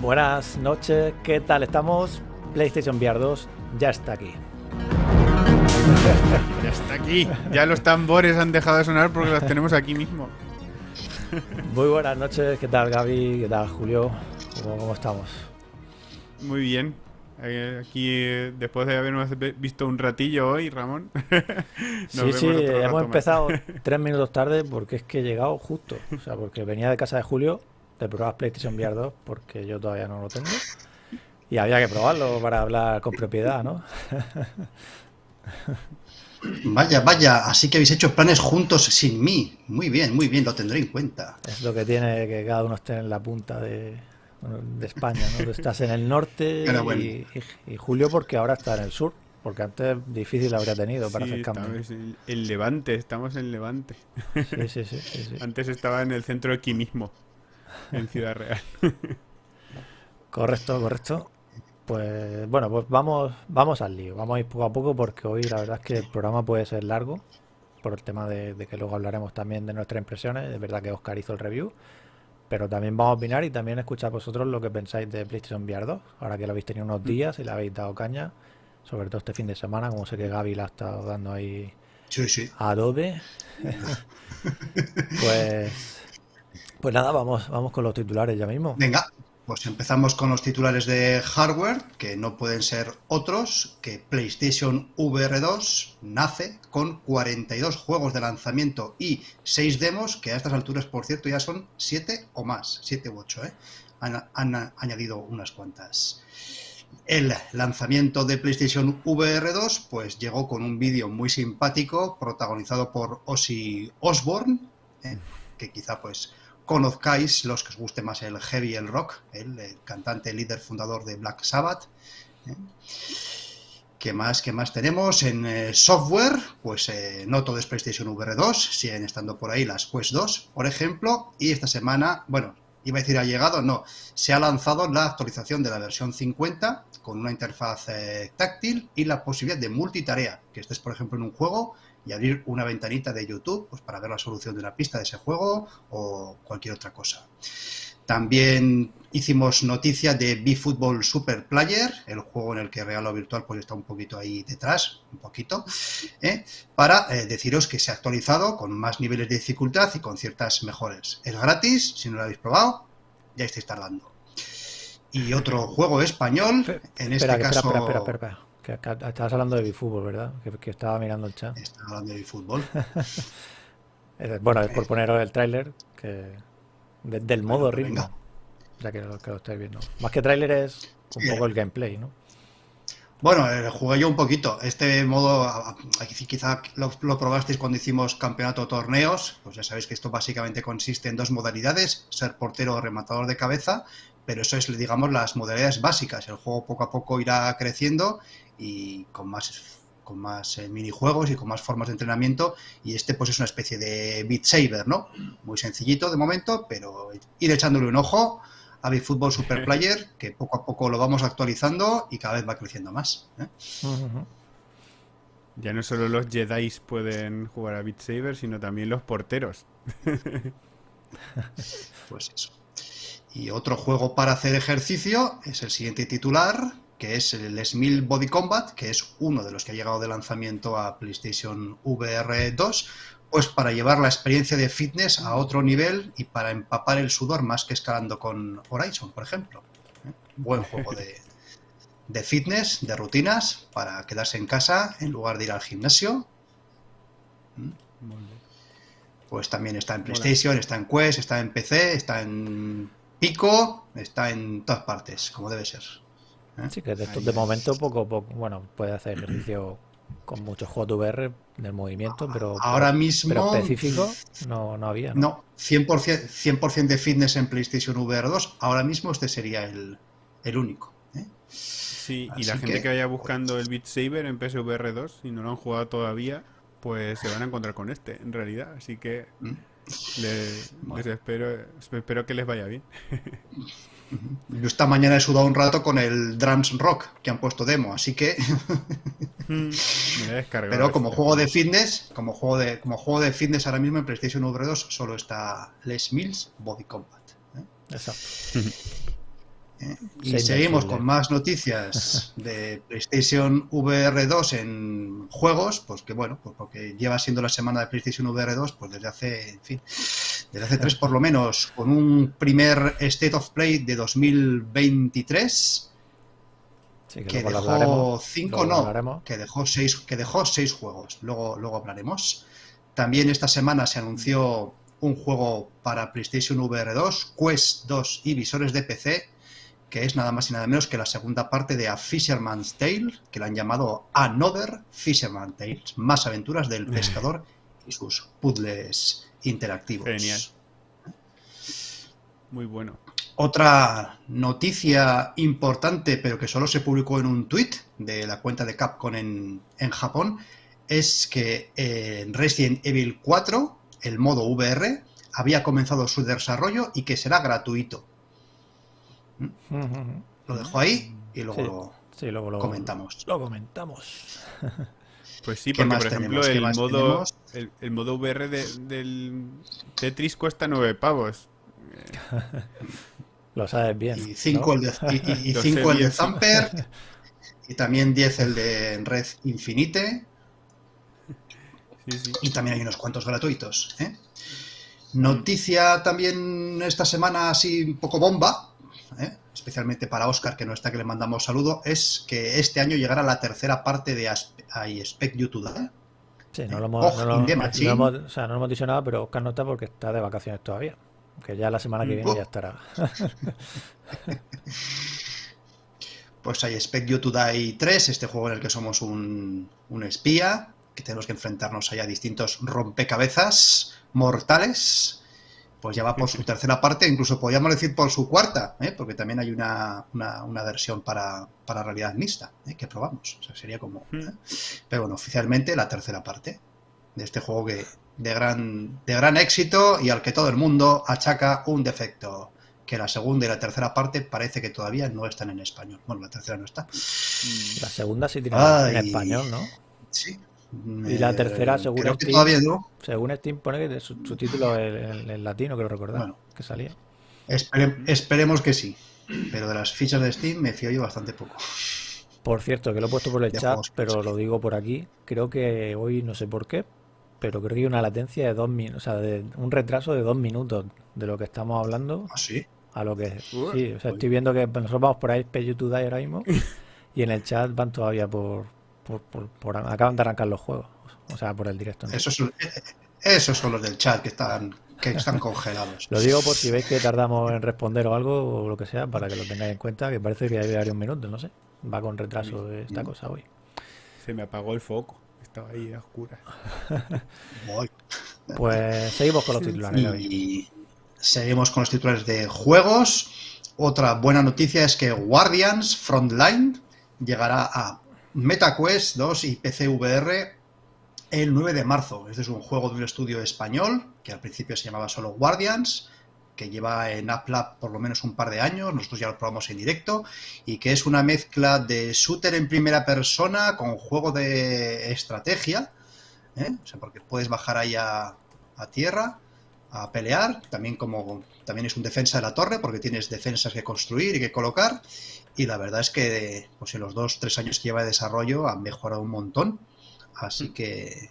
Buenas noches, ¿qué tal estamos? PlayStation VR 2 ya está aquí. Ya está aquí. Ya los tambores han dejado de sonar porque los tenemos aquí mismo. Muy buenas noches, ¿qué tal Gaby? ¿Qué tal Julio? ¿Cómo, estamos? Muy bien. Eh, aquí, eh, después de habernos visto un ratillo hoy, Ramón. sí, sí, hemos empezado tres minutos tarde porque es que he llegado justo. O sea, porque venía de casa de Julio de probar PlayStation VR 2 porque yo todavía no lo tengo. Y había que probarlo para hablar con propiedad, ¿no? Vaya, vaya, así que habéis hecho planes juntos sin mí. Muy bien, muy bien, lo tendré en cuenta. Es lo que tiene que cada uno esté en la punta de, de España, ¿no? Tú estás en el norte y, Julio porque ahora está en el sur, porque antes difícil habría tenido para hacer cambios. El, el, Levante, estamos en Levante. Sí, sí, sí, sí, Antes estaba en el centro aquí mismo, en Ciudad Real. correcto, correcto. Pues bueno, pues vamos, vamos al lío. Vamos a ir poco a poco porque hoy la verdad es que el programa puede ser largo por el tema de, que luego hablaremos también de nuestras impresiones. Es verdad que Oscar hizo el review, pero también vamos a opinar y también escuchar vosotros lo que pensáis de PlayStation VR 2. Ahora que lo habéis tenido unos días y le habéis dado caña, sobre todo este fin de semana, como sé que Gaby la ha estado dando ahí a Adobe. pues, pues nada, vamos, vamos con los titulares ya mismo. Venga. Pues empezamos con los titulares de hardware, que no pueden ser otros que PlayStation VR 2 nace con 42 juegos de lanzamiento y 6 demos, que a estas alturas, por cierto, ya son 7 o más, 7 u 8, ¿eh? han, añadido unas cuantas. El lanzamiento de PlayStation VR 2 pues llegó con un vídeo muy simpático protagonizado por Ozzy Osbourne, ¿eh? que quizá pues conozcáis, los que os guste más el heavy el rock, el, cantante, líder, fundador de Black Sabbath. ¿eh? ¿Qué más, más tenemos? En eh, software, pues eh, no todo es PlayStation VR 2, siguen estando por ahí las Quest 2, por ejemplo, y esta semana, bueno, iba a decir ha llegado, no, se ha lanzado la actualización de la versión 50 con una interfaz táctil y la posibilidad de multitarea, que estés, por ejemplo, en un juego y abrir una ventanita de YouTube pues, para ver la solución de una pista de ese juego o cualquier otra cosa. También hicimos noticia de B-Football Super Player, el juego en el que Real o Virtual pues, está un poquito ahí detrás, un poquito, ¿eh? para eh, deciros que se ha actualizado con más niveles de dificultad y con ciertas mejores. Es gratis, si no lo habéis probado, ya estáis tardando. Y otro juego español, en este caso... Espera, espera, estabas hablando de bifútbol, ¿verdad? Que, estaba mirando el chat. Estaba hablando de bifútbol. bueno, es por poneros el tráiler que del modo ritmo. Ya que lo, que lo estáis viendo. Más que tráiler es un poco el gameplay, ¿no? Bueno, eh, jugué yo un poquito. Este modo, aquí quizá lo, lo, probasteis cuando hicimos campeonato torneos. Pues ya sabéis que esto básicamente consiste en dos modalidades: ser portero o rematador de cabeza. Pero eso es, digamos, las modalidades básicas. El juego poco a poco irá creciendo y con más con más eh, minijuegos y con más formas de entrenamiento y este pues es una especie de Beat Saber, ¿no? Muy sencillito de momento, pero ir echándole un ojo a Beat Football Super Player, que poco a poco lo vamos actualizando y cada vez va creciendo más. ¿eh? Ya no solo los Jedi pueden jugar a Beat Saber, sino también los porteros. pues eso. Y otro juego para hacer ejercicio es el siguiente titular, que es el Smil Body Combat, que es uno de los que ha llegado de lanzamiento a PlayStation VR 2, pues para llevar la experiencia de fitness a otro nivel y para empapar el sudor más que escalando con Horizon, por ejemplo. ¿Eh? Buen juego de, de fitness, de rutinas, para quedarse en casa en lugar de ir al gimnasio. ¿Mm? Pues también está en PlayStation, está en Quest, está en PC, está en Pico, está en todas partes, como debe ser. ¿Eh? Sí, que de, de momento poco, poco, bueno, puede hacer ejercicio con muchos juegos de VR del movimiento, pero, ahora mismo pero específico no, no había. No, no 100%, 100 de fitness en PlayStation VR 2, ahora mismo este sería el, el único. ¿eh? Sí, y la gente que, que vaya buscando el Beat Saber en PSVR 2 y no lo han jugado todavía, pues se van a encontrar con este, en realidad. Así que ¿Mm? Le- les espero, espero que les vaya bien. Yo esta mañana he sudado un rato con el Drums Rock que han puesto demo, así que Me lo he descargado Pero como este. juego de fitness, como juego de, como juego de fitness ahora mismo en PlayStation VR 2 solo está Les Mills Body Combat. ¿eh? Exacto. ¿Eh? Y seguimos con más noticias de PlayStation VR 2 en juegos, pues que bueno, pues porque lleva siendo la semana de PlayStation VR 2 pues desde hace, en fin, desde hace tres por lo menos, con un primer State of Play de 2023 Sí, que, que dejó hablaremos. cinco luego no, hablaremos. que dejó seis, que dejó seis juegos. Luego, luego hablaremos. También esta semana se anunció un juego para PlayStation VR 2, Quest 2 y visores de PC, que es nada más y nada menos que la segunda parte de A Fisherman's Tale, que la han llamado Another Fisherman's Tales, más aventuras del pescador y sus puzzles interactivos. Genial. Muy bueno. Otra noticia importante, pero que solo se publicó en un tweet de la cuenta de Capcom en, en Japón, es que en Resident Evil 4, el modo VR, había comenzado su desarrollo y que será gratuito. Lo dejo ahí y luego Sí. lo Sí, luego lo comentamos. Lo comentamos. Pues sí, ¿Qué porque por ejemplo el modo, el, el modo VR de- del Tetris cuesta 9 pavos. Lo sabes bien. Y 5 ¿no? el de, y, y- y Lo cinco el de. Zamper y también 10 el de Red Infinite. Sí, sí. Y también hay unos cuantos gratuitos. ¿eh? Noticia también esta semana así un poco bomba, ¿eh? especialmente para Oscar, que no está, que le mandamos saludo, es que este año llegará la tercera parte de Aspe- I Expect You to Die. Sí, no lo hemos, Oh, no lo- no hemos- o sea, no lo hemos dicho nada, pero Oscar no está porque está de vacaciones todavía. Que ya la semana que Mm. viene Oh. ya estará. Pues I Expect You to Die 3, este juego en el que somos un, un espía, que tenemos que enfrentarnos ahí a distintos rompecabezas mortales. Pues ya va por su tercera parte, incluso podríamos decir por su cuarta, ¿eh? porque también hay una, una- una versión para, para realidad mixta ¿eh? que probamos. O sea, sería como. Hmm. ¿eh? Pero bueno, oficialmente la tercera parte de este juego que de gran, de gran éxito y al que todo el mundo achaca un defecto. Que la segunda y la tercera parte parece que todavía no están en español. Bueno, la tercera no está. La segunda sí tiene Ay. en español, ¿no? Sí. Y la Eh, tercera, según Creo que Steam, todavía no. Según Steam pone que su, su título en, latino, creo recordar, Bueno. que salía. Espere- esperemos que sí. Pero de las fichas de Steam me fío yo bastante poco. Por cierto, que lo he puesto por el De chat, pero lo digo por aquí. Creo que hoy, no sé por qué, pero creo que hay una latencia de dos minutos, o sea, de un retraso de dos minutos de lo que estamos hablando ¿Ah, sí? a lo que sí, o sea, estoy viendo que nosotros vamos por ahí Pay to Die ahora mismo y en el chat van todavía por, por, por- por- acaban de arrancar los juegos, o sea, por el directo. ¿no? Esos son, esos son los del chat que están, que están congelados. Lo digo por si veis que tardamos en responder o algo o lo que sea, para que lo tengáis en cuenta, que parece que hay varios minutos, no sé. Va con retraso esta cosa hoy. Se me apagó el foco. Estaba ahí a oscuras. Voy. Pues seguimos con los titulares. Y seguimos con los titulares de juegos. Otra buena noticia es que Guardians Frontline llegará a MetaQuest 2 y PCVR el 9 de marzo. Este es un juego de un estudio español que al principio se llamaba solo Guardians, que lleva en AppLab por lo menos un par de años, nosotros ya lo probamos en directo, y que es una mezcla de shooter en primera persona con juego de estrategia, ¿eh? o sea, porque puedes bajar ahí a, a tierra a pelear, también como también es un defensa de la torre, porque tienes defensas que construir y que colocar, y la verdad es que pues en los dos, tres años que lleva de desarrollo han mejorado un montón, así que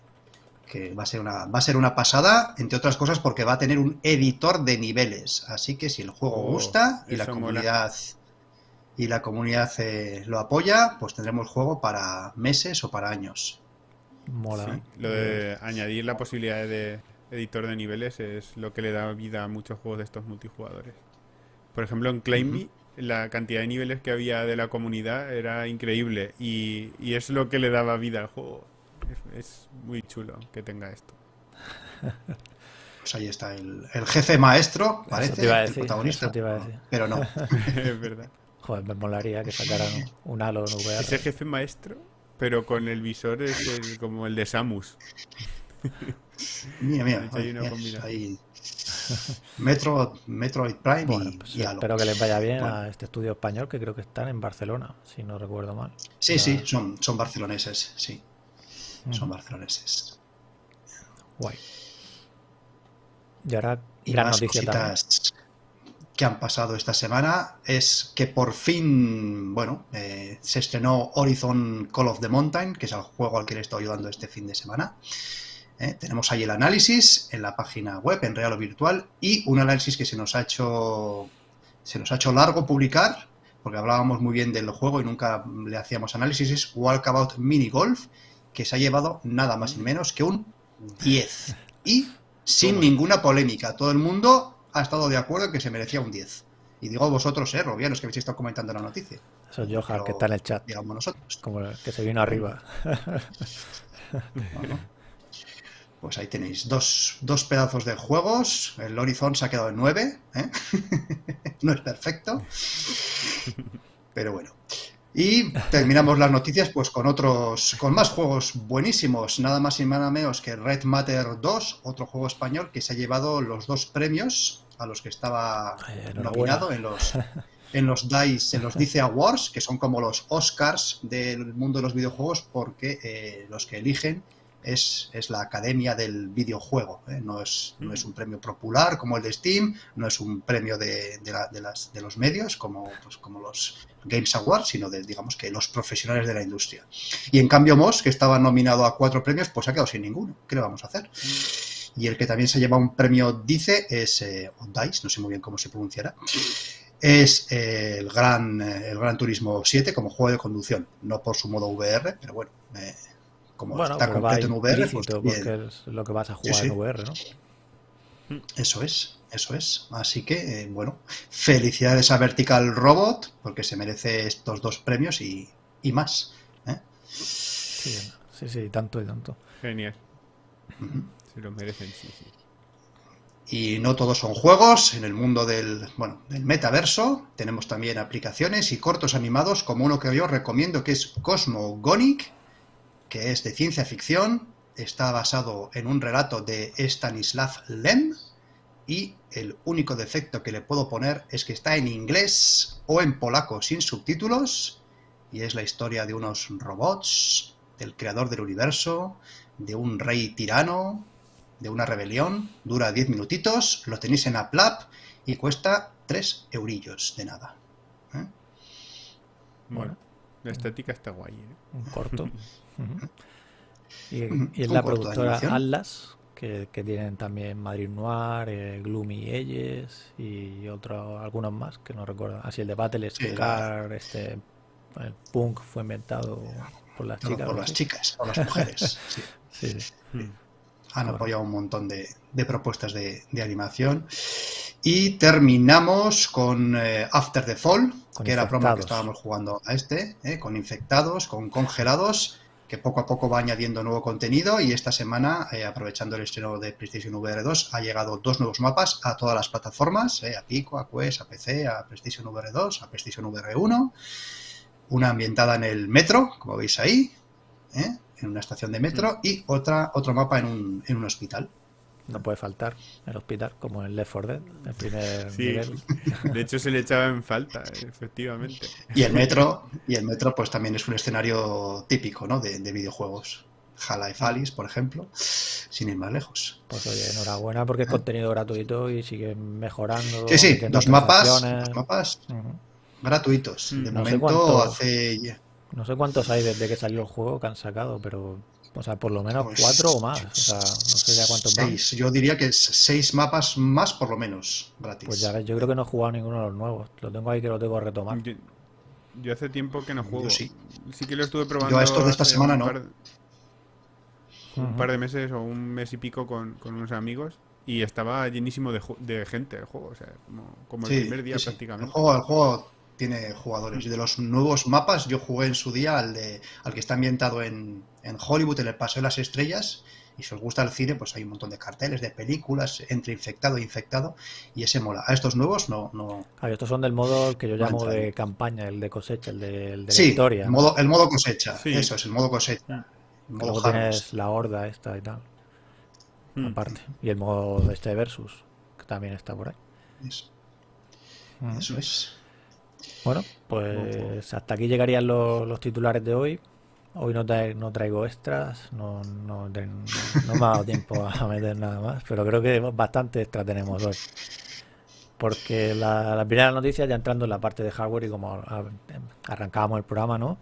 que va a ser una va a ser una pasada entre otras cosas porque va a tener un editor de niveles así que si el juego Oh, gusta y la mola. comunidad y la comunidad eh, lo apoya pues tendremos juego para meses o para años Mola. Sí, lo de añadir la posibilidad de editor de niveles es lo que le da vida a muchos juegos de estos multijugadores. Por ejemplo, en Claimby, la cantidad de niveles que había de la comunidad era increíble y, y es lo que le daba vida al juego. Es, es muy chulo que tenga esto. pues ahí está el, el jefe maestro parece te iba a el protagonista te iba a decir. pero no es verdad. Joder, me molaría que sacaran un Halo en VR. Ese jefe maestro, pero con el visor es el- como el de Samus. De hecho, hay una combinación. ahí. Metro, Metroid Prime Bueno, y, pues y espero que les vaya bien Bueno. a este estudio español, que creo que están en Barcelona, si no recuerdo mal. Sí, sí, son, son barceloneses, sí. Son barceloneses. Guay. Y ahora, Y gran más noticia también. cositas que han pasado esta semana es que por fin, bueno, eh, se estrenó Horizon Call of the Mountain, que es el juego al que le estoy ayudando este fin de semana. Eh, tenemos ahí el análisis en la página web, en real o virtual, y un análisis que se nos ha hecho, se nos ha hecho largo publicar, porque hablábamos muy bien del juego y nunca le hacíamos análisis, es Walkabout Mini Golf, que se ha llevado nada más ni menos que un 10. Y sin ninguna polémica. Todo el mundo ha estado de acuerdo en que se merecía un 10. Y digo vosotros, eh, Robianos, que habéis estado comentando la noticia. Eso es Johan, que está en el chat, Digamos nosotros. como que se vino arriba. Bueno, Pues ahí tenéis dos, dos pedazos de juegos. El Horizon se ha quedado en 9. ¿eh? no es perfecto. Pero bueno. Y terminamos las noticias pues con otros, con más juegos buenísimos, nada más y nada menos que Red Matter 2, otro juego español que se ha llevado los dos premios a los que estaba nominado en los en los DICE, en los DICE Awards, que son como los Oscars del mundo de los videojuegos, porque eh, los que eligen es, es la academia del videojuego. ¿eh? No, es, no es un premio popular como el de Steam, no es un premio de, de la- de las, de los medios como, pues, como los Games Awards, sino de, digamos que los profesionales de la industria. Y en cambio Moss, que estaba nominado a cuatro premios, pues ha quedado sin ninguno. ¿Qué le vamos a hacer? Y el que también se lleva un premio DICE es eh, DICE, no sé muy bien cómo se pronunciará, es eh, el, gran, eh, el Gran Turismo 7 como juego de conducción, no por su modo VR, pero bueno, eh, como Bueno, está completo en VR, pues porque es lo que vas a jugar sí. en VR, ¿no? eso es, eso es. Así que, eh, bueno, felicidades a Vertical Robot, porque se merece estos dos premios y, y más. ¿eh? Sí, sí, sí, tanto y tanto. Genial. Ujú. Se lo merecen, sí, sí. Y no todos son juegos. En el mundo del, bueno, del metaverso tenemos también aplicaciones y cortos animados, como uno que yo recomiendo, que es Cosmogonic, que es de ciencia ficción. Está basado en un relato de Stanislav Lem. Y el único defecto que le puedo poner es que está en inglés o en polaco sin subtítulos. Y es la historia de unos robots, del creador del universo, de un rey tirano, de una rebelión, dura 10 minutitos, lo tenéis en Aplap y cuesta 3 eurillos de nada. ¿eh? Bueno, la estética está guay, ¿eh? Un corto. Y, es la productora. Atlas, que, que tienen también Madrid Noir, eh, Gloomy Edges y otros, algunos más que no recuerdo. Así el de Battle Sí, la- Scar, este, el punk fue inventado por las No, chicas. por las chicas, por las mujeres. sí. Sí, sí. Hmm. Han apoyado un montón de, de propuestas de, de animación. Y terminamos con eh, After the Fall, Con que era broma que Infectados. estábamos jugando a este, ¿eh? con infectados, con congelados, que poco a poco va añadiendo nuevo contenido. Y esta semana, eh, aprovechando el estreno de PlayStation VR 2, ha llegado dos nuevos mapas a todas las plataformas: ¿eh? a Pico, a Quest, a PC, a PlayStation VR 2, a PlayStation VR 1. Una ambientada en el metro, como veis ahí, ¿eh? en una estación de metro, y otra, otro mapa en un, en un hospital. No puede faltar el hospital, como en Left 4 Dead, el primer Sí, nivel. de hecho se le echaba en falta, efectivamente. Y el metro, y el metro pues también es un escenario típico ¿no? de, de videojuegos. Half-Life Alice, por ejemplo, sin ir más lejos. Pues oye, enhorabuena porque es contenido gratuito y sigue mejorando. Sí, sí, dos mapas, gratuitos. Mm. De No sé momento cuánto- hace ya- No sé cuántos hay desde que salió el juego que han sacado, pero o sea, por lo menos Pues, cuatro o más. O sea, no sé ya cuántos seis. Yo diría que seis mapas más por lo menos gratis. Pues ya ves, yo creo que no he jugado ninguno de los nuevos. Lo tengo ahí que lo tengo que retomar. Yo, yo hace tiempo que no Yo juego. sí. Sí que lo estuve probando. Yo a estos de esta semana un no. par- un par de meses o un mes y pico con, con unos amigos y estaba llenísimo de, gente el juego, o sea, como, como el Sí, primer día sí, sí. El prácticamente. juego, el juego tiene jugadores. Y de los nuevos mapas, yo jugué en su día al, de, al que está ambientado en, en Hollywood, en el Paseo de las Estrellas, Y si os gusta el cine, pues hay un montón de carteles, de películas, entre infectado e infectado, y ese mola. A estos nuevos no... no Claro, estos son del modo que yo llamo de campaña, el de cosecha, el de, el de sí, historia. El modo, el modo cosecha, eso es, el modo cosecha. El modo Luego tienes la horda esta y tal. Hmm. Aparte. Y el modo este versus, que también está por ahí. Eso, eso es. Bueno, pues hasta aquí llegarían los, los titulares de hoy. Hoy no, no traigo extras, no, no, no, me ha dado tiempo a meter nada más, pero creo que bastante extra tenemos hoy. Porque la, la, primera noticia, ya entrando en la parte de hardware y como arrancábamos el programa, ¿no?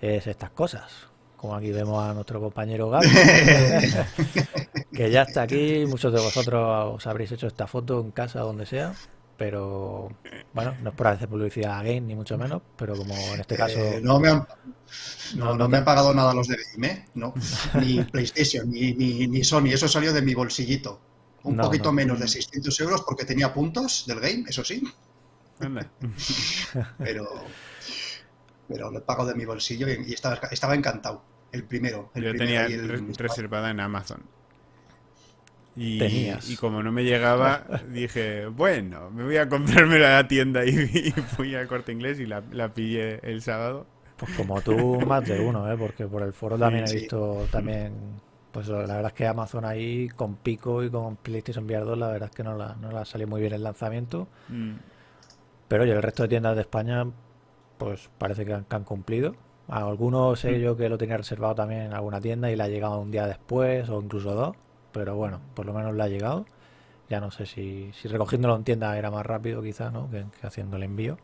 Es estas cosas. Como aquí vemos a nuestro compañero Gaby, que ya está aquí. Muchos de vosotros os habréis hecho esta foto en casa, donde sea pero bueno, no es por hacer publicidad a Game, ni mucho menos, pero como en este caso... Eh, no, me han, no, me han pagado nada los de Game, ¿eh? No, ni PlayStation, ni, ni, Sony, eso salió de mi bolsillito. Un poquito menos de 600 euros porque tenía puntos del Game, eso sí. pero, pero lo he pagado de mi bolsillo y, estaba, estaba encantado. El primero. El Yo tenía reservada en Amazon. Y, como no me llegaba, dije, bueno, me voy a comprarme la tienda y, fui al corte inglés y la, pillé el sábado. Pues como tú, más de uno, ¿eh? porque por el foro también he visto también, pues la verdad es que Amazon ahí con Pico y con PlayStation VR 2, la verdad es que no la, no la salió muy bien el lanzamiento. Mm. Pero oye, el resto de tiendas de España, pues parece que han, que han cumplido. A algunos sé mm. yo que lo tenía reservado también en alguna tienda y le ha llegado un día después o incluso dos pero bueno, por lo menos le ha llegado. Ya no sé si, si recogiéndolo en tienda era más rápido quizá, ¿no? Que, haciendo el envío.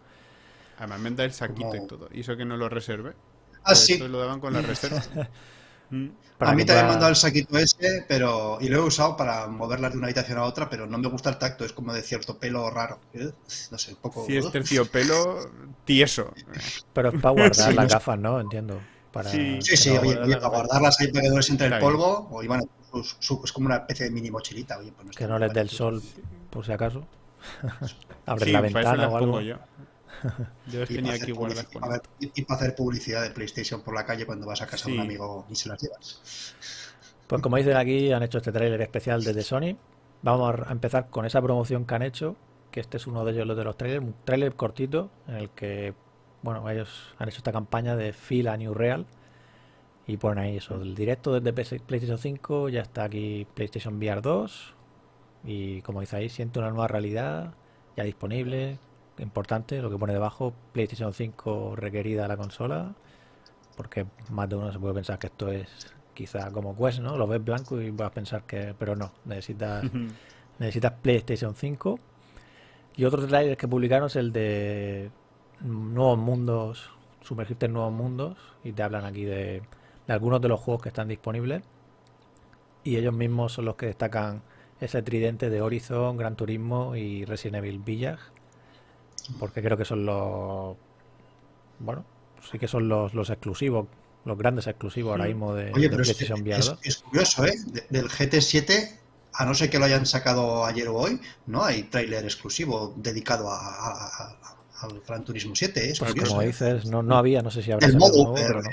Además me da el saquito y todo. Y eso que no lo reserve. Ah, sí. lo daban con la reserva. Mm. a mí también me han dado el saquito ese, pero y lo he usado para moverlas de una habitación a otra, pero no me gusta el tacto, es como de cierto pelo raro. No sé, un poco... Sí, es terciopelo tieso. Pero es para guardar las gafas, ¿no? Entiendo. Para, sí, sí, oye, para guardarlas ahí para que no les entre el polvo, o iban a es como una especie de mini mochilita. Oye, pues que no les dé el sol, por si acaso. Abre la ventana o algo. Yo. Yo tenía aquí guardadas y, para hacer publicidad de PlayStation por la calle cuando vas a casa de un amigo y se las llevas. Pues como dicen aquí, han hecho este tráiler especial desde Sony. Vamos a empezar con esa promoción que han hecho, que este es uno de ellos, los de los trailers, un trailer cortito en el que, bueno, ellos han hecho esta campaña de Feel a New Real, y ponen ahí eso, el directo desde PlayStation 5, ya está aquí PlayStation VR 2. Y como dice ahí, siente una nueva realidad ya disponible. Importante, lo que pone debajo, PlayStation 5 requerida la consola. Porque más de uno se puede pensar que esto es quizá como Quest, ¿no? Lo ves blanco y vas a pensar que... Pero no, necesitas, necesitas PlayStation 5. Y otro trailer que publicaron es el de nuevos mundos, sumergirte en nuevos mundos. Y te hablan aquí de de algunos de los juegos que están disponibles. Y ellos mismos son los que destacan ese tridente de Horizon, Gran Turismo y Resident Evil Village. Porque creo que son los. Bueno, sí que son los, los exclusivos, los grandes exclusivos ahora mismo de, PlayStation VR es, curioso, ¿eh? del GT7 a no ser que lo hayan sacado ayer o hoy, no hay tráiler exclusivo dedicado a, al Gran Turismo 7. ¿eh? Pues como ¿eh? dices, no, no había, no sé si habrá el modo pero no.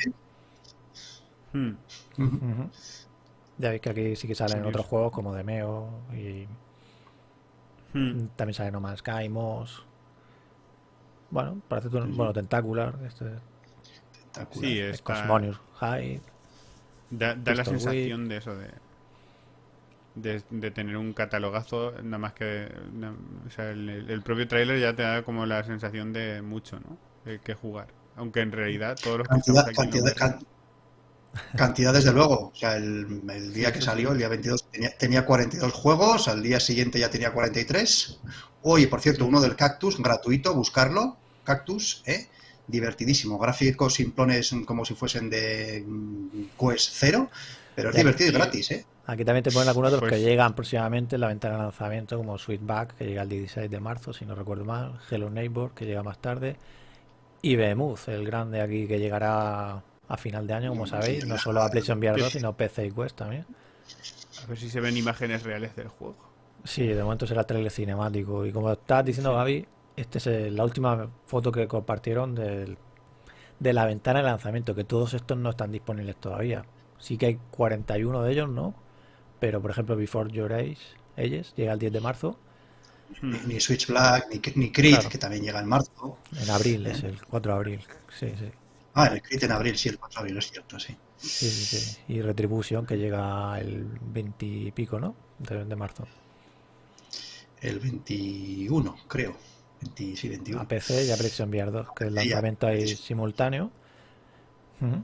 Hmm. Ya veis que aquí sí que salen otros juegos como Demeo y hmm. también sale No Man's Sky, Moss. Bueno, parece un, bueno, Tentacular, este Tentacular. Sí, es Cosmonius High. Da, la sensación de eso de, de, tener un catalogazo, nada más que o sea, el, propio trailer ya te da como la sensación de mucho, ¿no? que jugar. Aunque en realidad todos los que cantidad, cantidad, Cantidad, desde luego. O sea, el, día que salió, el día 22, tenía, tenía, 42 juegos, al día siguiente ya tenía 43. Hoy, por cierto, uno del Cactus, gratuito, buscarlo. Cactus, ¿eh? divertidísimo. Gráficos simplones como si fuesen de mm, Quest 0, pero es divertido y gratis. ¿eh? Aquí también te ponen algunos de los que pues llegan próximamente en la ventana de lanzamiento, como Sweetback, que llega el 16 de marzo, si no recuerdo mal. Hello Neighbor, que llega más tarde. Y Behemoth, el grande aquí que llegará a final de año, como sabéis, no solo a PlayStation VR 2, sino PC y Quest también. A ver si se ven imágenes reales del juego. Sí, de momento será trailer cinemático. Y como estás diciendo, Gaby, esta es la última foto que compartieron del, de la ventana de lanzamiento, que todos estos no están disponibles todavía. Sí que hay 41 de ellos, ¿no? pero por ejemplo Before Your Age, Ages llega el 10 de marzo. Ni, ni Switch Black, ni, ni Creed, que también llega en marzo. En abril, es el 4 de abril. Sí, sí. Ah, Creed en abril, sí, el 4 de abril, es cierto, sí. Sí, sí, sí. Y Retribution que llega el 20 y pico, ¿no? De, de marzo. El 21, creo. 20, sí, 21. A PC y a PlayStation VR 2, que el lanzamiento ahí simultáneo. Ujú.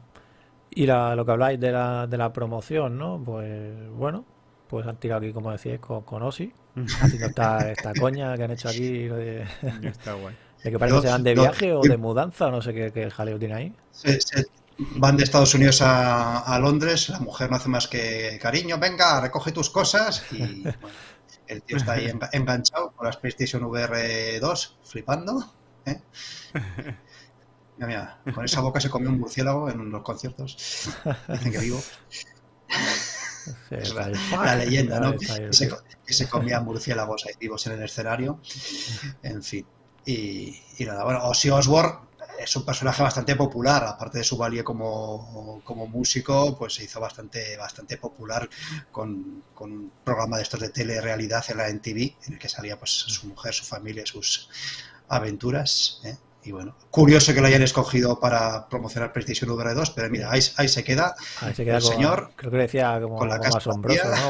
Y la- lo que habláis de la, de la promoción, ¿no? Pues bueno, pues han tirado aquí, como decíais, con, con Osi, haciendo esta, esta coña que han hecho aquí, lo de, Ya está guay. De que parece que Yo- se van de viaje o de mudanza, o no sé qué, qué jaleo tiene ahí. Se- van de Estados Unidos a, a Londres, la mujer no hace más que cariño, venga, recoge tus cosas y bueno, el tío está ahí enga- enganchado con las PlayStation VR 2, flipando. ¿eh? Mira, mira, con esa boca se comió un murciélago en los conciertos. Dicen que vivo. Sí, Es la, leyenda, ¿no? Que se, que se comían murciélagos ahí vivos en el escenario. En fin. Y, y nada, bueno, Ozzy Osbourne es un personaje bastante popular, aparte de su valía como, como músico, pues se hizo bastante, bastante popular con, con un programa de estos de telerrealidad en la NTV, en el que salía pues su mujer, su familia, sus aventuras. ¿eh? Y bueno, curioso que lo hayan escogido para promocionar PlayStation VR 2, pero mira, ahí, ahí se queda. Ahí se queda el señor creo que decía como, con la como.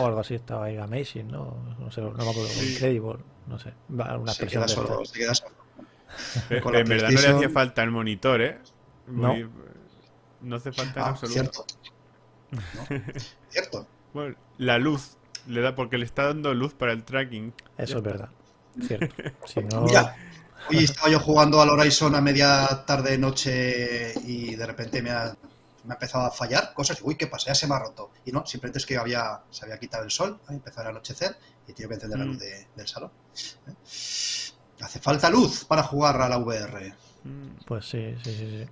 O algo así, estaba ahí amazing, ¿no? No sé, no me acuerdo, Sí. incredible, no sé, una Se queda solo, se queda solo. Pe- Con la en verdad no le hacía falta el monitor, ¿eh? No. Muy- no hace falta en Ah, absoluto. cierto. No, cierto. Bueno, la luz le da porque le está dando luz para el tracking. Eso es verdad, cierto. Si no, Mira, hoy estaba yo jugando al Horizon a media tarde, noche y de repente me ha, me ha empezado a fallar cosas. Uy, ¿qué pasa? Ya se me ha roto. Y no, simplemente es que había, se había quitado el sol, ha empezado a anochecer y he tenido que encender la Mm. luz de- del salón. ¿eh? Hace falta luz para jugar a la VR. Pues sí, sí, sí, sí.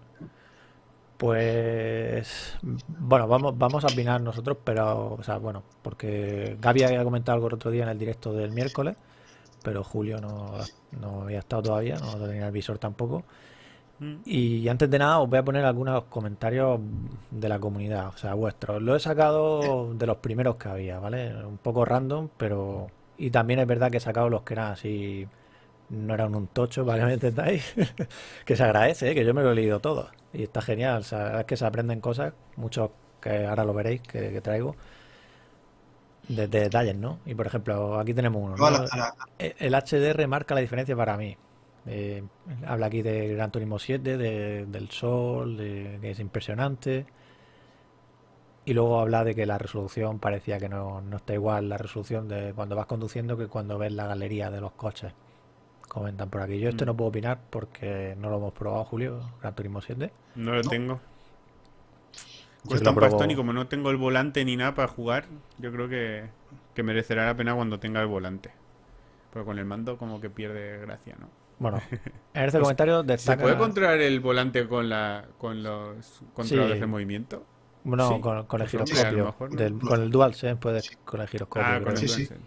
Pues bueno, vamos, vamos a opinar nosotros, pero, o sea, bueno, porque Gaby había comentado algo el otro día en el directo del miércoles, pero Julio no, no había estado todavía, no tenía el visor tampoco. mm. Y antes de nada os voy a poner algunos comentarios de la comunidad, o sea, vuestros. Lo he sacado de los primeros que había, ¿vale? Un poco random, pero... Y también es verdad que he sacado los que eran así... No eran un tocho, para que me entendáis. que se agradece, ¿eh? que yo me lo he leído todo. Y está genial, o sea, es que se aprenden cosas, muchos que ahora lo veréis que, que traigo, de, de detalles, ¿no? Y por ejemplo, aquí tenemos uno, Eh, El HDR marca la diferencia para mí. Eh, habla aquí de Gran Turismo 7, de- del sol, de que es impresionante. Y luego habla de que la resolución parecía que no, no está igual la resolución de cuando vas conduciendo que cuando ves la galería de los coches. Comentan por aquí. Yo esto Mm. no puedo opinar porque no lo hemos probado, Julio, Gran Turismo 7. No lo No. tengo. Cuesta un pastón y como no tengo el volante ni nada para jugar, yo creo que, que merecerá la pena cuando tenga el volante. Pero con el mando como que pierde gracia, ¿no? Bueno, en este Pues, comentario ¿Se destaca... puede controlar el volante con la con los controladores Sí. de movimiento? No, Sí, con, con el pues hombre, a lo giroscopio. mejor no. del- con el DualSense puedes con el giroscopio. Ah, con el Sí, sí. DualSense.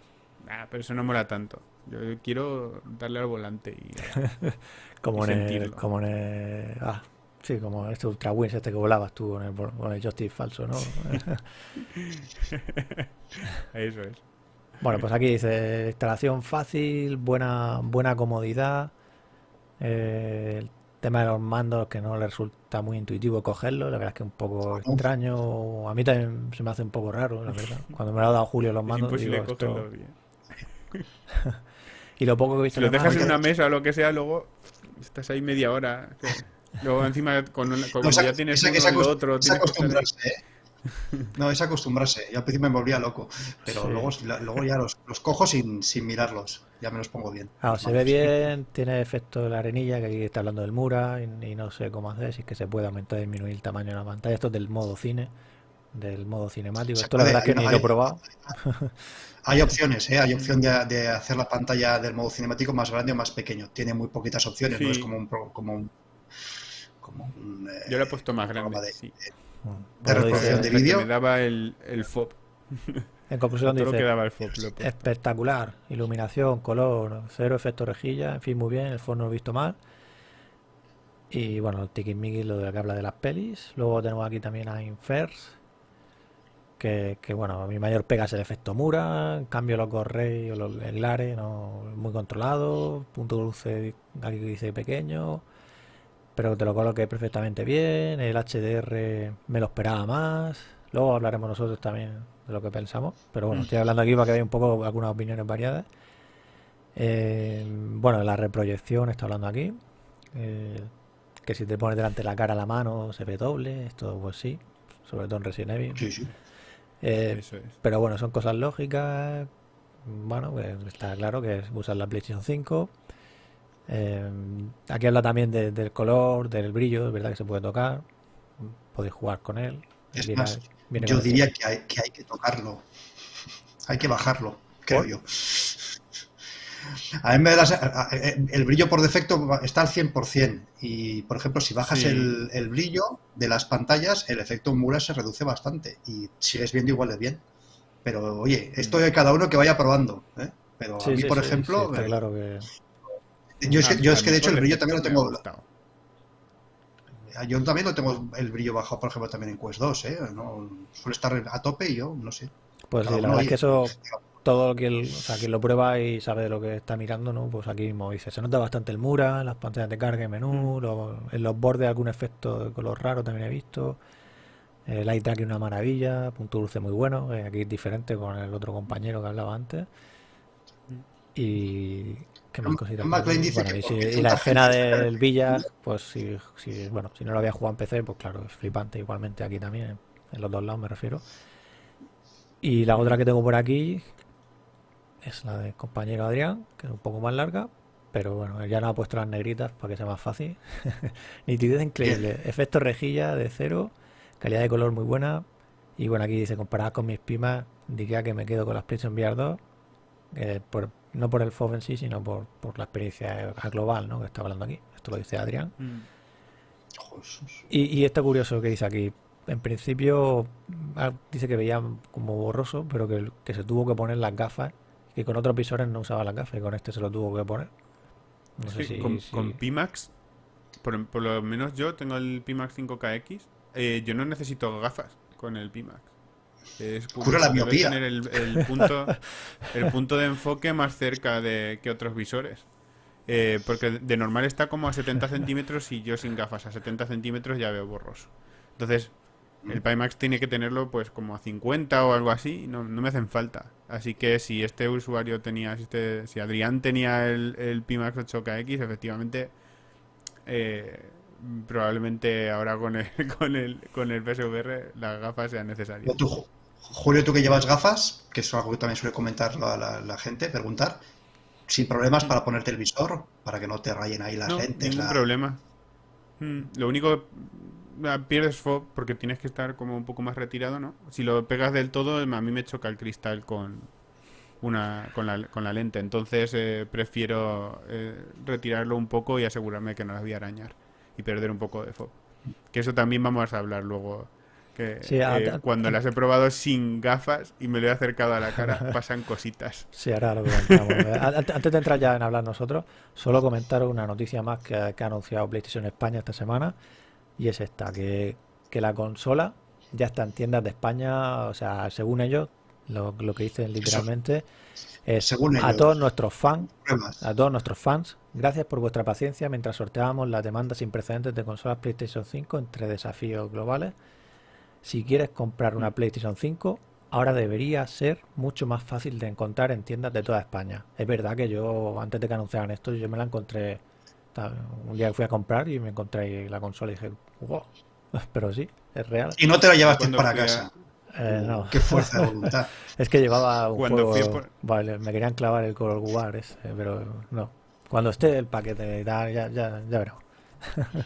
Ah, pero eso no mola tanto. Yo quiero darle al volante y Como y en el, como en el- ah, sí, como este Ultra Wings este que volabas tú con el, con el joystick falso, ¿no? eso es. Bueno, pues aquí dice instalación fácil, buena, buena comodidad. eh, el tema de los mandos que no le resulta muy intuitivo cogerlo, la verdad es que es un poco extraño. A mí también se me hace un poco raro, la verdad. Cuando me lo ha dado Julio los Es mandos, imposible digo, esto-. Y lo poco que he visto Si lo de dejas en una mesa o lo que sea, luego estás ahí media hora. que- Luego encima con, una- con- No, cuando esa- ya tienes esa- uno esa lo otro, es acostumbrarse, ¿eh? No, es acostumbrarse. Yo al principio me volvía loco, pero Sí. luego, luego ya los, los cojo sin, sin mirarlos. Ya me los pongo bien. Claro, se ve bien, tiene efecto de la arenilla, que aquí está hablando del Mura, y, y no sé cómo hacer, si es que se puede aumentar o disminuir el tamaño de la pantalla. Esto es del modo cine, del modo cinemático. Se Esto la verdad es que hay- ni lo he hay- probado. Hay opciones, ¿eh? Hay opción de, de hacer la pantalla del modo cinemático más grande o más pequeño. Tiene muy poquitas opciones, no es como un, pro- como un, como un, eh, Yo lo he puesto más grande. de- sí. Mm. de reproducción de vídeo. Me daba el, el FOB. en conclusión lo dice, daba el FOB. lo espectacular, iluminación, color, cero efecto rejilla, en fin, muy bien, el fondo no he visto mal. Y bueno, el tiquismiquis, lo de lo que habla de las pelis. Luego tenemos aquí también a Infers. Que, que, bueno, mi mayor pega es el efecto Mura, en cambio los Gorrey o los, el Lare, no, muy controlado, punto dulce aquí dice pequeño, pero te lo coloqué perfectamente bien, el HDR me lo esperaba más, luego hablaremos nosotros también de lo que pensamos, pero bueno, estoy hablando aquí para que veáis un poco algunas opiniones variadas. Eh, bueno, la reproyección está hablando aquí, eh, que si te pones delante de la cara la mano se ve doble, esto pues sí, sobre todo en Resident Evil. Sí, sí. Eh, Eso es. pero bueno, son cosas lógicas. Bueno, pues está claro que es usar la PlayStation 5. Eh, aquí habla también de- del color, del brillo, es verdad que se puede tocar. Podéis jugar con él. Es Viene- más, viene yo diría que hay, que hay que tocarlo. Hay que bajarlo, creo ¿Por? yo. A mí me da la se- a- a- el brillo por defecto está al 100% y, por ejemplo, si bajas Sí. el, el brillo de las pantallas, el efecto Mura se reduce bastante y sigues viendo igual de bien. Pero, oye, esto de cada uno que vaya probando. ¿eh? Pero Sí, a mí, sí, por ejemplo, está eh, claro que. yo, es que, A- yo es que de hecho el brillo también lo tengo, yo también lo tengo el brillo bajado, por ejemplo, también en Quest 2, ¿eh? No, suele estar a tope y yo, no sé. Pues sí, la verdad es que eso, todo quien, o sea, quien lo prueba y sabe de lo que está mirando, ¿no? Pues aquí mismo dice, se nota bastante el Mura, las pantallas de carga y menú, lo- en los bordes algún efecto de color raro también he visto. El eye tracking una maravilla, punto dulce muy bueno, eh, aquí es diferente con el otro compañero que hablaba antes. Y qué más cositas. dice Bueno, y, si- y la escena del el- Villa, pues si, si- bueno, si no lo había jugado en PC, pues claro, es flipante igualmente aquí también, en los dos lados me refiero. Y la otra que tengo por aquí es la del compañero Adrián, que es un poco más larga, pero bueno, ya no ha puesto las negritas para que sea más fácil. Nitidez increíble, efecto rejilla de cero, calidad de color muy buena. Y bueno, aquí dice, comparada con mis pimas, diría que me quedo con las PlayStation VR 2, eh, por- no por el FOV en sí, sino por, por la experiencia global, ¿no? Que está hablando aquí. Esto lo dice Adrián. Mm. Y, y está curioso que dice aquí. En principio ah, dice que veía como borroso, pero que, que se tuvo que poner las gafas, que con otros visores no usaba las gafas y con este se lo tuvo que poner. No Es sé que si, con, si- con Pimax, por, por lo menos yo tengo el Pimax 5KX, eh, yo no necesito gafas con el Pimax. Es Cura la miopía. tener el, el punto, el punto de enfoque más cerca de que otros visores. Eh, porque de normal está como a 70 centímetros y yo sin gafas a 70 centímetros ya veo borroso. Entonces, el Pimax tiene que tenerlo pues como a 50 o algo así, no, no me hacen falta. Así que si este usuario tenía, si, este- si Adrián tenía el, el Pimax 8KX, efectivamente, eh, probablemente ahora con el, con el, con el PSVR las gafas sean necesarias. Tú, Ju- Julio, tú que llevas gafas, que es algo que también suele comentar la, la- la gente, preguntar, sin problemas para ponerte el visor, para que no te rayen ahí las No, lentes. ningún la- problema. Mm, Lo único, pierdes FOB porque tienes que estar como un poco más retirado, ¿no? Si lo pegas del todo, a mí me choca el cristal con una con la, con la lente. Entonces eh, prefiero eh, retirarlo un poco y asegurarme que no las voy a arañar y perder un poco de FOB. Que eso también vamos a hablar luego. Que Sí, eh, cuando las he probado sin gafas y me lo he acercado a la cara, pasan cositas. Sí, ahora lo. Eh, an- Antes de entrar ya en hablar nosotros, solo comentaros una noticia más que, que ha anunciado PlayStation España esta semana, y es esta, que, que la consola ya está en tiendas de España, o sea, según ellos, lo, lo que dicen literalmente es Según a ellos. todos nuestros fans, Pruebas. a todos nuestros fans, gracias por vuestra paciencia mientras sorteábamos las demandas sin precedentes de consolas PlayStation 5 entre desafíos globales. Si quieres comprar una PlayStation 5, ahora debería ser mucho más fácil de encontrar en tiendas de toda España. Es verdad que yo, antes de que anunciaran esto, yo me la encontré. Un día fui a comprar y me encontré ahí la consola y dije, wow, pero sí, es real. Y no te la llevaste Cuando para casa. Eh, no, Qué fuerza de voluntad. es que llevaba un Cuando juego. por- Vale, me querían clavar el Call of War ese, pero no. Cuando esté el paquete y tal, ya, ya, ya veremos.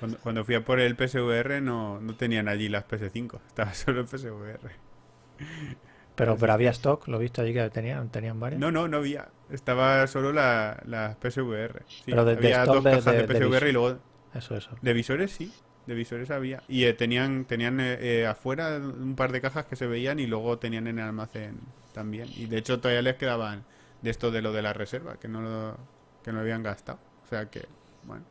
Cuando, cuando fui a por el PSVR no, no tenían allí las PS5, estaba solo el PSVR. Pero, pero había stock, lo he visto allí que tenían, tenían varias. No, no, no había. Estaba solo la, las PSVR. Sí, Pero de- de había stock dos cajas de, de- de PSVR y luego Eso, eso. de visores sí, de visores había. Y eh, tenían tenían eh, eh, afuera un par de cajas que se veían y luego tenían en el almacén también. Y de hecho todavía les quedaban de esto de lo de la reserva, que no lo, que no lo habían gastado. O sea que, bueno.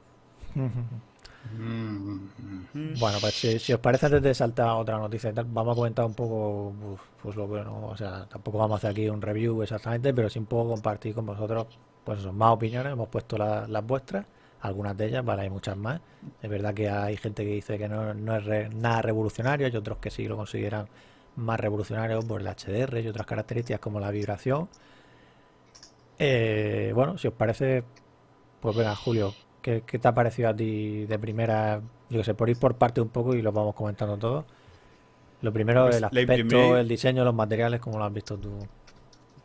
Mm. Bueno, pues si, os parece antes de saltar otra noticia y tal, vamos a comentar un poco pues lo que no, o sea, tampoco vamos a hacer aquí un review exactamente, pero sí un poco compartir con vosotros pues eso, más opiniones, hemos puesto la- las vuestras, algunas de ellas, vale, hay muchas más. Es verdad que hay gente que dice que no, no es nada revolucionario y otros que sí lo consideran más revolucionario por el HDR y otras características como la vibración. Eh, bueno, si os parece, pues venga, Julio, ¿qué, qué te ha parecido a ti de primera? Yo que sé, por ir por parte un poco y lo vamos comentando todo. Lo primero, Pues el aspecto, el diseño, los materiales, ¿cómo lo has visto tú?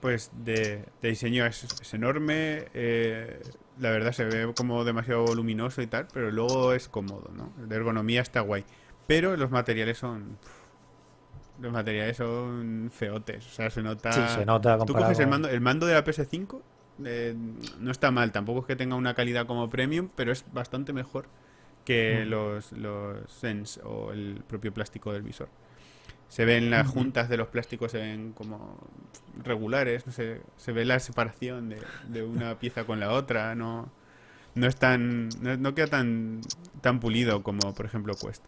Pues de, de diseño es, es enorme, eh, la verdad se ve como demasiado voluminoso y tal, pero luego es cómodo, ¿no? De ergonomía está guay. Pero los materiales son... Los materiales son feotes, o sea, se nota... Sí, se nota Tú coges el mando, el mando de la PS5, eh, no está mal, tampoco es que tenga una calidad como premium, pero es bastante mejor que Mm. los, los Sense o el propio plástico del visor. Se ven las juntas de los plásticos, se ven como regulares, no sé, se ve la separación de, de una pieza con la otra, no, no es tan, no, no queda tan, tan pulido como por ejemplo Quest.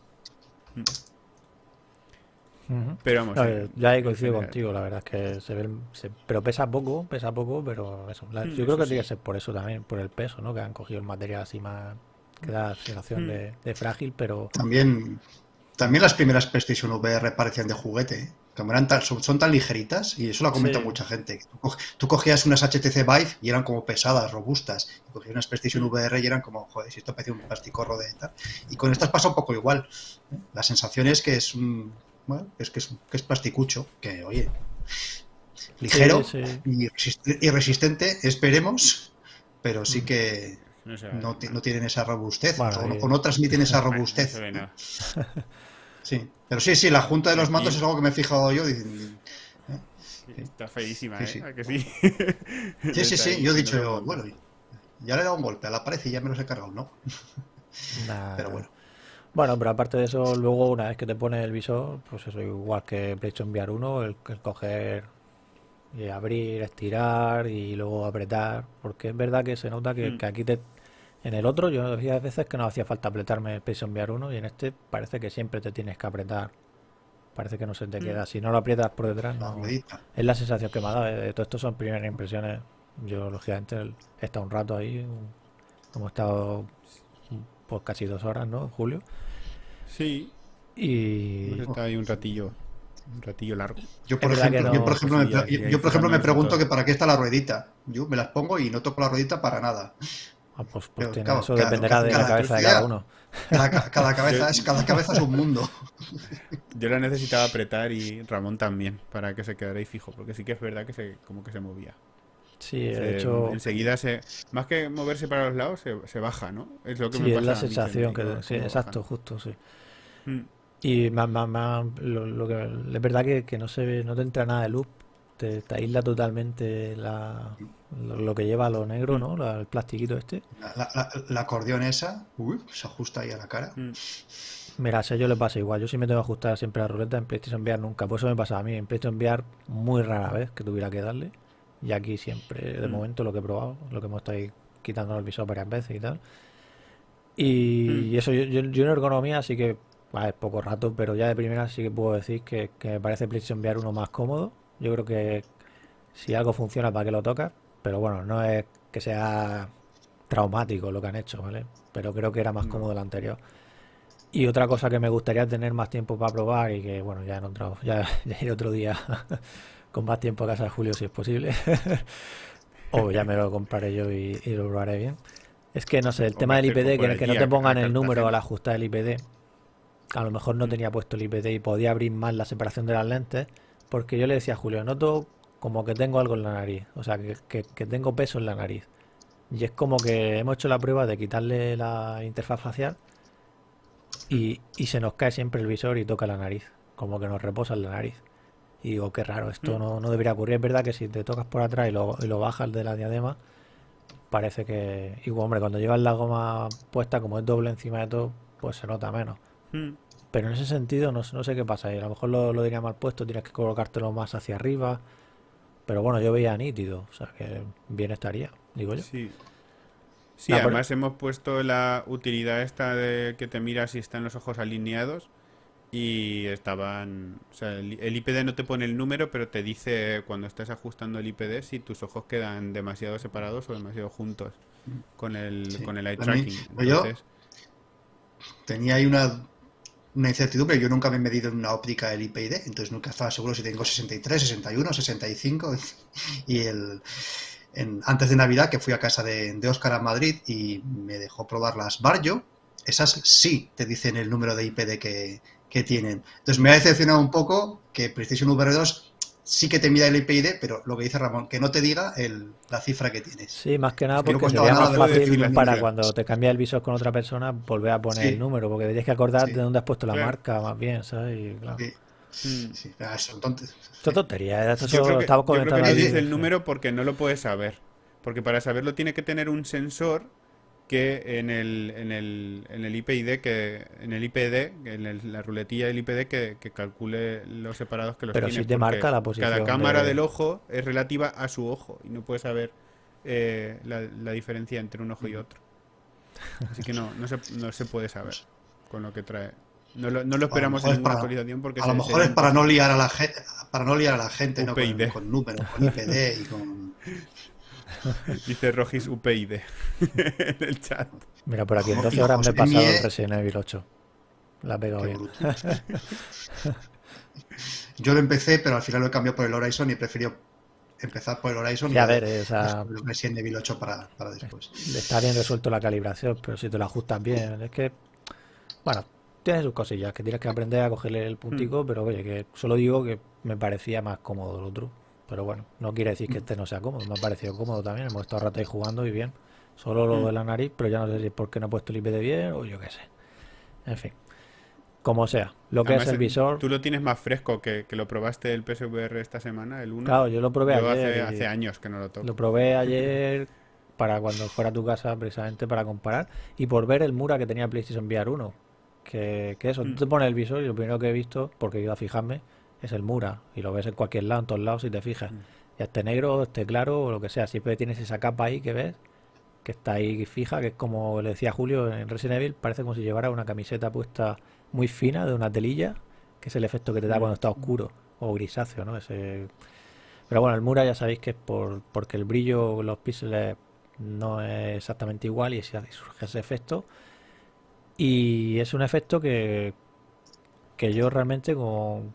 Pero vamos, No, sí, eh, ya he coincido general. contigo, la verdad es que se ve, se- pero pesa poco, pesa poco, pero eso. la- Mm, yo creo eso que tiene que ser por eso también, por el peso, ¿no? Que han cogido el material así más, que da sensación Mm. de, de frágil, pero También, también las primeras PlayStation VR parecían de juguete, ¿eh? Como eran tan- son, son tan ligeritas, y eso lo ha comentado Sí. mucha gente. Tú, co- tú cogías unas HTC Vive y eran como pesadas, robustas. Y cogías unas PlayStation VR y eran como, joder, si esto parece un plasticorro de tal. Y con estas pasa un poco igual. ¿eh? La sensación es que es un. Bueno, es que es, que es plasticucho, que oye. Ligero Sí, sí. Y, resist- y resistente, esperemos, pero sí que No, no, tienen esa robustez, Bueno, o, no transmiten esa robustez. Sí, pero sí, sí, la junta de los mandos es algo que me he fijado yo. y- Está feísima, Sí, ¿eh? sí. ¿A que sí? Sí, sí, yo he dicho, bueno, ya le he dado un golpe a la pared y ya me los he cargado, ¿no? Nah. Pero bueno. Bueno, pero aparte de eso, luego una vez que te pones el visor, pues eso, igual que PlayStation VR 1, el, el coger y abrir, estirar y luego apretar, porque es verdad que se nota que, Mm. que aquí te... En el otro yo decía veces que no hacía falta apretarme el PlayStation VR 1 y en este parece que siempre te tienes que apretar. Parece que no se te Mm. queda. Si no lo aprietas por detrás, no... Es la sensación que me ha dado. eh, Todo esto son primeras impresiones. Yo, lógicamente, he estado un rato ahí. Hemos estado pues casi dos horas, ¿no, Julio? Sí, Y estado ahí un ratillo, un ratillo largo. Yo, por ejemplo, yo, por ejemplo, me, sí, ya- pre- yo- ya yo, por ejemplo, me fijándonos en pregunto que para qué está la ruedita. Yo me las pongo y no toco la ruedita para nada. ah, pues, pues Pero, tiene- claro, eso cada- dependerá de la cada cabeza de cada uno. Cada, ca- cada cabeza es, cada cabeza es un mundo. Yo la necesitaba apretar y Ramón también, para que se quedara ahí fijo, porque sí que es verdad que se, como que se movía. Sí, de Se- hecho, enseguida se, más que moverse para los lados, se, se baja, ¿no? Es lo que sí, me es pasa la a sensación que... Sí, exacto, bajan. justo, sí. Mm. Y más, más, más, lo, lo que, es verdad que, que no se ve, no te entra nada de luz. Te, te aísla totalmente la, lo, lo que lleva lo negro, ¿no? La- el plastiquito este. La, la- la- la acordeón esa, uy, se ajusta ahí a la cara. Mm. Mira, a yo le pasa igual. Yo sí me tengo que ajustar siempre la ruleta en PlayStation VR nunca. Por eso me pasa a mí. En PlayStation VR muy rara vez que tuviera que darle. Y aquí siempre, de Mm. momento, lo que he probado, lo que hemos estado quitando el visor varias veces y tal. Y Mm. eso, yo, yo, yo en ergonomía sí que, ver, poco rato, pero ya de primera sí que puedo decir que, que me parece PlayStation VR uno más cómodo. Yo creo que si algo funciona, ¿para qué lo tocas? Pero bueno, no es que sea traumático lo que han hecho, ¿vale? Pero creo que era más No. cómodo el anterior. Y otra cosa que me gustaría tener más tiempo para probar y que, bueno, ya en otro, ya, ya iré otro día con más tiempo a casa de Julio si es posible. o ya me lo compraré yo y, y lo probaré bien. Es que, no sé, el O tema del IPD, que, que no te pongan el número al ajustar el IPD. A lo mejor no tenía puesto el IPD y podía abrir más la separación de las lentes. Porque yo le decía a Julio, noto como que tengo algo en la nariz. O sea, que, que- que tengo peso en la nariz. Y es como que hemos hecho la prueba de quitarle la interfaz facial y, y se nos cae siempre el visor y toca la nariz. Como que nos reposa en la nariz. Y digo, qué raro, esto Mm. no, no debería ocurrir. Es verdad que si te tocas por atrás y lo, y lo bajas de la diadema, parece que... Igual, hombre, cuando llevas la goma puesta, como es doble encima de todo, pues se nota menos. Mm. Pero en ese sentido no, sé- no sé qué pasa. ahí. A lo mejor lo, lo diría mal puesto, tienes que colocártelo más hacia arriba. Pero bueno, yo veía nítido, o sea que bien estaría, digo yo. Sí. Sí, pero- además hemos puesto la utilidad esta de que te mira si están los ojos alineados y estaban... O sea, el, el IPD no te pone el número, pero te dice cuando estás ajustando el IPD si tus ojos quedan demasiado separados o demasiado juntos con el, Sí. con el eye tracking. yo- Entonces, Tenía ahí una, una incertidumbre. Yo nunca me he medido en una óptica el IPID, entonces nunca estaba seguro si tengo 63, 61, 65. Y el, en- antes de Navidad, que fui a casa de, de Óscar a Madrid y me dejó probar las Barjo, esas sí te dicen el número de IPD que, que tienen. Entonces me ha decepcionado un poco que PlayStation VR 2 sí que te mida el IPID, pero lo que dice Ramón, que no te diga el- la cifra que tienes. Sí, más que nada no porque sería más de fácil para cuando te cambias el visor con otra persona volver a poner Sí. el número, porque tienes que acordarte Sí. de dónde has puesto la Claro. marca, más bien, ¿sabes? Y, claro. Sí, mm, sí, ah, eso, entonces, Esto es tontería, esto yo creo que, yo creo que no dice el número porque no lo puedes saber. Porque para saberlo tiene que tener un sensor que en el, en el, en el IPID, que, en el IPD, en el- la ruletilla del IPD que, que calcule los separados que los Pero tiene. sí te marca la posición Cada cámara de- del ojo es relativa a su ojo y no puedes saber eh, la, la diferencia entre un ojo y otro. Así que no, no se, no se puede saber con lo que trae. No lo, no lo esperamos en ninguna para- actualización porque A lo mejor es para no liar a la gente, para no liar a la gente, ¿no? Con, UPyD. con números, con IPD y con. Dice Rogis UPyD en el chat. Mira, por aquí en Ojo, 12 horas me he pasado el Resident Evil 8. La he pegado bien. Yo lo empecé, pero al final lo he cambiado por el Horizon y he preferido empezar por el Horizon Ya, a y ver, o sea, el Resident Evil 8 para, para después. está bien resuelto la calibración, pero si te lo ajustas bien, es que, bueno, tiene sus cosillas, que tienes que aprender a cogerle el puntico, pero oye, que solo digo que me parecía más cómodo el otro. Pero bueno, no quiere decir que este no sea cómodo, me ha parecido cómodo también, hemos estado rato ahí jugando y bien. Solo lo de la nariz, pero ya no sé si es porque no he puesto el IPD bien o yo qué sé. En fin, como sea, lo que Además, es el visor, Tú lo tienes más fresco que, que lo probaste el PSVR esta semana, el 1. claro, yo lo probé Yo ayer. hace años que no lo toco. Lo probé ayer para cuando fuera a tu casa precisamente para comparar y por ver el Mura que tenía PlayStation VR 1. Que, que eso, tú Mm. te pones el visor y lo primero que he visto, porque he ido a fijarme, es el Mura. Y lo ves en cualquier lado, en todos lados, si te fijas. Mm. Ya esté negro, esté claro o lo que sea. Siempre tienes esa capa ahí que ves, que está ahí fija, que es como le decía Julio en Resident Evil, parece como si llevara una camiseta puesta muy fina de una telilla, que es el efecto que te da Mm. cuando está oscuro o grisáceo, ¿no? Ese, pero bueno, el Mura ya sabéis que es por, porque el brillo, los píxeles no es exactamente igual y surge ese efecto. Y es un efecto que, que yo realmente con...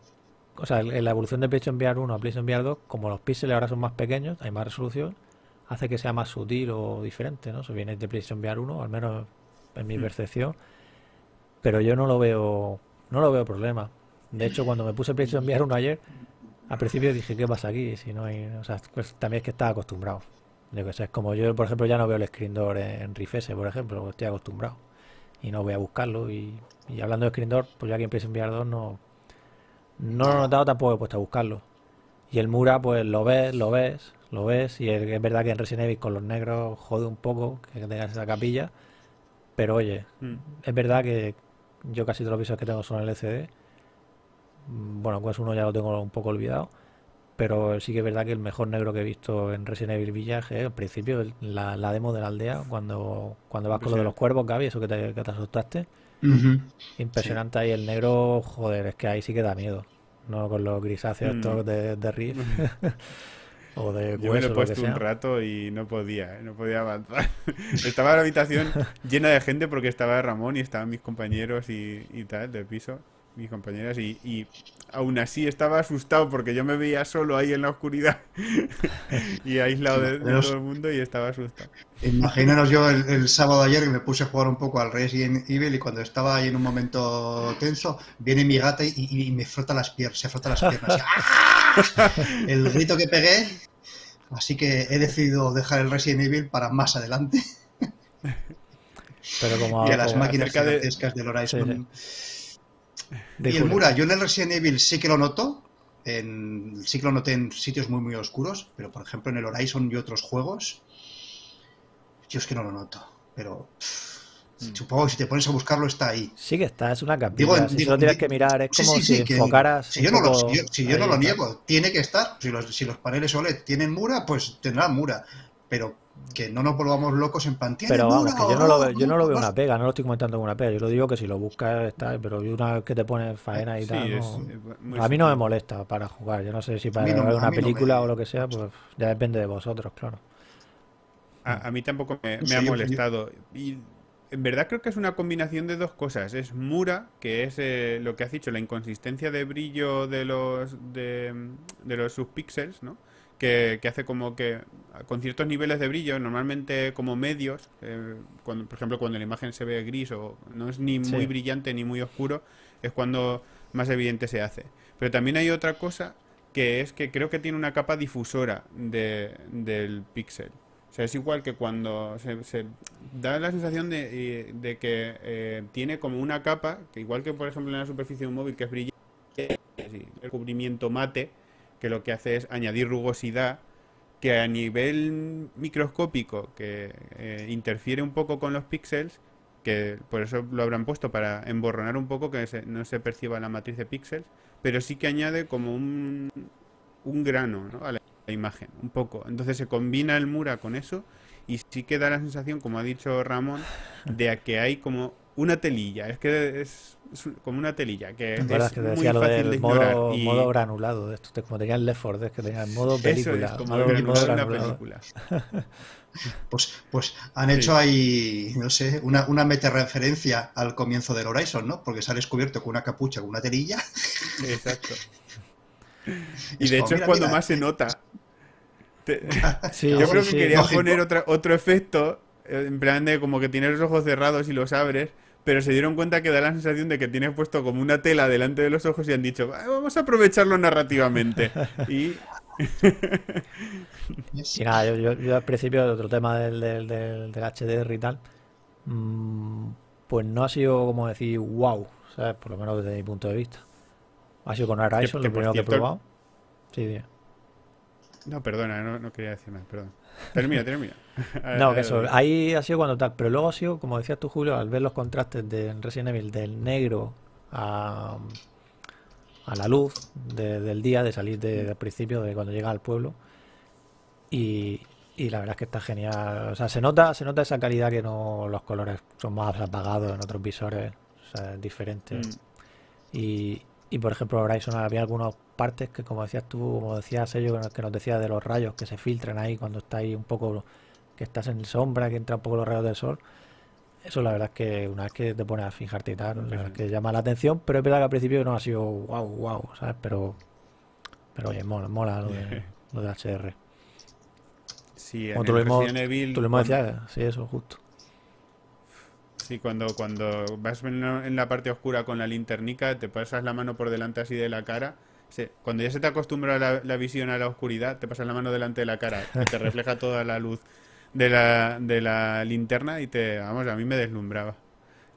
O sea, en la evolución de PlayStation VR 1 a PlayStation VR 2, como los píxeles ahora son más pequeños, hay más resolución, hace que sea más sutil o diferente, ¿no? Eso viene de PlayStation VR 1, al menos en mi Mm. percepción. Pero yo no lo veo, no lo veo problema. De hecho, cuando me puse PlayStation VR 1 ayer, al principio dije, ¿qué pasa aquí? Si no hay, o sea, pues también es que estaba acostumbrado. Yo que sé, es como yo, por ejemplo, ya no veo el screen door en, en Rifese, por ejemplo, estoy acostumbrado. Y no voy a buscarlo. Y, y hablando de screen door, pues ya aquí en PlayStation VR 2 no, no lo he notado, tampoco he puesto a buscarlo. Y el Mura, pues lo ves, lo ves, lo ves. Y es, verdad que en Resident Evil con los negros jode un poco que tengas esa capilla. Pero oye, Mm. es verdad que yo casi todos los visores que tengo son LCD. Mm, Bueno, pues uno ya lo tengo un poco olvidado. Pero sí que es verdad que el mejor negro que he visto en Resident Evil Village es al principio, la, la demo de la aldea, cuando, cuando vas con lo de los cuervos, Gaby, eso que te, que te asustaste. Impresionante ahí el negro, joder, es que ahí sí que da miedo. No con los grisáceos Mm. estos de, de Riff o de Yo me hueso, lo he lo puesto un rato y no podía, no podía avanzar. estaba la habitación llena de gente porque estaba Ramón y estaban mis compañeros y, y tal, de piso, mis compañeras, y, y aún así estaba asustado porque yo me veía solo ahí en la oscuridad y aislado de, todo el mundo y estaba asustado. Imaginaros yo el, el sábado ayer que me puse a jugar un poco al Resident Evil y cuando estaba ahí en un momento tenso, viene mi gata y, y- y me frota las piernas, se frota las piernas. ¡Ah! El grito que pegué, así que he decidido dejar el Resident Evil para más adelante Pero como y a las como- máquinas de- del Horizon. De Y el. Mura, yo en el Resident Evil sí que lo noto, en, sí que lo noté en sitios muy muy oscuros, pero por ejemplo en el Horizon y otros juegos, yo es que no lo noto, pero pff, Mm. supongo que si te pones a buscarlo está ahí. Sí que está, es una capilla. Digo, si digo, tienes que mirar, es Sí, como sí, si que- enfocaras Si yo no lo, poco si yo, si yo no ahí lo y tal. niego, tiene que estar. Si los, si los paneles OLED tienen Mura, pues tendrán Mura. Pero que no nos volvamos locos en plan. "¿Tiene Pero vamos, que yo no lo, yo no lo veo una pega, no lo estoy comentando como una pega. Yo lo digo que si lo buscas está, pero una vez que te pones faena y Sí, tal, es- no- a mí no me molesta para jugar. Yo no sé si para no- ver una no película me- o lo que sea, pues ya depende de vosotros, claro. A, a mí tampoco me, me Sí, ha molestado. Y en verdad creo que es una combinación de dos cosas. Es Mura, que es eh, lo que has dicho, la inconsistencia de brillo de los de, de los subpíxeles, ¿no? Que, que hace como que con ciertos niveles de brillo, normalmente como medios, eh, cuando, por ejemplo cuando la imagen se ve gris o no es ni muy Sí. brillante ni muy oscuro, es cuando más evidente se hace. Pero también hay otra cosa que es que creo que tiene una capa difusora de- del píxel. O sea, es igual que cuando se, se da la sensación de, de que eh, tiene como una capa, que igual que por ejemplo en la superficie de un móvil que es brillante, el cubrimiento mate, que lo que hace es añadir rugosidad, que a nivel microscópico, que eh, interfiere un poco con los píxeles, que por eso lo habrán puesto para emborronar un poco que se- no se perciba la matriz de píxeles, pero sí que añade como un, un grano ¿no? a la, imagen, un poco. Entonces se combina el Mura con eso y sí que da la sensación, como ha dicho Ramón, de que hay como una telilla. Es que es como una telilla, que ¿Te acuerdas es que muy fácil de del ignorar. modo, y modo granulado de esto? de- Como tenía el Left 4 Dead, que tenía el modo eso película. es como modo- el modo granulado de una película. Pues, pues han Sí. hecho ahí, no sé, una, una meta-referencia al comienzo del Horizon, ¿no? Porque se ha descubierto con una capucha, con una telilla. Exacto. Y Es de como, hecho es cuando mira. más se nota. Sí, Yo sí, creo que Lógico. poner otra, otro efecto, en plan de como que tienes los ojos cerrados y los abres, pero se dieron cuenta que da la sensación de que tienes puesto como una tela delante de los ojos y han dicho, "Ah, vamos a aprovecharlo narrativamente. Y Y nada, yo, yo, yo al principio, otro tema del, del, del, del HDR y tal, mm, pues no ha sido como decir wow, ¿sabes? Por lo menos desde mi punto de vista. Ha sido con Horizon, que lo primero que he probado. Sí, sí. No, perdona, no, no quería decir nada, perdón. Termina, termina. No, que eso, ahí ha sido cuando tal, pero luego ha sido, como decías tú, Julio, al ver los contrastes de Resident Evil del negro a, a la luz de- del día, de salir de- del principio, de cuando llega al pueblo. Y, y la verdad es que está genial. O sea, se nota, se nota esa calidad que no los colores son más apagados en otros visores, o sea, es diferente. Mm, Y, y por ejemplo, Horizon había algunas partes que, como decías tú, como decías ellos, que nos decía de los rayos que se filtran ahí cuando está ahí un poco, que estás en sombra, que entra un poco los rayos del sol. Eso la verdad es que una vez que te pones a fijarte y tal, la verdad es que llama la atención, pero es verdad que al principio no ha sido wow, wow, ¿sabes? Pero, pero oye, mola, mola lo de, lo de HR. Sí, en Como tú el lo mismo, tú lo mismo decías, sí, eso, justo. Sí, cuando, cuando vas en, la parte oscura con la linternica, te pasas la mano por delante así de la cara. cuando ya se te acostumbra la, la visión a la oscuridad, te pasas la mano delante de la cara, que te refleja toda la luz de la, de la linterna y te, vamos, a mí me deslumbraba,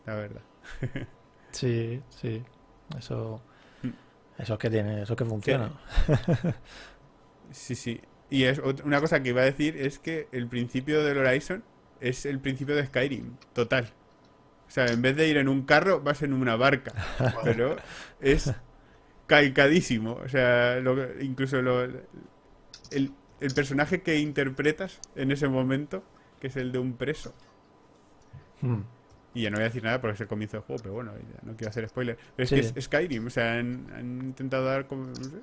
la verdad. Sí, sí. Eso, Mm. eso es que tiene, eso es que funciona. Sí, sí. Y es una cosa que iba a decir es que el principio del Horizon es el principio de Skyrim, total. O sea, en vez de ir en un carro, vas en una barca. Pero es calcadísimo. O sea, lo que- incluso lo- el, el personaje que interpretas en ese momento, que es el de un preso. Mm. Y ya no voy a decir nada porque es el comienzo del juego, pero bueno, ya no quiero hacer spoiler. Pero es que es Skyrim, o sea, han, han intentado dar como, no sé,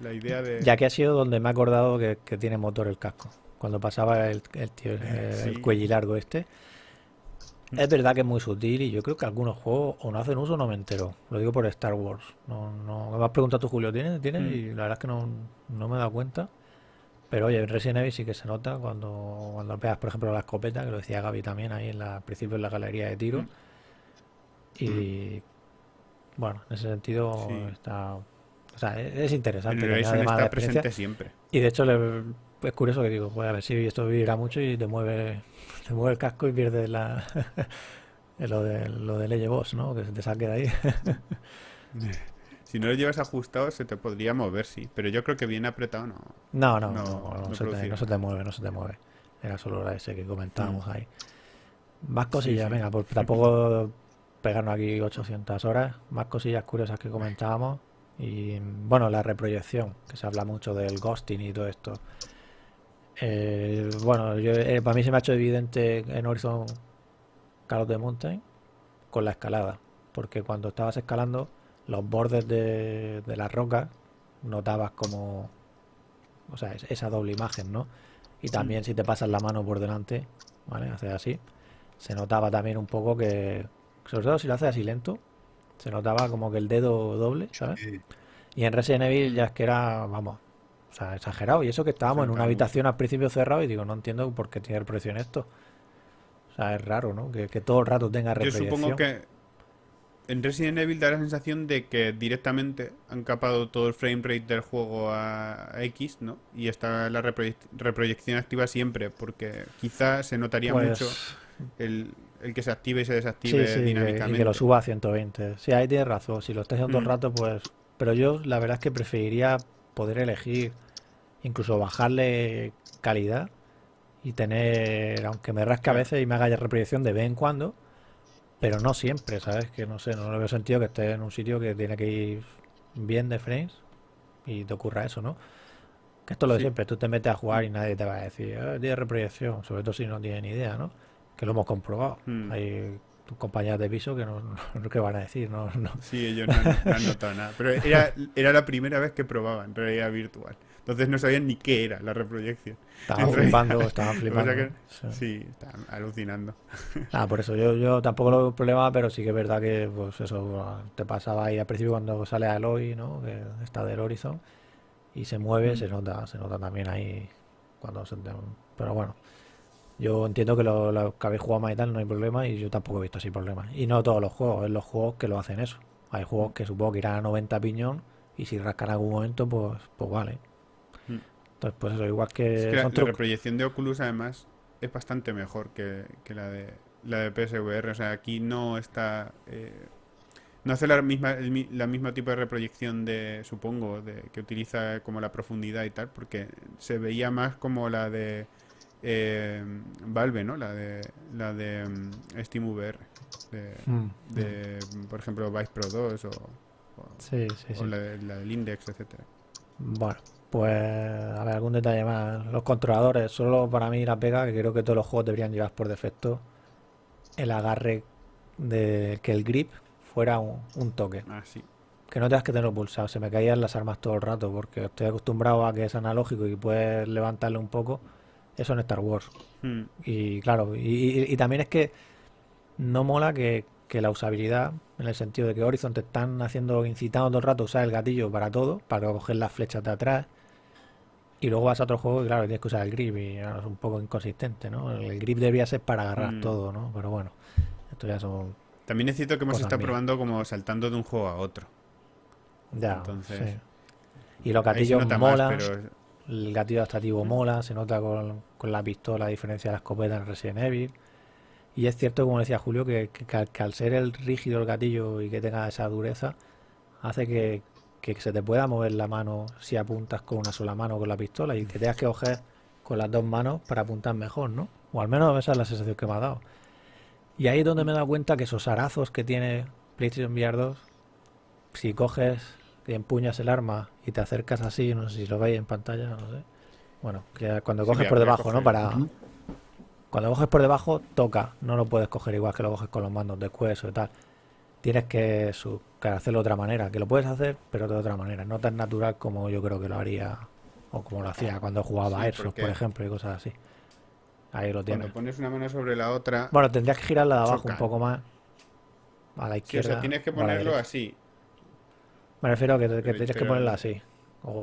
la idea de... Ya que ha sido donde me he acordado que, que tiene motor el casco. Cuando pasaba el, el tío, el, Sí. el cuello largo este. Es verdad que es muy sutil y yo creo que algunos juegos o no hacen uso o no me entero. Lo digo por Star Wars. No, no, me has preguntado tú, Julio, ¿tiene? ¿Tiene? Mm. Y la verdad es que no, no me he dado cuenta. Pero oye, en Resident Evil sí que se nota cuando, cuando pegas, por ejemplo, la escopeta, que lo decía Gaby también ahí en la, al principio en la galería de tiro. Mm. Y bueno, en ese sentido Sí. está... O sea, es, es El interesante. que Horizon está experiencia. presente siempre. Y de hecho le- es curioso que digo, pues a ver si esto vibra mucho y te mueve, te mueve el casco y pierdes la lo de lo de ley boss, ¿no? Que se te saque de ahí. Si no lo llevas ajustado, se te podría mover, sí. Pero yo creo que bien apretado no. No, no, No, no, no no se te, no se te mueve, no se te mueve. Era solo la ese que comentábamos ahí. Más cosillas, sí. venga, pues tampoco pegarnos aquí 800 horas. Más cosillas curiosas que comentábamos. Y bueno, la reproyección, que se habla mucho del ghosting y todo esto. Eh, bueno, yo, eh, para mí se me ha hecho evidente en Horizon Call of the Mountain con la escalada, porque cuando estabas escalando los bordes de, de las rocas notabas como, o sea, es- esa doble imagen, ¿no? Y también si te pasas la mano por delante, ¿vale? Haces así, se notaba también un poco que, sobre todo si lo haces así lento, se notaba como que el dedo doble, ¿sabes? Sí. Y en Resident Evil ya es que era, vamos, o sea, exagerado. Y eso que estábamos en una habitación al principio cerrado y digo, no entiendo por qué tiene reproyección esto. O sea, es raro, ¿no? Que, que todo el rato tenga Yo reproyección. supongo que en Resident Evil da la sensación de que directamente han capado todo el frame rate del juego a X, ¿no? Y está la reproyec- reproyección activa siempre, porque quizá se notaría Pues, mucho el, el que se active y se sí, desactive sí, que- y dinámicamente. que lo suba a 120. Sí, ahí tienes razón. Si lo estás haciendo todo el Mm. rato, pues... Pero yo la verdad es que preferiría poder elegir, incluso bajarle calidad y tener, aunque me rasque a veces y me haga ya reproyección de vez en cuando, pero no siempre, ¿sabes? Que no sé, no le veo sentido que esté en un sitio que tiene que ir bien de frames y te ocurra eso, ¿no? Que esto es lo de Sí. siempre, tú te metes a jugar y nadie te va a decir, "Ah, tiene reproyección, sobre todo si no tienen ni idea, ¿no? Que lo hemos comprobado. Mm. Hay tus compañeras de piso que no, no, ¿qué van a decir, no, no. Sí, ellos no, han- no han notado nada. Pero era, era la primera vez que probaban realidad virtual. Entonces no sabían ni qué era la reproyección. Estaban flipando, estaban O sea flipando. que- sí. sí, estaban alucinando. Ah, por eso yo, yo tampoco lo veo problema, pero sí que es verdad que pues eso te pasaba ahí al principio cuando sale Aloy, ¿no? Que está del Horizon y se mueve, Mm. se nota, se nota también ahí cuando se Pero bueno, yo entiendo que lo, lo que habéis jugado más y tal no hay problema y yo tampoco he visto así problemas. Y no todos los juegos, es los juegos que lo hacen eso. Hay juegos que supongo que irán a 90 piñón y si rascan en algún momento, pues, pues vale. Mm. Entonces, pues eso, igual que Es que la, la reproyección de Oculus además es bastante mejor que, que la de la de PSVR. O sea, aquí no está... eh, no hace la misma, el, mi- la misma tipo de reproyección de, supongo, de que utiliza como la profundidad y tal, porque se veía más como la de eh, Valve, ¿no? La de la de mm, SteamVR. De, Mm, de, por ejemplo, Vice Pro 2 o, o- Sí, sí, o sí. la, de- la del Index, etcétera. Bueno, pues a ver, algún detalle más. Los controladores, solo para mí la pega, que creo que todos los juegos deberían llevar por defecto el agarre de que el grip fuera un, un toque. Ah, sí. Que no tengas que tenerlo pulsado. Se me caían las armas todo el rato porque estoy acostumbrado a que es analógico y puedes levantarle un poco. Eso en Star Wars. Mm, Y claro, y, y- y también es que no mola que, que la usabilidad, en el sentido de que Horizon te están haciendo, incitando todo el rato a usar el gatillo para todo, para coger las flechas de atrás, y luego vas a otro juego y claro, tienes que usar el grip y claro, es un poco inconsistente, ¿no? El grip debería ser para agarrar Mm. todo, ¿no? Pero bueno, esto ya son... También es cierto que hemos estado mías. probando como saltando de un juego a otro. Ya, Entonces, sí. Y los gatillos molan, pero el gatillo adaptativo mola, se nota con, con la pistola a diferencia de la escopeta en Resident Evil. Y es cierto, como decía Julio, que, que al ser el rígido el gatillo y que tenga esa dureza, hace que, que se te pueda mover la mano si apuntas con una sola mano con la pistola y que tengas que coger con las dos manos para apuntar mejor, ¿no? O al menos esa es la sensación que me ha dado. Y ahí es donde me he dado cuenta que esos arazos que tiene PlayStation VR 2, si coges y empuñas el arma y te acercas así, no sé si lo veis en pantalla, no sé. Bueno, que cuando coges por debajo, ¿no? Para, cuando coges por debajo, toca. No lo puedes coger igual que lo coges con los mandos de hueso y tal. Tienes que, su- que hacerlo de otra manera. Que lo puedes hacer, pero de otra manera. No tan natural como yo creo que lo haría. O como lo hacía cuando jugaba Sí, Airsoft, porque- por ejemplo, y cosas así. Ahí lo cuando tienes. pones una mano sobre la otra, Bueno, tendrías que girarla de abajo un chocan. poco más. A la sí, o izquierda. sea, tienes que ponerlo así. Me refiero a que, que tienes que ponerla así. O,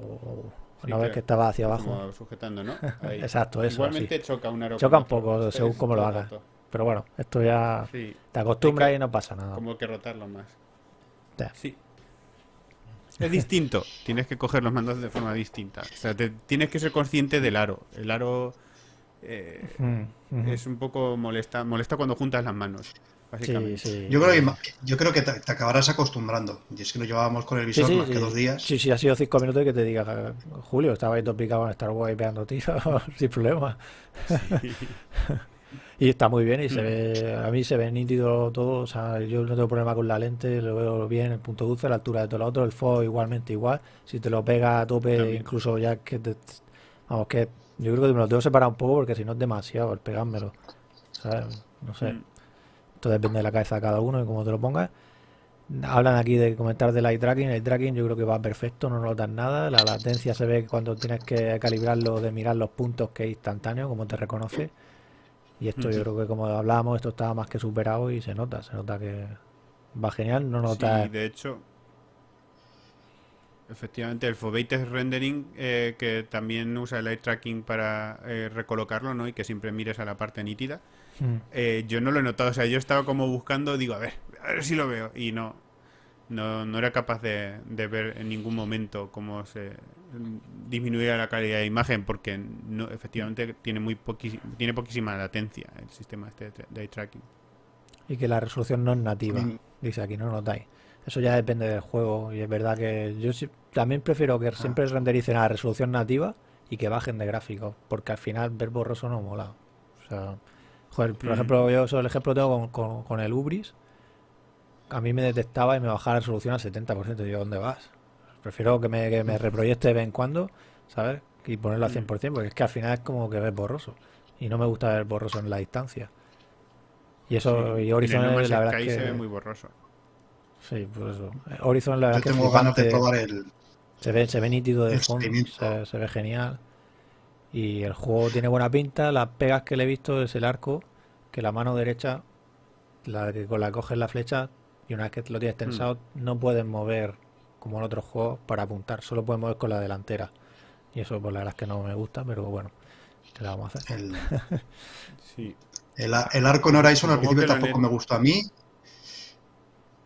Sí, ves claro, que estaba hacia abajo. Como sujetando, ¿no? Ahí. Exacto, eso, Igualmente choca un aro Choca un poco, otro. según Es cómo lo hagas. Pero bueno, esto ya te acostumbras que- y no pasa nada. como que rotarlo más. Sí. Es distinto. tienes que coger los mandos de forma distinta. O sea, te- tienes que ser consciente del aro. El aro eh, Mm, es un poco molesta, molesta cuando juntas las manos, básicamente. Sí, sí. Yo creo que, yo creo que te, te acabarás acostumbrando. Y es que no llevábamos con el visor sí, más que dos días. Sí, sí, ha sido cinco minutos y que te diga, Julio, estaba ahí todo picado en Star Wars y pegando tiros sin problema. Y está muy bien y se ve, a mí se ve nítido todo, o sea, yo no tengo problema con la lente, lo veo bien, el punto dulce, la altura de todo lo otro, el FO igualmente igual, si te lo pega a tope, También. incluso ya que te, vamos, que Yo creo que me lo tengo que separar un poco porque si no es demasiado el pegármelo. ¿Sabes? No sé. Mm. Esto depende de la cabeza de cada uno y cómo te lo pongas. Hablan aquí de comentar del eye tracking. El tracking yo creo que va perfecto, no notas nada. La latencia se ve cuando tienes que calibrarlo de mirar los puntos que es instantáneo, como te reconoce. Y esto yo creo que como hablábamos, esto está más que superado y se nota, se nota que va genial, no notas Sí, de hecho, efectivamente, el Foveated Rendering, eh, que también usa el eye tracking para eh, recolocarlo, ¿no? Y que siempre mires a la parte nítida. Mm. Eh, yo no lo he notado, o sea, yo estaba como buscando, digo, a ver, a ver si lo veo. Y no, no, no era capaz de, de ver en ningún momento cómo se disminuía la calidad de imagen, porque no, efectivamente tiene muy tiene poquísima latencia el sistema este de, eye tracking. y que la resolución no es nativa. Mm. Dice aquí, no notáis. Eso ya depende del juego y es verdad que yo también prefiero que siempre rendericen a la resolución nativa y que bajen de gráficos, porque al final ver borroso no mola. O sea, joder, por Mm. ejemplo, yo eso el ejemplo tengo con, con- con el Ubris. A mí me detectaba y me bajaba la resolución al 70%. Digo, ¿dónde vas? Prefiero que me, que me reproyecte de vez en cuando, ¿sabes? Y ponerlo al Mm. 100%, porque es que al final es como que ves borroso. Y no me gusta ver borroso en la distancia. Y eso, Sí, y en Horizon Man's la verdad Sky es se ve que... muy borroso. Sí, por eso. Horizon la verdad Yo es que es tengo ganas de flipante. probar el, Se ve, se ve nítido de fondo, se ve genial. Y el juego tiene buena pinta. Las pegas que le he visto es el arco, que la mano derecha, la que con la coges la flecha, y una vez que lo tienes tensado, no puedes mover como en otros juegos para apuntar, solo puedes mover con la delantera. Y eso, pues la verdad es que no me gusta, pero bueno, ¿qué le vamos a hacer? el, Sí. el, el arco en Horizon al principio tampoco me gustó a mí.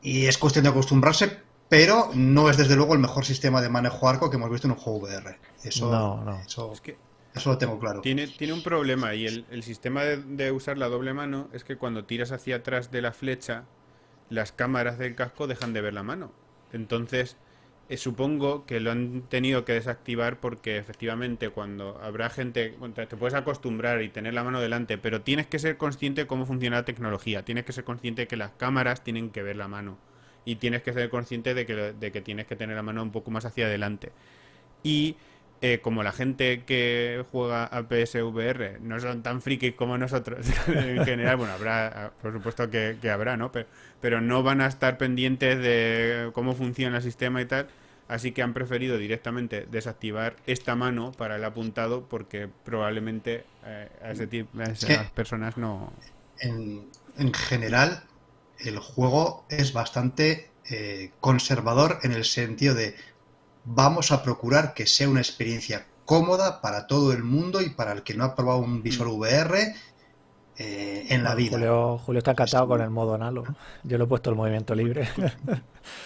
Y es cuestión de acostumbrarse, pero no es desde luego el mejor sistema de manejo arco que hemos visto en un juego VR. Eso, No, no. eso, Es que eso lo tengo claro. Tiene, tiene un problema y el, el sistema de, de usar la doble mano es que cuando tiras hacia atrás de la flecha, las cámaras del casco dejan de ver la mano. Entonces, eh, supongo que lo han tenido que desactivar porque efectivamente cuando habrá gente, te puedes acostumbrar y tener la mano delante, pero tienes que ser consciente de cómo funciona la tecnología, tienes que ser consciente de que las cámaras tienen que ver la mano y tienes que ser consciente de que, de que tienes que tener la mano un poco más hacia adelante. Y eh, como la gente que juega a PSVR no son tan frikis como nosotros en general, bueno, habrá, por supuesto que, que habrá, ¿no? Pero, pero no van a estar pendientes de cómo funciona el sistema y tal, así que han preferido directamente desactivar esta mano para el apuntado porque probablemente eh, a, ese tipo, a esas que- personas no... En, en general, el juego es bastante eh, conservador en el sentido de vamos a procurar que sea una experiencia cómoda para todo el mundo y para el que no ha probado un visor VR eh, en la vida. Julio, Julio está encantado con el modo analo. Yo le he puesto el movimiento libre.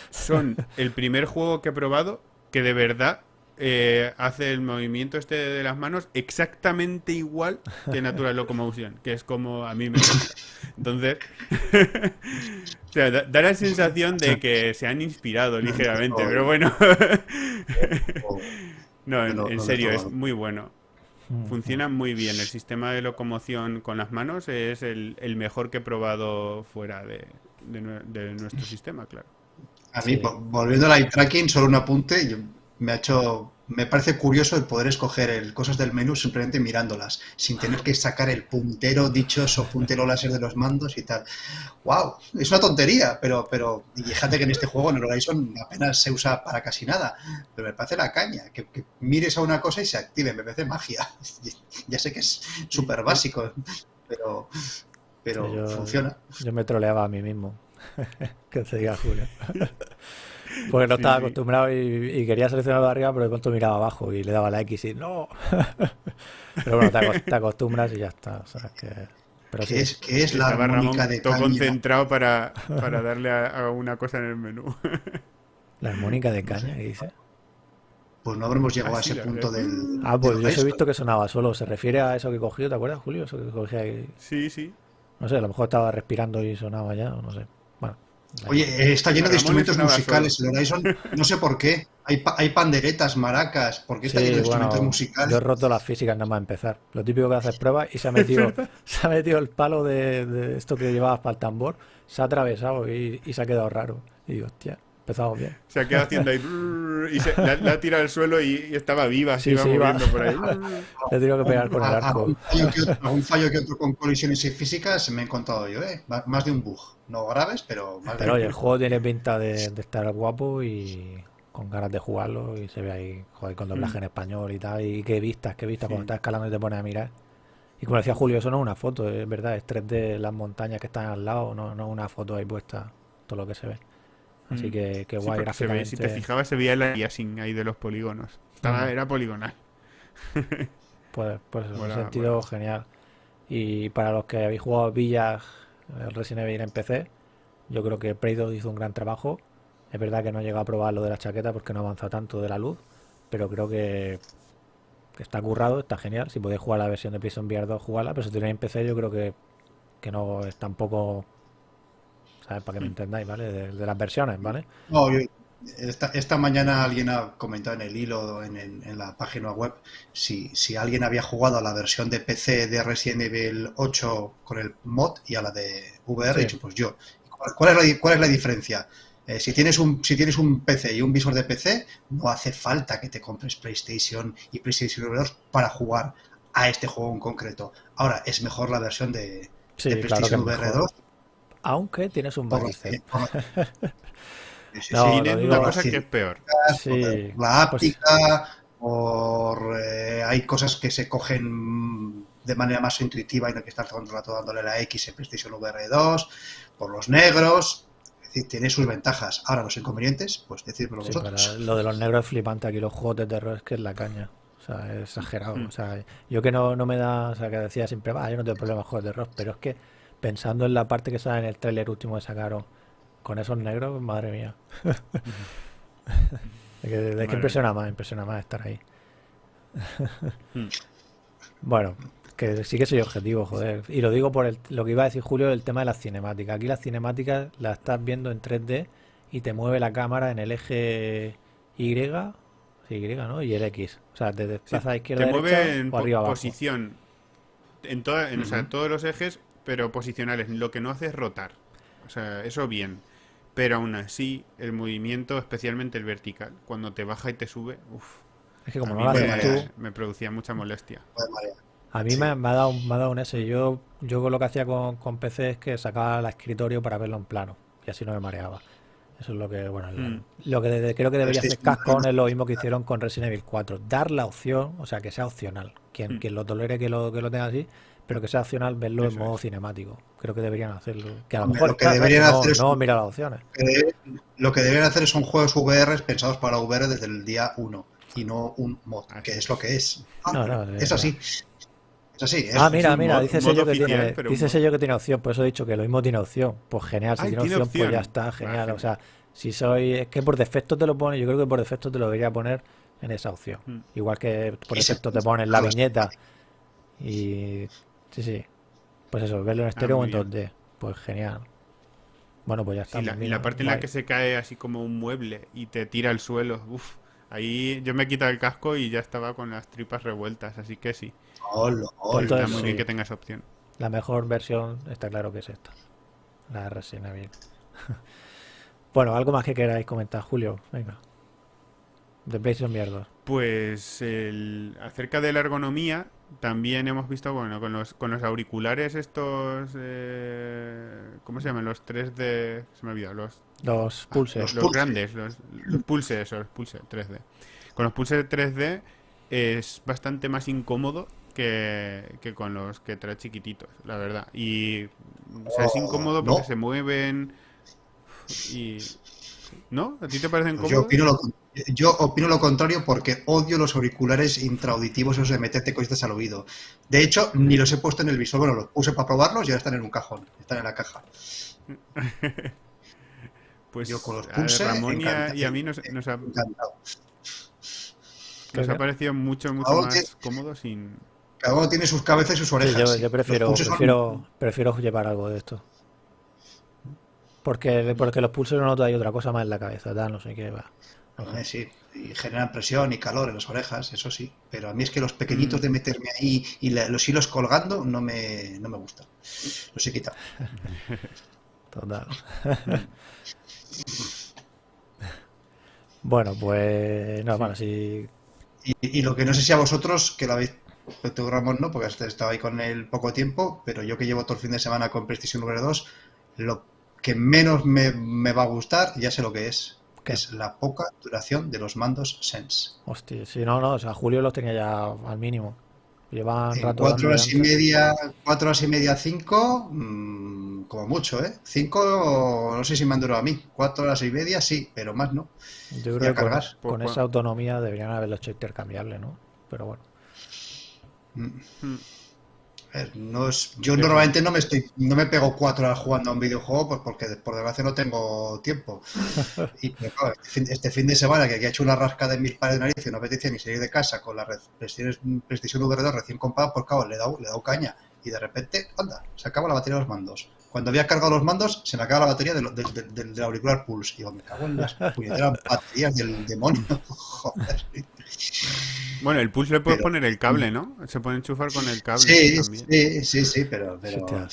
Son el primer juego que he probado que de verdad eh, hace el movimiento este de las manos exactamente igual que Natural Locomotion, que es como a mí me gusta. Entonces, o sea, da, da la sensación de que se han inspirado ligeramente, pero bueno, no, en, serio, es muy bueno. Funciona muy bien. El sistema de locomoción con las manos es el, el mejor que he probado fuera de, de nue- de nuestro sistema, claro. A mí, volviendo al eye tracking, solo un apunte. yo- me ha hecho, me parece curioso el poder escoger el, cosas del menú simplemente mirándolas, sin tener que sacar el puntero dichoso, puntero láser de los mandos y tal. ¡Wow! Es una tontería, pero, pero y fíjate que en este juego, en el Horizon, apenas se usa para casi nada. Pero me parece la caña, que, que mires a una cosa y se active, me parece magia. Ya sé que es súper básico, pero, pero yo- funciona. Yo me troleaba a mí mismo. que se diga Julio. Porque no Sí, estaba acostumbrado y, y quería seleccionarlo de arriba, pero de pronto miraba abajo y le daba la X y ¡no! pero bueno, te, acos- te acostumbras y ya está. o sea, que... Pero sí, Que es, que es la Estaba Ramón armónica de todo caña. concentrado para, para darle a, a una cosa en el menú. la armónica de caña que dice. Pues no habremos llegado Ah, a ese punto del. Ah, pues yo he visto que sonaba solo. ¿Se refiere a eso que cogió? ¿Te acuerdas, Julio? Eso que cogía ahí. Sí, sí. No sé, a lo mejor estaba respirando y sonaba ya, o no sé. Oye, eh, está lleno de instrumentos musicales el Horizon. No sé por qué. Hay, pa- hay panderetas, maracas. ¿Por qué está Sí, lleno de bueno, instrumentos yo he musicales? roto las físicas nada más empezar. Lo típico que haces pruebas y se ha metido, se ha metido el palo de, de esto que llevabas para el tambor, se ha atravesado y, y se ha quedado raro. Y digo, hostia. Empezamos bien. Se ha quedado haciendo ahí brrr, y se, la, la ha tirado al suelo y, y estaba viva, se Sí, iba sí, iba. moviendo por ahí. Le he tenido que pegar con el arco. Algún fallo, que otro, algún fallo que otro con colisiones físicas me he encontrado yo, ¿eh? Más de un bug. No graves, pero más de Pero un oye, el juego tiene pinta de, de estar guapo y con ganas de jugarlo y se ve ahí, joder, con doblaje en español y tal. Y qué vistas, qué vistas Sí. cuando estás escalando y te pones a mirar. Y como decía Julio, eso no es una foto, es verdad, es 3D las montañas que están al lado, no, no es una foto ahí puesta, todo lo que se ve. Así Mm. que, que Sí, guay porque se ve, si te fijabas se veía el aliasing ahí de los polígonos. Estaba, Mm. Era poligonal. Pues, pues en ese Mola, sentido, genial. Y para los que habéis jugado Villas, el Resident Evil en PC, yo creo que Prey 2 hizo un gran trabajo. Es verdad que no he llegado a probar lo de la chaqueta porque no avanza tanto de la luz, pero creo que, que está currado, está genial. Si podéis jugar la versión de PlayStation VR 2, jugarla, pero si tenéis en PC, yo creo que, que no es tampoco, ¿sabes? Para que me Mm. entendáis, ¿vale? De, de las versiones, ¿vale? No, yo- esta, esta mañana alguien ha comentado en el hilo, en, el- en la página web, si, si alguien había jugado a la versión de PC de Resident Evil 8 con el mod y a la de VR, Sí. he dicho, pues yo. ¿Cuál, es la, cuál es la diferencia? Eh, si, tienes un, si tienes un PC y un visor de PC, no hace falta que te compres PlayStation y PlayStation 2 para jugar a este juego en concreto. Ahora, es mejor la versión de, Sí, de claro que es PlayStation VR mejor. 2 Aunque tienes un la- Sí, sí, No, sí. digo- una cosa que es peor. Sí, por la pues- áptica, por eh, hay cosas que se cogen de manera más intuitiva y no hay que estar todo el rato dándole la X en PlayStation VR 2, por los negros, es decir, tiene sus ventajas. Ahora los inconvenientes, pues decírmelo Sí, vosotros. pero lo de los negros es flipante aquí, los juegos de terror es que es la caña. O sea, es exagerado. Mm. O sea, yo que no, no me da, o sea, que decía siempre, va, yo no tengo problema con juegos de terror, pero es que pensando en la parte que sale en el tráiler último que sacaron con esos negros, madre mía. Es que, es que Madre impresiona más, impresiona más estar ahí. Mm. Bueno, que sí que soy objetivo, joder. Y lo digo por el- lo que iba a decir Julio, el tema de las cinemáticas. Aquí las cinemáticas las estás viendo en 3D y te mueve la cámara en el eje Y, Y, ¿no? Y el X. O sea, te Sí, desplaza a izquierda, te derecha mueve en o po- arriba, abajo. posición en, toda, en o sea, Ujú. todos los ejes, pero posicionales. Lo que no hace es rotar. O sea, eso bien. Pero aún así, el movimiento, especialmente el vertical, cuando te baja y te sube, uff, Es que como a no mí lo me- haces me, tú, me producía mucha molestia. A mí Sí. me, me ha dado, un- me ha dado un S. Yo, yo lo que hacía con, con PC es que sacaba el escritorio para verlo en plano y así no me mareaba. Eso es lo que, bueno, Mm. lo que de- creo que debería hacer Capcom es lo mismo que hicieron con Resident Evil 4. Dar la opción, o sea, que sea opcional. Quien, Mm. quien lo tolere que lo, que lo tenga así, pero que sea opcional verlo en modo es. cinemático. Creo que deberían hacerlo. Que a lo mejor lo que claro, deberían no, hacer es no un- mira las opciones. Eh, lo que deberían hacer son juegos VR pensados para VR desde el día 1 y no un mod, Así que es. lo que es. No, no, es es así. Es así. es- Ah, mira, mira, mod- dice sello que tiene, dice sello que tiene opción, por eso he dicho que lo mismo tiene opción. Pues genial, si Ay, tiene tiene opción, pues ya está, genial. O sea, si soy, es que por defecto te lo pone, yo creo que por defecto te lo debería poner en esa opción. Mm. Igual que por defecto te ponen la viñeta y sí, sí. Pues eso, verlo en estéreo o en bien. 2D. Pues genial. Bueno, pues ya está. Sí, la- pues y la parte en la que se cae así como un mueble y te tira al suelo, uff, ahí yo me he quitado el casco y ya estaba con las tripas revueltas, así que sí, Ol, ol. Entonces, está muy bien sí. que tenga esa opción. La mejor versión está claro que es esta. La de Resident Evil. bueno, algo más que queráis comentar, Julio. Venga. De PlayStation VR 2. Pues el, acerca de la ergonomía, también hemos visto, bueno, con los, con los auriculares estos, eh, ¿cómo se llaman? Los 3D, se me ha olvidado, los, Los pulses. los los Pulse. grandes, los, los pulse, esos, pulse 3D. Con los pulse 3D es bastante más incómodo que, que con los que trae chiquititos, la verdad. Y, o sea, es Oh, incómodo porque no. se mueven y... ¿No? ¿A ti te parecen yo, cómodos? opino lo, con- yo opino lo contrario porque odio los auriculares intraauditivos, esos de meterte cositas al oído. De hecho, ni los he puesto en el visor. Bueno, los puse para probarlos y ahora están en un cajón. Están en la caja. Pues yo con los a Pulse, Ramón y a, y a mí nos, nos ha, Encantado. nos ha parecido mucho, mucho Ahora más cómodo sin... Cada uno tiene sus cabezas y sus orejas. yo, sí. yo Los prefiero, son- prefiero, prefiero llevar algo de esto. Porque, porque los pulsos no hay otra cosa más en la cabeza, tal, no sé qué va. No sí, y generan presión y calor en las orejas, eso sí. Pero a mí es que los pequeñitos Mm. de meterme ahí y la- los hilos colgando no me, no me gustan. Los he quitado. Total. Bueno, pues no, bueno, sí. Y, y lo que no sé si a vosotros, que lo habéis Ramón no, porque estaba ahí con el poco tiempo, pero yo que llevo todo el fin de semana con PlayStation VR 2, lo que menos me, me va a gustar, ya sé lo que es, que es la poca duración de los mandos Sense. Hostia, sí, no, no, o sea, Julio los tenía ya al mínimo. Llevan En rato cuatro horas y media, cuatro horas y media, cinco, mm, como mucho, ¿eh? Cinco, no sé si me han durado a mí. Cuatro horas y media, sí, pero más no. Yo creo que con, esa autonomía deberían haberlo hecho intercambiable, ¿no? Pero bueno. Mm. Ver, no es, yo normalmente no me estoy, no me pego cuatro horas jugando a un videojuego pues porque por desgracia no tengo tiempo. Y pero claro, este fin, este fin de semana que aquí he hecho una rasca de mil pares de narices y no apetecía ni salir de casa con la PlayStation, PlayStation VR 2 recién comprada, pues claro, le he dado, le he dado caña. Y de repente, anda, se acaba la batería de los mandos. Cuando había cargado los mandos, se me acaba la batería del, del- del- del- del auricular Pulse. Y digo, me cago en las puñeteras baterías del demonio. Joder. Bueno, el push le puedes Pero- poner el cable, ¿no? Se puede enchufar con el cable Sí, también. sí, sí, sí, pero, pero, una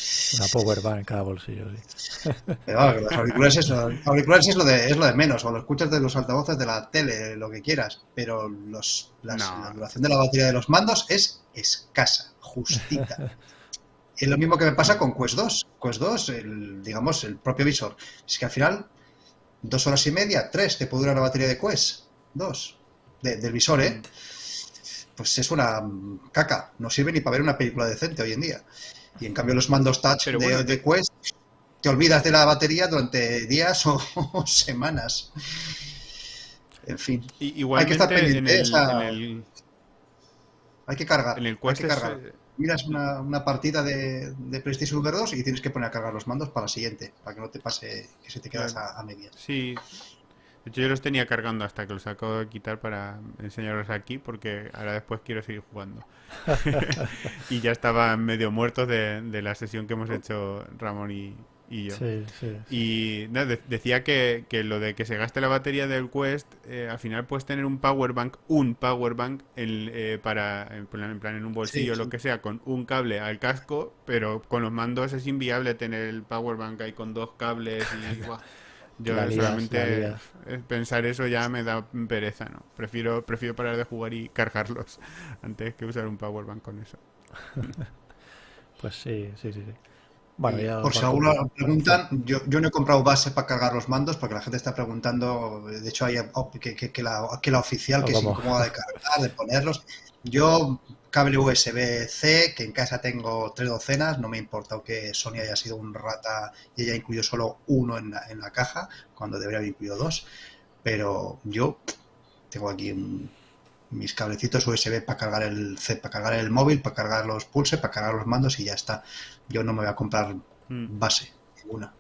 power bank en cada bolsillo, sí. Pero que los auriculares, es, auriculares es, lo de, es lo de menos, o lo escuchas de los altavoces de la tele, lo que quieras, pero los, las- No. la duración de la batería de los mandos es escasa, justita. Y es lo mismo que me pasa con Quest 2. Quest 2, el, digamos, el propio visor. Es que al final, dos horas y media, tres, te puede durar la batería de Quest. Dos. De- del visor, ¿eh? Pues es una mm, caca. No sirve ni para ver una película decente hoy en día. Y en cambio los mandos touch Pero de, bueno, de Quest te olvidas de la batería durante días o, o semanas. En fin, Y, Hay que estar en pendiente, el, esa- en el, hay que cargar. en el hay Quest que es, cargar. eh, miras una, una partida de, de PlayStation VR 2 y tienes que poner a cargar los mandos para la siguiente, para que no te pase que se te quedas a, a medias. Sí. De hecho, yo los tenía cargando hasta que los acabo de quitar para enseñarlos aquí, porque ahora después quiero seguir jugando. y ya estaban medio muertos de, de la sesión que hemos hecho Ramón y, y yo. Sí, sí. Y de- decía que, que lo de que se gaste la batería del Quest, eh, al final puedes tener un power bank, un power bank en- eh, para, en plan, en plan, en un bolsillo o lo que sea, con un cable al casco, pero con los mandos es inviable tener el power bank ahí con dos cables y. Yo La solamente pensar eso ya me da pereza, ¿no? Prefiero, prefiero parar de jugar y cargarlos antes que usar un power bank con eso. Pues sí, sí, sí. sí. Bueno, ya por si alguno preguntan, yo, yo no he comprado base para cargar los mandos porque la gente está preguntando, de hecho hay que, que- que la, que la oficial que es como- incómoda de cargar, de ponerlos. Yo cable USB-C, que en casa tengo tres docenas, no me ha importado que Sony haya sido un rata y haya incluido solo uno en la, en la caja, cuando debería haber incluido dos. Pero yo tengo aquí un- mis cablecitos USB para cargar el C, para cargar el móvil, para cargar los pulse, para cargar los mandos y ya está. Yo no me voy a comprar Mm, base ninguna.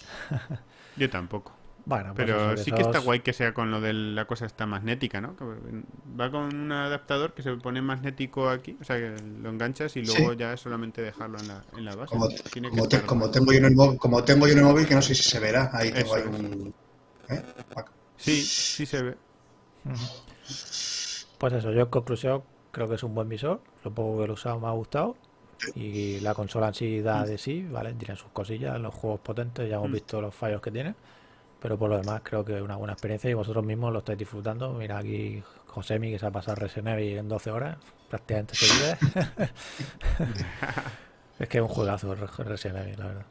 Yo tampoco. Bueno, pues Pero sí que está guay que sea con lo de la cosa esta magnética, ¿no? Que va con un adaptador que se pone magnético aquí, o sea, que lo enganchas y luego Sí. ya es solamente dejarlo en la, en la base. Como, Tiene que como, te- estar como guay. tengo yo en el móvil, como tengo yo en el móvil, que no sé si se verá, ahí tengo Eso un... ¿eh? Sí, sí se ve. Pues eso, yo en conclusión creo que es un buen visor. Lo poco que lo he usado me ha gustado. Y la consola en sí da de sí, ¿vale? Tiene sus cosillas, los juegos potentes, ya hemos Mm. visto los fallos que tiene. Pero por lo demás creo que es una buena experiencia y vosotros mismos lo estáis disfrutando. Mira aquí Josemi que se ha pasado Resident Evil en 12 horas, prácticamente seguidas. es que es un juegazo Resident Evil, la verdad.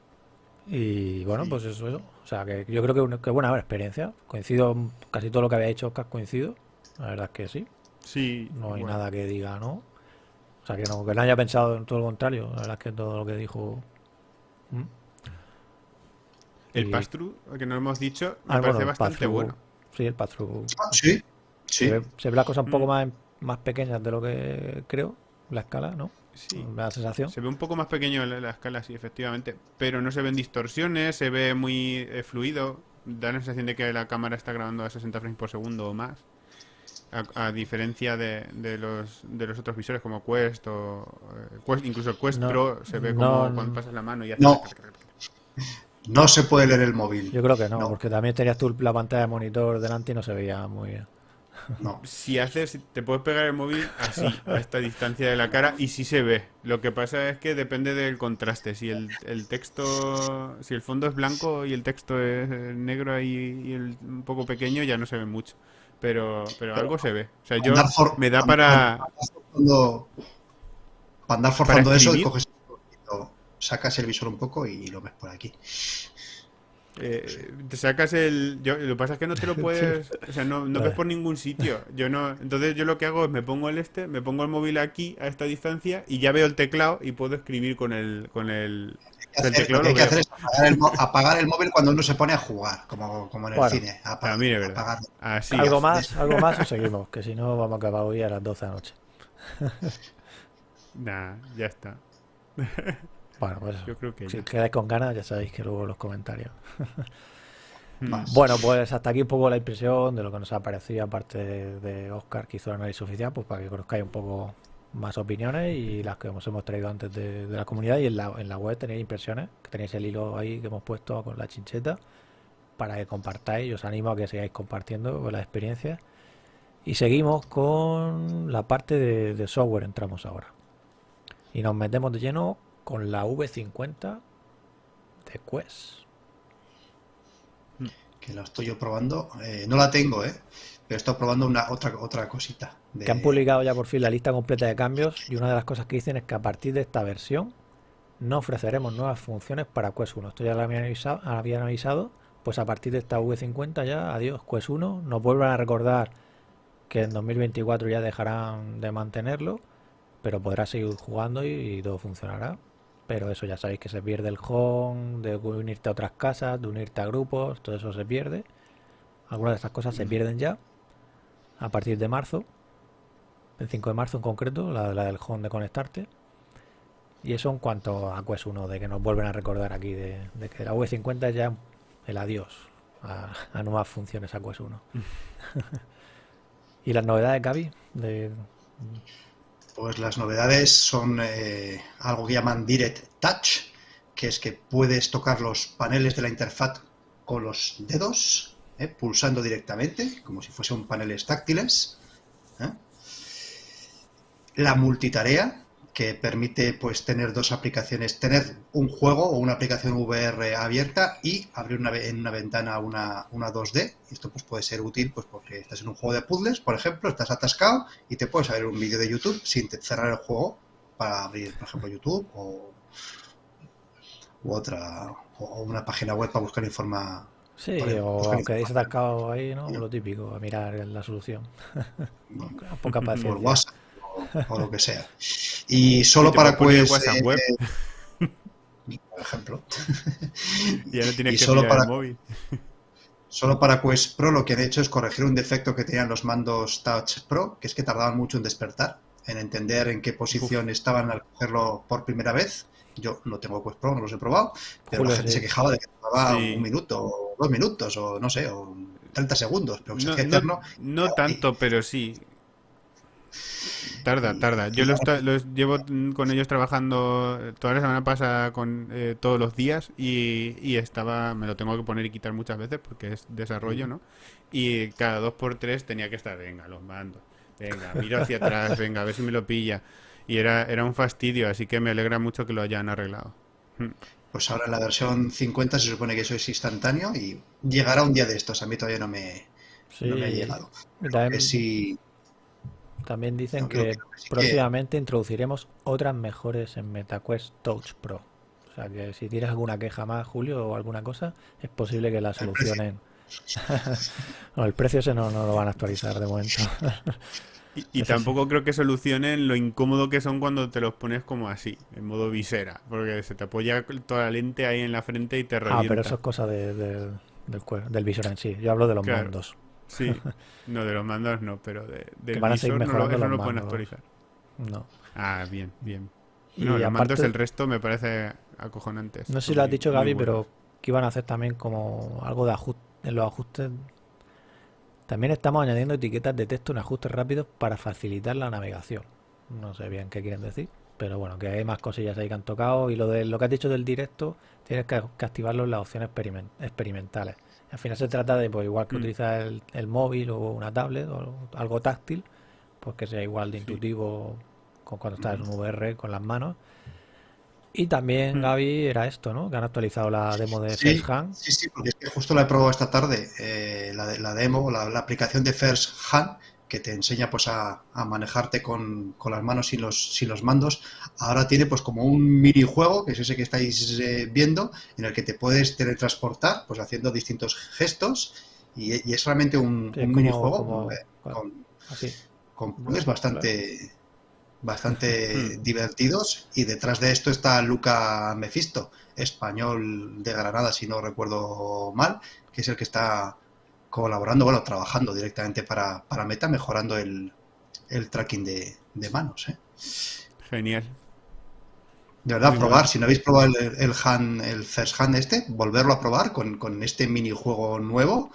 Y bueno, Sí. pues eso, eso. O sea, que yo creo que, una- que buena experiencia. Coincido casi todo lo que había hecho Oscar, coincido. La verdad es que sí. Sí, No hay nada que diga no. O sea, que no, que no haya pensado en todo lo contrario. La verdad es que todo lo que dijo. ¿Mm? El Y- pass-through, que no hemos dicho, me Ah, parece bueno, bastante bueno. Sí, el pass-through. Ah, sí, sí. Se ve, se ve la cosa un poco Mm. más, más pequeña de lo que creo. La escala, ¿no? Sí. La sensación. Se ve un poco más pequeño la, la escala, sí, efectivamente. Pero no se ven distorsiones, se ve muy eh, fluido. Da la sensación de que la cámara está grabando a 60 frames por segundo o más. A, a diferencia de, de los, de los otros visores como Quest o eh, Quest, incluso el Quest No, Pro se ve como no. cuando pasas la mano y hace No. No se puede leer el móvil. Yo creo que no, No. porque también tenías tú la pantalla de monitor delante y no se veía muy bien. No. Si haces, te puedes pegar el móvil así, a esta distancia de la cara, y sí se ve. Lo que pasa es que depende del contraste. Si el, el texto, si el fondo es blanco y el texto es negro ahí y el- un poco pequeño, ya no se ve mucho. Pero, pero algo se ve. O sea, yo for- me da para... Para andar forzando eso y coges lo- sacas el visor un poco y lo ves por aquí. Eh, te sacas el. Yo, lo que pasa es que no te lo puedes. O sea, no, no ves por ningún sitio. Yo no. Entonces, yo lo que hago es me pongo el este, me pongo el móvil aquí a esta distancia y ya veo el teclado y puedo escribir con el. Con el, que hacer- lo que hay que hacer es apagar el, apagar móvil cuando uno se pone a jugar, como, como en el Bueno, cine. Apagar, verdad. apagarlo. Así. ¿Algo es. más? ¿Algo más o seguimos? Que si no vamos a acabar hoy a las 12 de la noche. Nah, ya está. Bueno, pues Yo creo que si ya. quedáis con ganas ya sabéis que luego los comentarios. Mm. Más. Bueno, pues hasta aquí un poco la impresión de lo que nos ha parecido, aparte de, de Oscar que hizo el análisis oficial, pues para que conozcáis un poco más opiniones y las que os hemos traído antes de, la comunidad. Y en la, en la web tenéis impresiones, que tenéis el hilo ahí que hemos puesto con la chincheta, para que compartáis. Os animo a que sigáis compartiendo las experiencias. Y seguimos con la parte de, software, entramos ahora. Y nos metemos de lleno con la V50 de Quest. Que lo estoy yo probando. Eh, no la tengo, ¿eh? Pero estoy probando una otra otra cosita. De- que han publicado ya por fin la lista completa de cambios y una de las cosas que dicen es que a partir de esta versión no ofreceremos nuevas funciones para Quest 1. Esto ya lo habían avisado, habían avisado, pues a partir de esta V50 ya, adiós Quest 1. Nos vuelvan a recordar que en 2024 ya dejarán de mantenerlo, pero podrás seguir jugando y, y todo funcionará. Pero eso ya sabéis que se pierde el home, de unirte a otras casas, de unirte a grupos, todo eso se pierde. Algunas de estas cosas se pierden ya a partir de marzo el 5 de marzo en concreto, la, la del home de conectarte. Y eso en cuanto a Quest 1, de que nos vuelven a recordar aquí de, de que la V50 es ya el adiós a, a nuevas funciones a Quest 1. y las novedades, Gaby, de, Pues las novedades son eh, algo que llaman Direct Touch, que es que puedes tocar los paneles de la interfaz con los dedos, ¿eh? pulsando directamente, como si fuesen paneles táctiles. ¿eh? La multitarea, que permite pues tener dos aplicaciones, tener un juego o una aplicación VR abierta y abrir una, en una ventana una, una 2D. Y Esto pues puede ser útil pues porque estás en un juego de puzzles, por ejemplo, estás atascado y te puedes ver un vídeo de YouTube sin te- cerrar el juego para abrir, por ejemplo, YouTube o u otra o una página web para buscar informa Sí, o ahí- hayáis atascado ahí, ¿no? Lo típico, a mirar la solución. A poca por paciencia. WhatsApp o, o lo que sea. Y solo Y para WhatsApp eh, web. por ejemplo. Ya no tienes y que solo mirar el para- móvil. Solo para Quest Pro lo que han hecho es corregir un defecto que tenían los mandos Touch Pro, que es que tardaban mucho en despertar, en entender en qué posición estaban al cogerlo por primera vez. Yo no tengo Quest Pro, no los he probado, pero la gente sí. se quejaba de que tardaba Sí. un minuto, o dos minutos, o no sé, o 30 segundos, pero que se No, hacía no- eterno. no tanto, pero sí. Tarda, tarda. Yo los, llevo con ellos trabajando eh, toda la semana pasada con eh, todos los días y, y estaba, me lo tengo que poner y quitar muchas veces porque es desarrollo, ¿no? Y cada dos por tres tenía que estar, venga, los mando, venga, miro hacia atrás, venga, a ver si me lo pilla. Y era, era un fastidio, así que me alegra mucho que lo hayan arreglado. Mm. Pues ahora en la versión 50 se supone que eso es instantáneo y llegará un día de estos. A mí todavía no me, Sí, no me ha llegado. también, Que sí, también dicen no, que que sí que- próximamente introduciremos otras mejores en MetaQuest Touch Pro. O sea que si tienes alguna queja más, Julio, o alguna cosa, es posible que la solucionen. no, el precio ese no, no lo van a actualizar de momento. Y, y Eso sí. tampoco creo que solucionen lo incómodo que son cuando te los pones como así, en modo visera, porque se te apoya toda la lente ahí en la frente y te ah, revienta. pero eso es cosa de- de- del, del visor en sí. Yo hablo de los Claro. mandos. Sí, no, de los mandos no, pero de, del van a seguir visor no eso no lo pueden actualizar. No. Ah, bien, bien. Y No, los mandos, el resto me parece acojonantes. No sé si lo has dicho, Gaby, pero que iban a hacer también como algo de ajuste en los ajustes. También estamos añadiendo etiquetas de texto en ajustes rápidos para facilitar la navegación. No sé bien qué quieren decir, pero bueno, que hay más cosillas ahí que han tocado. Y lo de lo que has dicho del directo, tienes que, que activarlo en las opciones experimen- experimentales. Al final se trata de, pues igual que Mm. utilizar el, el móvil o una tablet o algo táctil, pues que sea igual de Sí. intuitivo con cuando estás en un VR con las manos. Y también, Mm. Gaby, era esto, ¿no? Que han actualizado la demo de Sí, First Hand. sí, sí, porque es que justo la he probado esta tarde, eh, la, de- la demo, la, la aplicación de First Hand, que te enseña pues a, a manejarte con, con las manos sin los, sin los mandos. Ahora tiene pues como un minijuego, que es ese que estáis eh, viendo, en el que te puedes teletransportar, pues haciendo distintos gestos, y, y es realmente un, Sí, un como- minijuego como- eh, con, Así. con bastante, bastante Hmm. divertidos y detrás de esto está Luca Mefisto, español de Granada, si no recuerdo mal, que es el que está colaborando, bueno, trabajando directamente para, para Meta, mejorando el, el tracking de, de manos. ¿eh? Genial. De verdad, Muy probar, si no habéis probado el, el hand, el first hand este, volverlo a probar con, con este minijuego nuevo,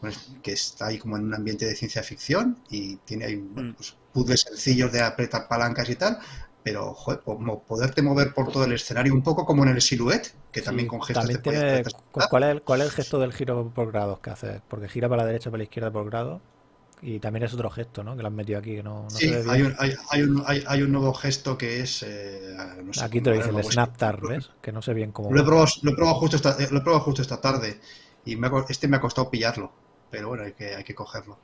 pues, que está ahí como en un ambiente de ciencia ficción y tiene ahí Mm. pues, puzzles sencillos de apretar palancas y tal, pero joder, poderte mover por todo el escenario un poco como en el Silhouette, que también Sí, con gestos también te tiene-. ¿cuál, es el, ¿Cuál es el gesto del giro por grados que hace? Porque gira para la derecha, para la izquierda por grado. Y también es otro gesto, ¿no? Que lo han metido aquí, que no, no Sí, se ve hay un, hay, hay un, hay, un nuevo gesto que es... eh, no sé Aquí te lo dice el lo- Snaptar, ¿ves? Que no sé bien cómo. Lo he probado, lo he probado justo esta, eh, lo he probado justo esta tarde y me ha este me ha costado pillarlo, pero bueno, hay que, hay que cogerlo.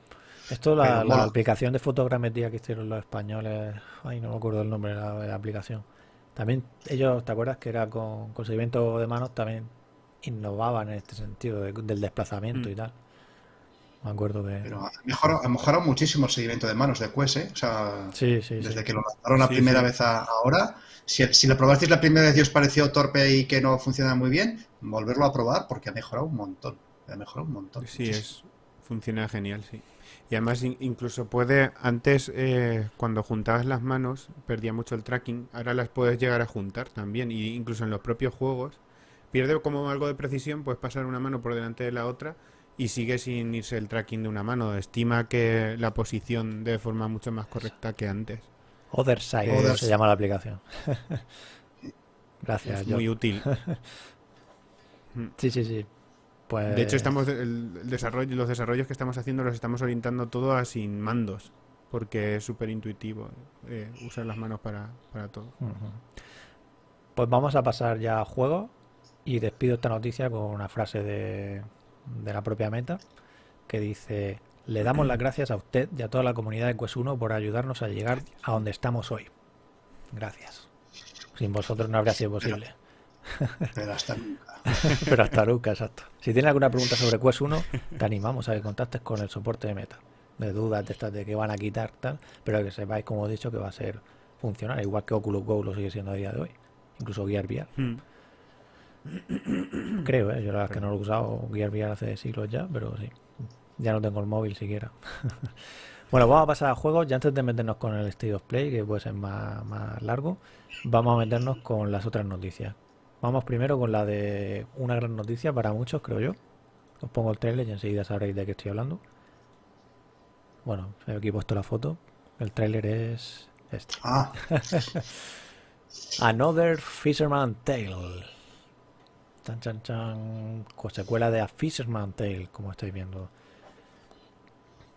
Esto, la, aplicación de fotogrametría que hicieron los españoles, ay, no me acuerdo el nombre de la, de la aplicación. También ellos, ¿te acuerdas que era con, con seguimiento de manos? También innovaban en este sentido de- del desplazamiento Mm. y tal. Me acuerdo que... Pero ha mejorado, ha mejorado muchísimo el seguimiento de manos de Quest, ¿eh? O sea, Sí, sí, desde sí. que lo lanzaron la Sí, primera sí. vez a ahora, si, si lo probasteis la primera vez y os pareció torpe y que no funciona muy bien, volverlo a probar porque ha mejorado un montón. Ha mejorado un montón. Sí, muchísimo. es funciona genial, sí. Y además in- incluso puede, antes eh, cuando juntabas las manos perdía mucho el tracking, ahora las puedes llegar a juntar también, y incluso en los propios juegos pierde como algo de precisión, puedes pasar una mano por delante de la otra y sigue sin irse el tracking de una mano, estima que la posición de forma mucho más correcta que antes. Other Side Other se llama la aplicación. Gracias, Es John. muy útil. Sí, sí, sí. Pues... De hecho, estamos el, desarrollo, los desarrollos que estamos haciendo los estamos orientando todo a sin mandos, porque es súper intuitivo eh, usar las manos para, para todo. Pues vamos a pasar ya a juego y despido esta noticia con una frase de, de la propia meta que dice, le damos las gracias a usted y a toda la comunidad de Quest 1 por ayudarnos a llegar a donde estamos hoy. Gracias. Sin vosotros no habría sido posible. Pero hasta nunca. Pero hasta nunca, exacto. Si tienes alguna pregunta sobre Quest 1, te animamos a que contactes con el soporte de meta. De dudas de estas de que van a quitar tal, pero que sepáis, como he dicho, que va a ser funcional, igual que Oculus Go lo sigue siendo a día de hoy. Incluso Gear VR. Hmm. Creo, ¿eh? Yo la verdad es que no lo he usado Gear VR hace siglos ya, pero sí. Ya no tengo el móvil siquiera. bueno, vamos a pasar a juegos. Ya antes de meternos con el State of Play, que puede ser más, más largo, vamos a meternos con las otras noticias. Vamos primero con la de una gran noticia para muchos, creo yo. Os pongo el trailer y enseguida sabréis de qué estoy hablando. Bueno, aquí he puesto la foto. El tráiler es este. Ah, Another Fisherman Tale. Chan, chan, chan. Con secuela de A Fisherman Tale, como estáis viendo.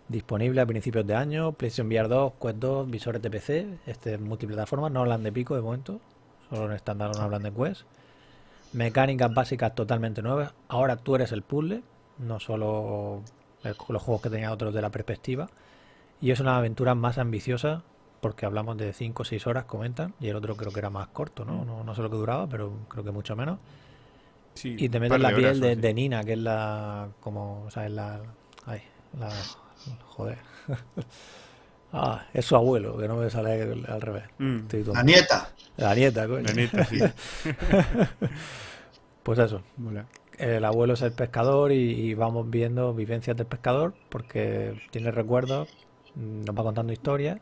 Disponible a principios de año. PlayStation VR 2, Quest 2, visores de PC. Este es multiplataforma. No hablan de pico de momento. Solo en estándar no hablan de Quest. Mecánicas básicas totalmente nuevas. Ahora tú eres el puzzle. No solo el- los juegos que tenían otros de la perspectiva. Y es una aventura más ambiciosa porque hablamos de 5 o 6 horas, comentan, y el otro creo que era más corto, ¿no? No, no sé lo que duraba, pero creo que mucho menos. Sí, Y te metes la de piel horas de, Nina, que es la. como. o sea, es la. ay, la. joder. ah, es su abuelo, que no me sale al, al revés. Mm, la nieta. La nieta, coño. la neta, sí. Pues eso. El abuelo es el pescador y, y vamos viendo vivencias del pescador porque tiene recuerdos, mm, nos va contando historias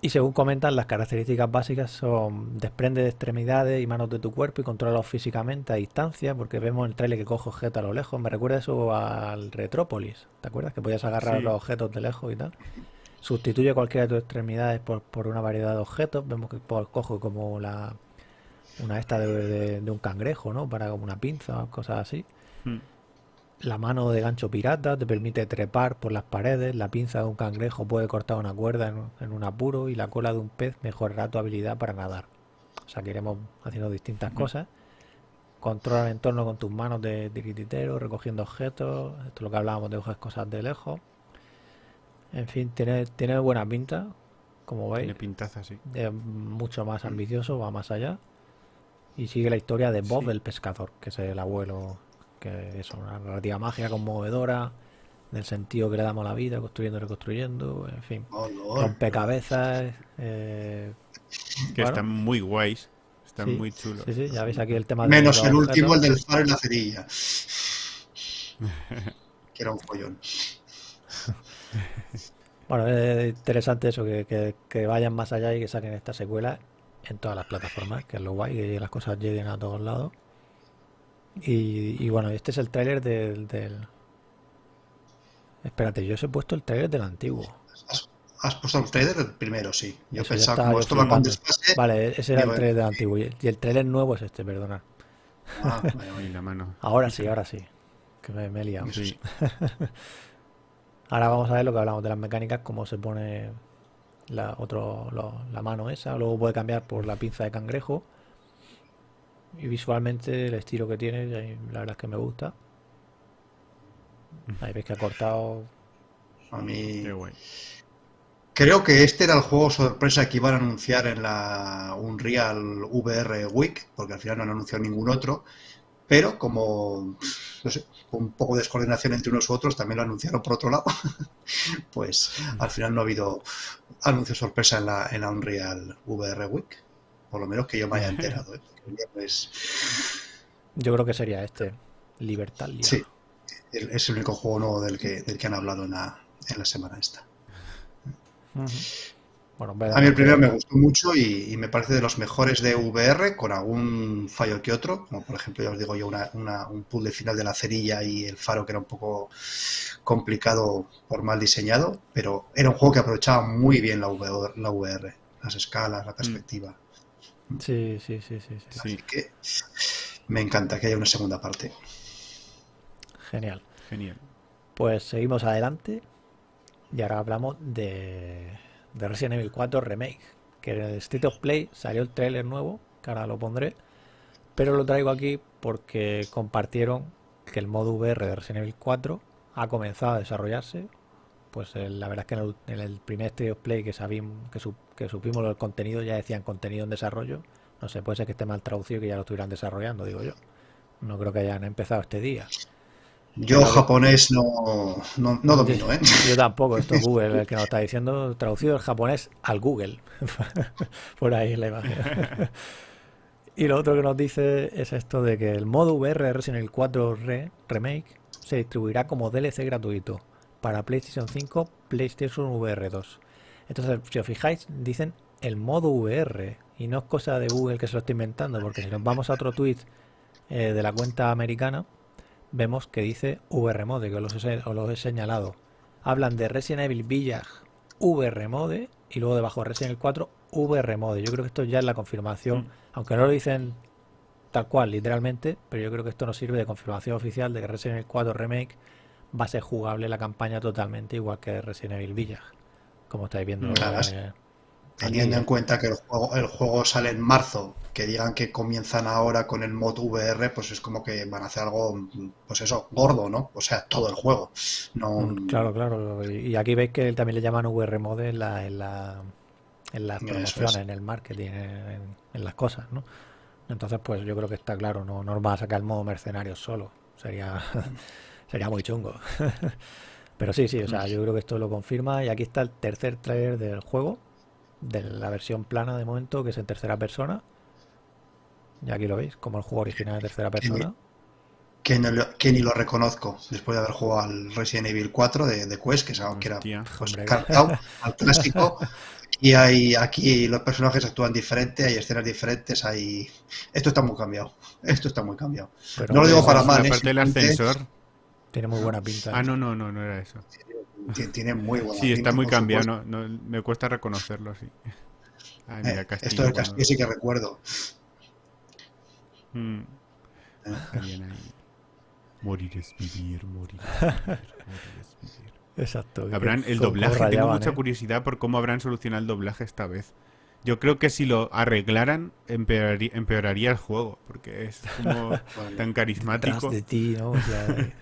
y según comentan las características básicas son desprende de extremidades y manos de tu cuerpo y controlalos físicamente a distancia porque vemos en el trailer que coge objetos a lo lejos. Me recuerda eso al Retrópolis, ¿te acuerdas? Que podías agarrar Sí. los objetos de lejos y tal. Sustituye cualquiera de tus extremidades por, por una variedad de objetos. Vemos que pues, coge como la una esta de, de- de un cangrejo, ¿no? Para como una pinza o cosas así. Mm. La mano de gancho pirata te permite trepar por las paredes, la pinza de un cangrejo puede cortar una cuerda en, en un apuro y la cola de un pez mejorará tu habilidad para nadar. O sea que iremos haciendo distintas cosas. Controla el entorno con tus manos de tirititero, recogiendo objetos. Esto es lo que hablábamos de coger cosas de lejos. En fin, tiene, tiene buena pinta, como veis. Tiene pintaza, sí. Es mucho más ambicioso, va más allá. Y sigue la historia de Bob Sí. el pescador, que es el abuelo, que es una narrativa mágica conmovedora, del sentido que le damos a la vida, construyendo y reconstruyendo, en fin. Oh. Rompecabezas. eh, Que bueno, están muy guays. Están sí, muy chulos. Sí, sí, ya veis aquí el tema de Menos los el último, el del faro y la cerilla. que era un follón. Bueno, es interesante eso, que, que- que vayan más allá y que saquen esta secuela en todas las plataformas, que es lo guay, que las cosas lleguen a todos lados. Y, y bueno, este es el tráiler del, del... Espérate, yo os he puesto el tráiler del antiguo. ¿Has, has puesto el trailer? Primero, sí. Yo Eso, pensaba, como esto. Vale, ese era el tráiler del antiguo. Y el tráiler nuevo es este, perdona. Ah, la mano. Ahora sí, ahora sí. Que me, me he liado. Sí. Ahora vamos a ver lo que hablamos de las mecánicas, cómo se pone la, otro, lo- la mano esa, luego puede cambiar por la pinza de cangrejo. Y visualmente el estilo que tiene, la verdad es que me gusta. Ahí veis que ha cortado. A mí. Qué guay. Creo que este era el juego sorpresa que iban a anunciar en la Unreal VR Week, porque al final no han anunciado ningún otro. Pero como, no sé, con un poco de descoordinación entre unos u otros, también lo anunciaron por otro lado. pues al final no ha habido anuncio sorpresa en la, en la Unreal VR Week. Por lo menos que yo me haya enterado. ¿eh? Yo creo que sería este, Libertalia. Sí, es el único juego nuevo del que, del que han hablado en la, en la semana esta. Ujú. Bueno, A mí el primero me gustó mucho y, y me parece de los mejores de VR, con algún fallo que otro, como por ejemplo, ya os digo yo, una, una- un puzzle final de la cerilla y el faro que era un poco complicado por mal diseñado, pero era un juego que aprovechaba muy bien la VR, la VR, las escalas, la perspectiva. Sí, sí, sí, sí, sí. Así Sí, que me encanta que haya una segunda parte. Genial. genial. Pues seguimos adelante y ahora hablamos de, de Resident Evil 4 Remake, que en el State of Play salió el tráiler nuevo, que ahora lo pondré, pero lo traigo aquí porque compartieron que el modo VR de Resident Evil 4 ha comenzado a desarrollarse. Pues eh, la verdad es que en el, primer State of Play que, sabim- que, su- supimos el contenido ya decían contenido en desarrollo. No sé, puede ser que esté mal traducido y que ya lo estuvieran desarrollando, digo yo. No creo que hayan empezado este día. Yo japonés no, no, no domino, ¿eh? Yo tampoco, esto es Google el que nos está diciendo, traducido del japonés al Google. Por ahí la imagen. y lo otro que nos dice es esto de que el modo VR de Resident Evil 4 Re- Remake se distribuirá como DLC gratuito para PlayStation 5, PlayStation VR 2. Entonces, si os fijáis, dicen el modo VR y no es cosa de Google que se lo está inventando, porque si nos vamos a otro tweet eh, de la cuenta americana, vemos que dice VR Mode, que os los he, os los he señalado. Hablan de Resident Evil Village VR Mode y luego debajo Resident Evil 4 VR Mode. Yo creo que esto ya es la confirmación, Mm. aunque no lo dicen tal cual, literalmente, pero yo creo que esto nos sirve de confirmación oficial de que Resident Evil 4 Remake va a ser jugable la campaña totalmente igual que Resident Evil Village, como estáis viendo. Eh, Teniendo en cuenta que el juego, el juego sale en marzo, que digan que comienzan ahora con el mod VR, pues es como que van a hacer algo, pues eso, gordo, ¿no? O sea, todo el juego. No, Mm, Claro, claro. Y aquí veis que también le llaman VR Mode en, la, en, la, en las promociones, es. en el marketing, en, en las cosas, ¿no? Entonces, pues yo creo que está claro, no, no van a sacar el modo mercenario solo. Sería, sería muy chungo. Pero sí, sí, o sea, yo creo que esto lo confirma. Y aquí está el tercer trailer del juego, de la versión plana de momento, que es en tercera persona. Y aquí lo veis, como el juego original en tercera persona. que, no lo- que ni lo reconozco, después de haber jugado al Resident Evil 4 de, de Quest, que es algo que era pues, cartado al clásico. Y hay, aquí los personajes actúan diferente, hay escenas diferentes, hay... Esto está muy cambiado. Esto está muy cambiado. Pero No lo digo para mal, ¿eh? parte del ascensor. tiene muy buena pinta. Ah, no, no, no, no era eso. Tiene- muy buena Sí, está muy cambiado, supuesto. no, no, me cuesta reconocerlo, sí. Ay, mira, Eh, Castillo. esto cuando- castillo sí que recuerdo. Mm, Eh, está bien ahí. Morir es vivir, morir es vivir, morir es vivir. Exacto. Habrán el doblaje, tengo mucha ¿eh? curiosidad por cómo habrán solucionado el doblaje esta vez. Yo creo que si lo arreglaran, empeoraría, empeoraría el juego, porque es como tan Detrás carismático. de ti, ¿no? O sea,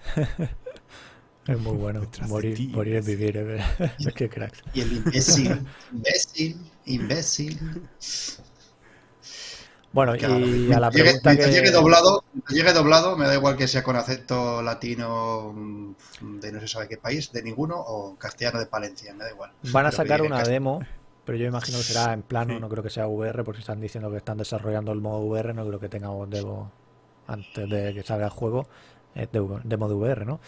es muy bueno. Morir, ti. morir es vivir. Es que cracks. Y el imbécil, imbécil, imbécil. Bueno, Claro, y a la llegue- pregunta que... llegue doblado, llegue doblado, me da igual que sea con acento latino mm, de no se sabe qué país, de ninguno, o castellano de Palencia, me da igual. Van a Pero sacar una demo, pero yo imagino que será en plano, Sí. no creo que sea VR, porque están diciendo que están desarrollando el modo VR, no creo que tengamos demo antes de que salga el juego, eh, demo de VR, ¿no?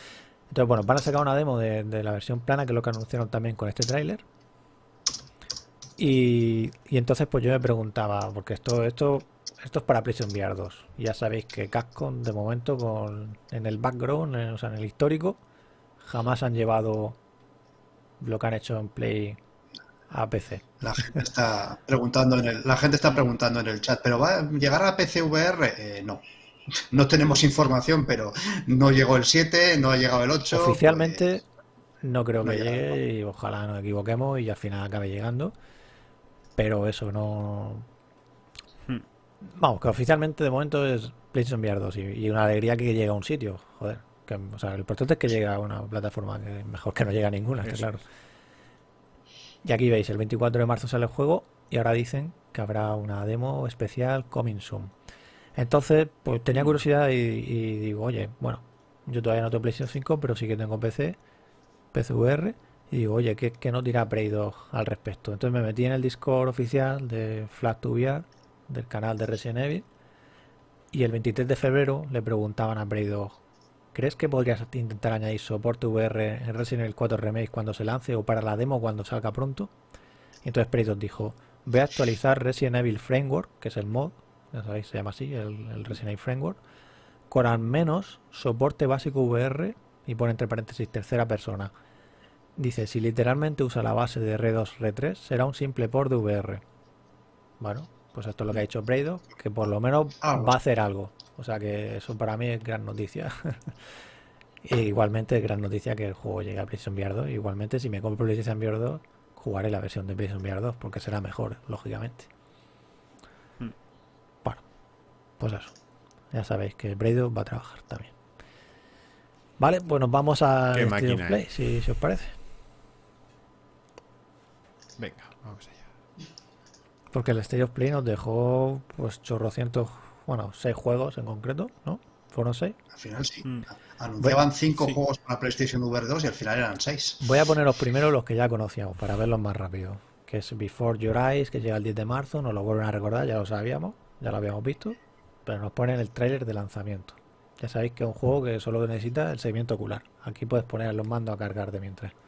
Entonces, bueno, van a sacar una demo de, la versión plana, que es lo que anunciaron también con este tráiler. Y, entonces, pues yo me preguntaba, porque esto, esto, esto es para PlayStation VR 2. Y ya sabéis que Capcom, de momento, con, en el background, o sea, en el histórico, jamás han llevado lo que han hecho en Play a PC. La gente está preguntando en el, la gente está preguntando en el chat, ¿pero va a llegar a PC VR? Eh, no. No tenemos información, pero no llegó el 7, no ha llegado el 8. Oficialmente no creo no que llegue y ojalá nos equivoquemos y al final acabe llegando. Pero eso no... Hmm. Vamos, que oficialmente de momento es PlayStation VR 2 y, y una alegría que llegue a un sitio, joder. Que, o sea, lo importante es que llegue a una plataforma que mejor que no llegue a ninguna, claro. Y aquí veis, el 24 de marzo sale el juego y ahora dicen que habrá una demo especial coming soon. Entonces, pues tenía curiosidad y, digo, oye, bueno, yo todavía no tengo PlayStation 5, pero sí que tengo PC, PCVR, y digo, oye, ¿qué, qué nos dirá Play 2 al respecto? Entonces me metí en el Discord oficial de Flash 2 VR, del canal de Resident Evil, y el 23 de febrero le preguntaban a Play 2, ¿crees que podrías intentar añadir soporte VR en Resident Evil 4 Remake cuando se lance o para la demo cuando salga pronto? Y entonces Play 2 dijo, voy a actualizar Resident Evil Framework, que es el mod, ya sabéis, se llama así, el, el Resident Evil Framework, con al menos soporte básico VR y pone entre paréntesis tercera persona. Dice, si literalmente usa la base de R2, R3, será un simple port de VR. Bueno, pues esto es lo que ha dicho Braido, que por lo menos Ah, va a hacer algo. O sea que eso para mí es gran noticia. E igualmente es gran noticia que el juego llegue a PlayStation VR 2. Igualmente si me compro PlayStation VR 2, jugaré la versión de PlayStation VR 2 porque será mejor, lógicamente. Hmm. Bueno, pues eso. Ya sabéis que Braido va a trabajar también. Vale, pues nos vamos a Play, eh. si, si os parece. Venga, vamos allá. Porque el State of Play nos dejó pues chorrocientos, bueno, seis juegos en concreto, ¿no? Fueron seis. Al final sí. Mm. Anunciaban 5 sí. juegos para PlayStation VR 2 y al final eran 6. Voy a poner los primeros, los que ya conocíamos, para verlos más rápido. Que es Before Your Eyes, que llega el 10 de marzo, nos lo vuelven a recordar, ya lo sabíamos, ya lo habíamos visto, pero nos ponen el tráiler de lanzamiento. Ya sabéis que es un juego que solo necesita el seguimiento ocular. Aquí puedes poner los mandos a cargar de mientras.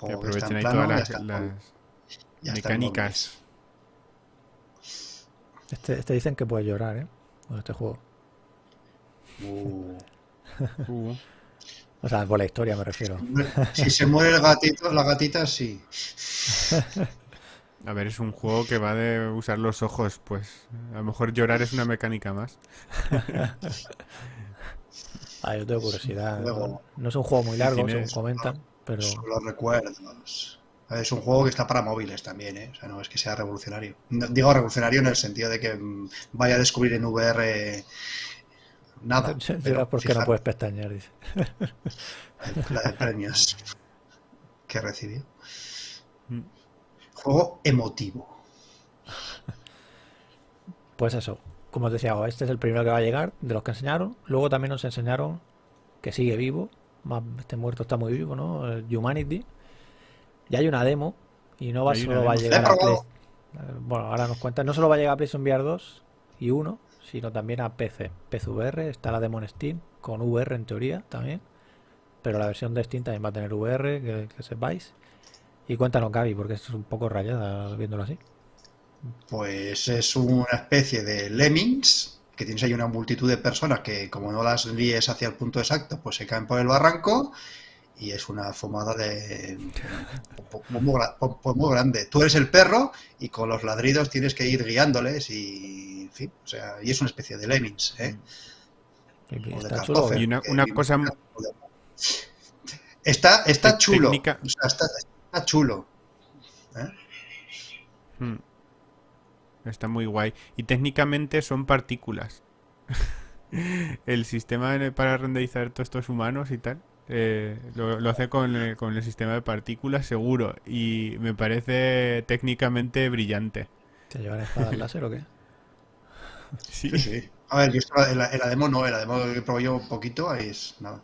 Que aprovechen en ahí todas las, mecánicas. Este, este dicen que puedes llorar, ¿eh? Con este juego. Uh. Uh, O sea, por la historia me refiero. Si se muere el gatito, la gatita sí. a ver, es un juego que va de usar los ojos, pues a lo mejor llorar es una mecánica más. Ah, yo tengo curiosidad. Luego- No es un juego muy largo, tienes- según comentan, pero Son los recuerdos. Es un juego que está para móviles también, ¿eh? O sea, no es que sea revolucionario. No- digo revolucionario en el sentido de que mm, vaya a descubrir en VR nada. Lloras pero porque no fijar puedes pestañear, dice. la de premios que recibió. Juego emotivo. Pues eso, como os decía, este es el primero que va a llegar de los que enseñaron. Luego también nos enseñaron que sigue vivo. Más, este muerto está muy vivo, ¿no? El Humanity. Y hay una demo. Y no va solo va a llegar a Play. Eh, Bueno, ahora nos cuentan. No solo va a llegar a PlayStation VR 2 y 1, sino también a PC. PC VR, está la demo en Steam, con VR en teoría también. Pero la versión de Steam también va a tener VR, que, que sepáis. Y cuéntanos, Gaby, porque esto es un poco rayada viéndolo así. Pues es una especie de lemmings, que tienes ahí una multitud de personas que como no las líes hacia el punto exacto, pues se caen por el barranco y es una fumada de muy, grande. Tú eres el perro y con los ladridos tienes que ir guiándoles y, en fin, o sea, y es una especie de lemmings, ¿eh? Y, una, cosa... Está, está chulo, está, chulo. ¿eh? Hmm. Está muy guay. Y técnicamente son partículas. el sistema para renderizar todos estos humanos y tal eh, lo, hace con el, con el, sistema de partículas seguro y me parece técnicamente brillante. ¿Te llevan espadas láser o qué? Sí. sí, A ver, yo en, la, demo no, en la demo que probé yo un poquito, ahí es nada.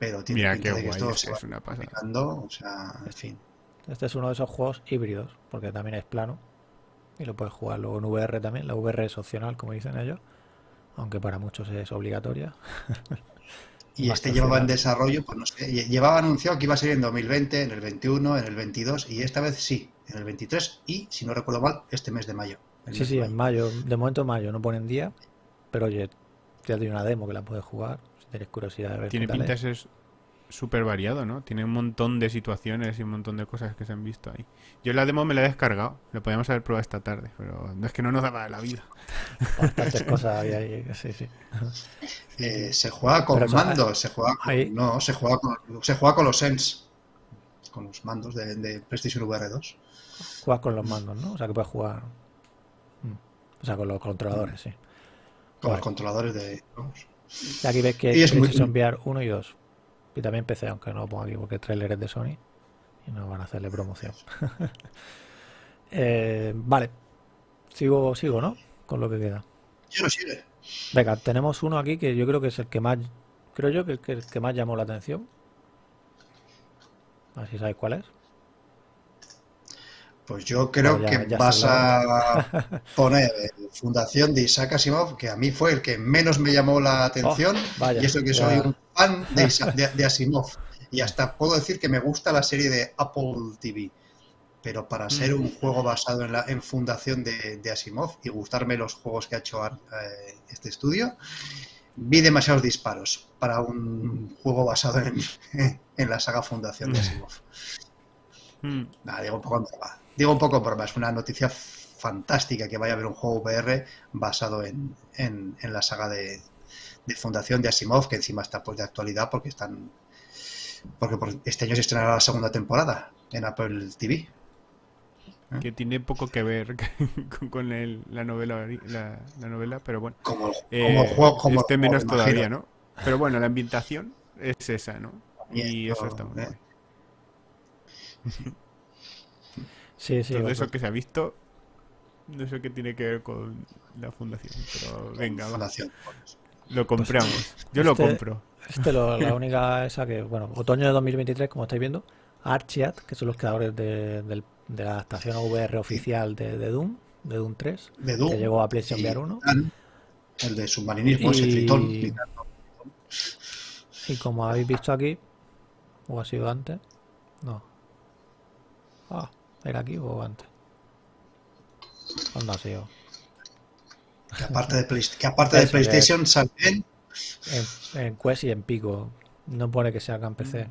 Pero tiene Mira qué guay, esto es, una pasada. o sea, en fin. Este es uno de esos juegos híbridos, porque también es plano y lo puedes jugar luego en VR también. La VR es opcional, como dicen ellos, aunque para muchos es obligatoria. Y este llevaba en desarrollo, pues no sé, llevaba anunciado que iba a salir en 2020, en el 21, en el 22 y esta vez sí, en el 23 y, si no recuerdo mal, este mes de mayo. Sí, sí, en mayo, de momento mayo, no ponen día, pero oye, te doy una demo que la puedes jugar, tienes curiosidad de ver. Tiene pinta de súper variado, ¿no? Tiene un montón de situaciones y un montón de cosas que se han visto ahí. Yo la demo me la he descargado, lo podíamos haber probado esta tarde, pero no es que no nos daba la vida. Bastantes cosas había ahí, sí, sí. Eh, se juega con mandos, se juega con, no, se juega con, se juega con los Sense, con los mandos de, de PlayStation VR 2. Juegas con los mandos, ¿no? O sea que puedes jugar. Mm, o sea, con los controladores, sí. Con los controladores de. Y aquí ves que es PlayStation VR 1 y 2. Y también PC, aunque no lo pongo aquí porque el trailer es de Sony y no van a hacerle promoción. Eh, vale, sigo, sigo, ¿no? Con lo que queda. Yo no sigue. Venga, tenemos uno aquí que yo creo que es el que más, creo yo que es el que más llamó la atención. A ver si sabes cuál es. Pues yo creo que vas a poner Fundación de Isaac Asimov, que a mí fue el que menos me llamó la atención. Oh, y eso que soy un fan de, Asimov. Y hasta puedo decir que me gusta la serie de Apple TV. Pero para ser un juego basado en, la, en Fundación de, Asimov y gustarme los juegos que ha hecho eh, este estudio, vi demasiados disparos para un juego basado en, la saga Fundación de Asimov. Hmm. Nada, digo un poco Digo un poco broma, es una noticia fantástica que vaya a haber un juego VR basado en, la saga de, Fundación de Asimov, que encima está pues de actualidad porque están porque este año se estrenará la segunda temporada en Apple TV. ¿Eh? Que tiene poco que ver con, la novela la, novela, pero bueno. Como, el eh, juego, como este menos todavía, ¿no? Pero bueno, la ambientación es esa, ¿no? Y eso está muy ¿eh? bien. Sí, sí. Todo eso que se ha visto, no sé qué tiene que ver con la fundación, pero venga, fundación. Lo compramos. Yo lo este, compro. Este lo, la única esa que, bueno, otoño de 2023, como estáis viendo, Archiat, que son los creadores de, la adaptación VR oficial de, Doom, de Doom 3, que llegó a PlayStation VR 1. El de submarinismo, ese tritón. Y como habéis visto aquí, o ha sido antes, no. Ah, ¿Era aquí o antes? ¿Cuándo ha sido? Que aparte de, que aparte de PlayStation salen en, en, Quest y en Pico. No pone que sea acá en PC.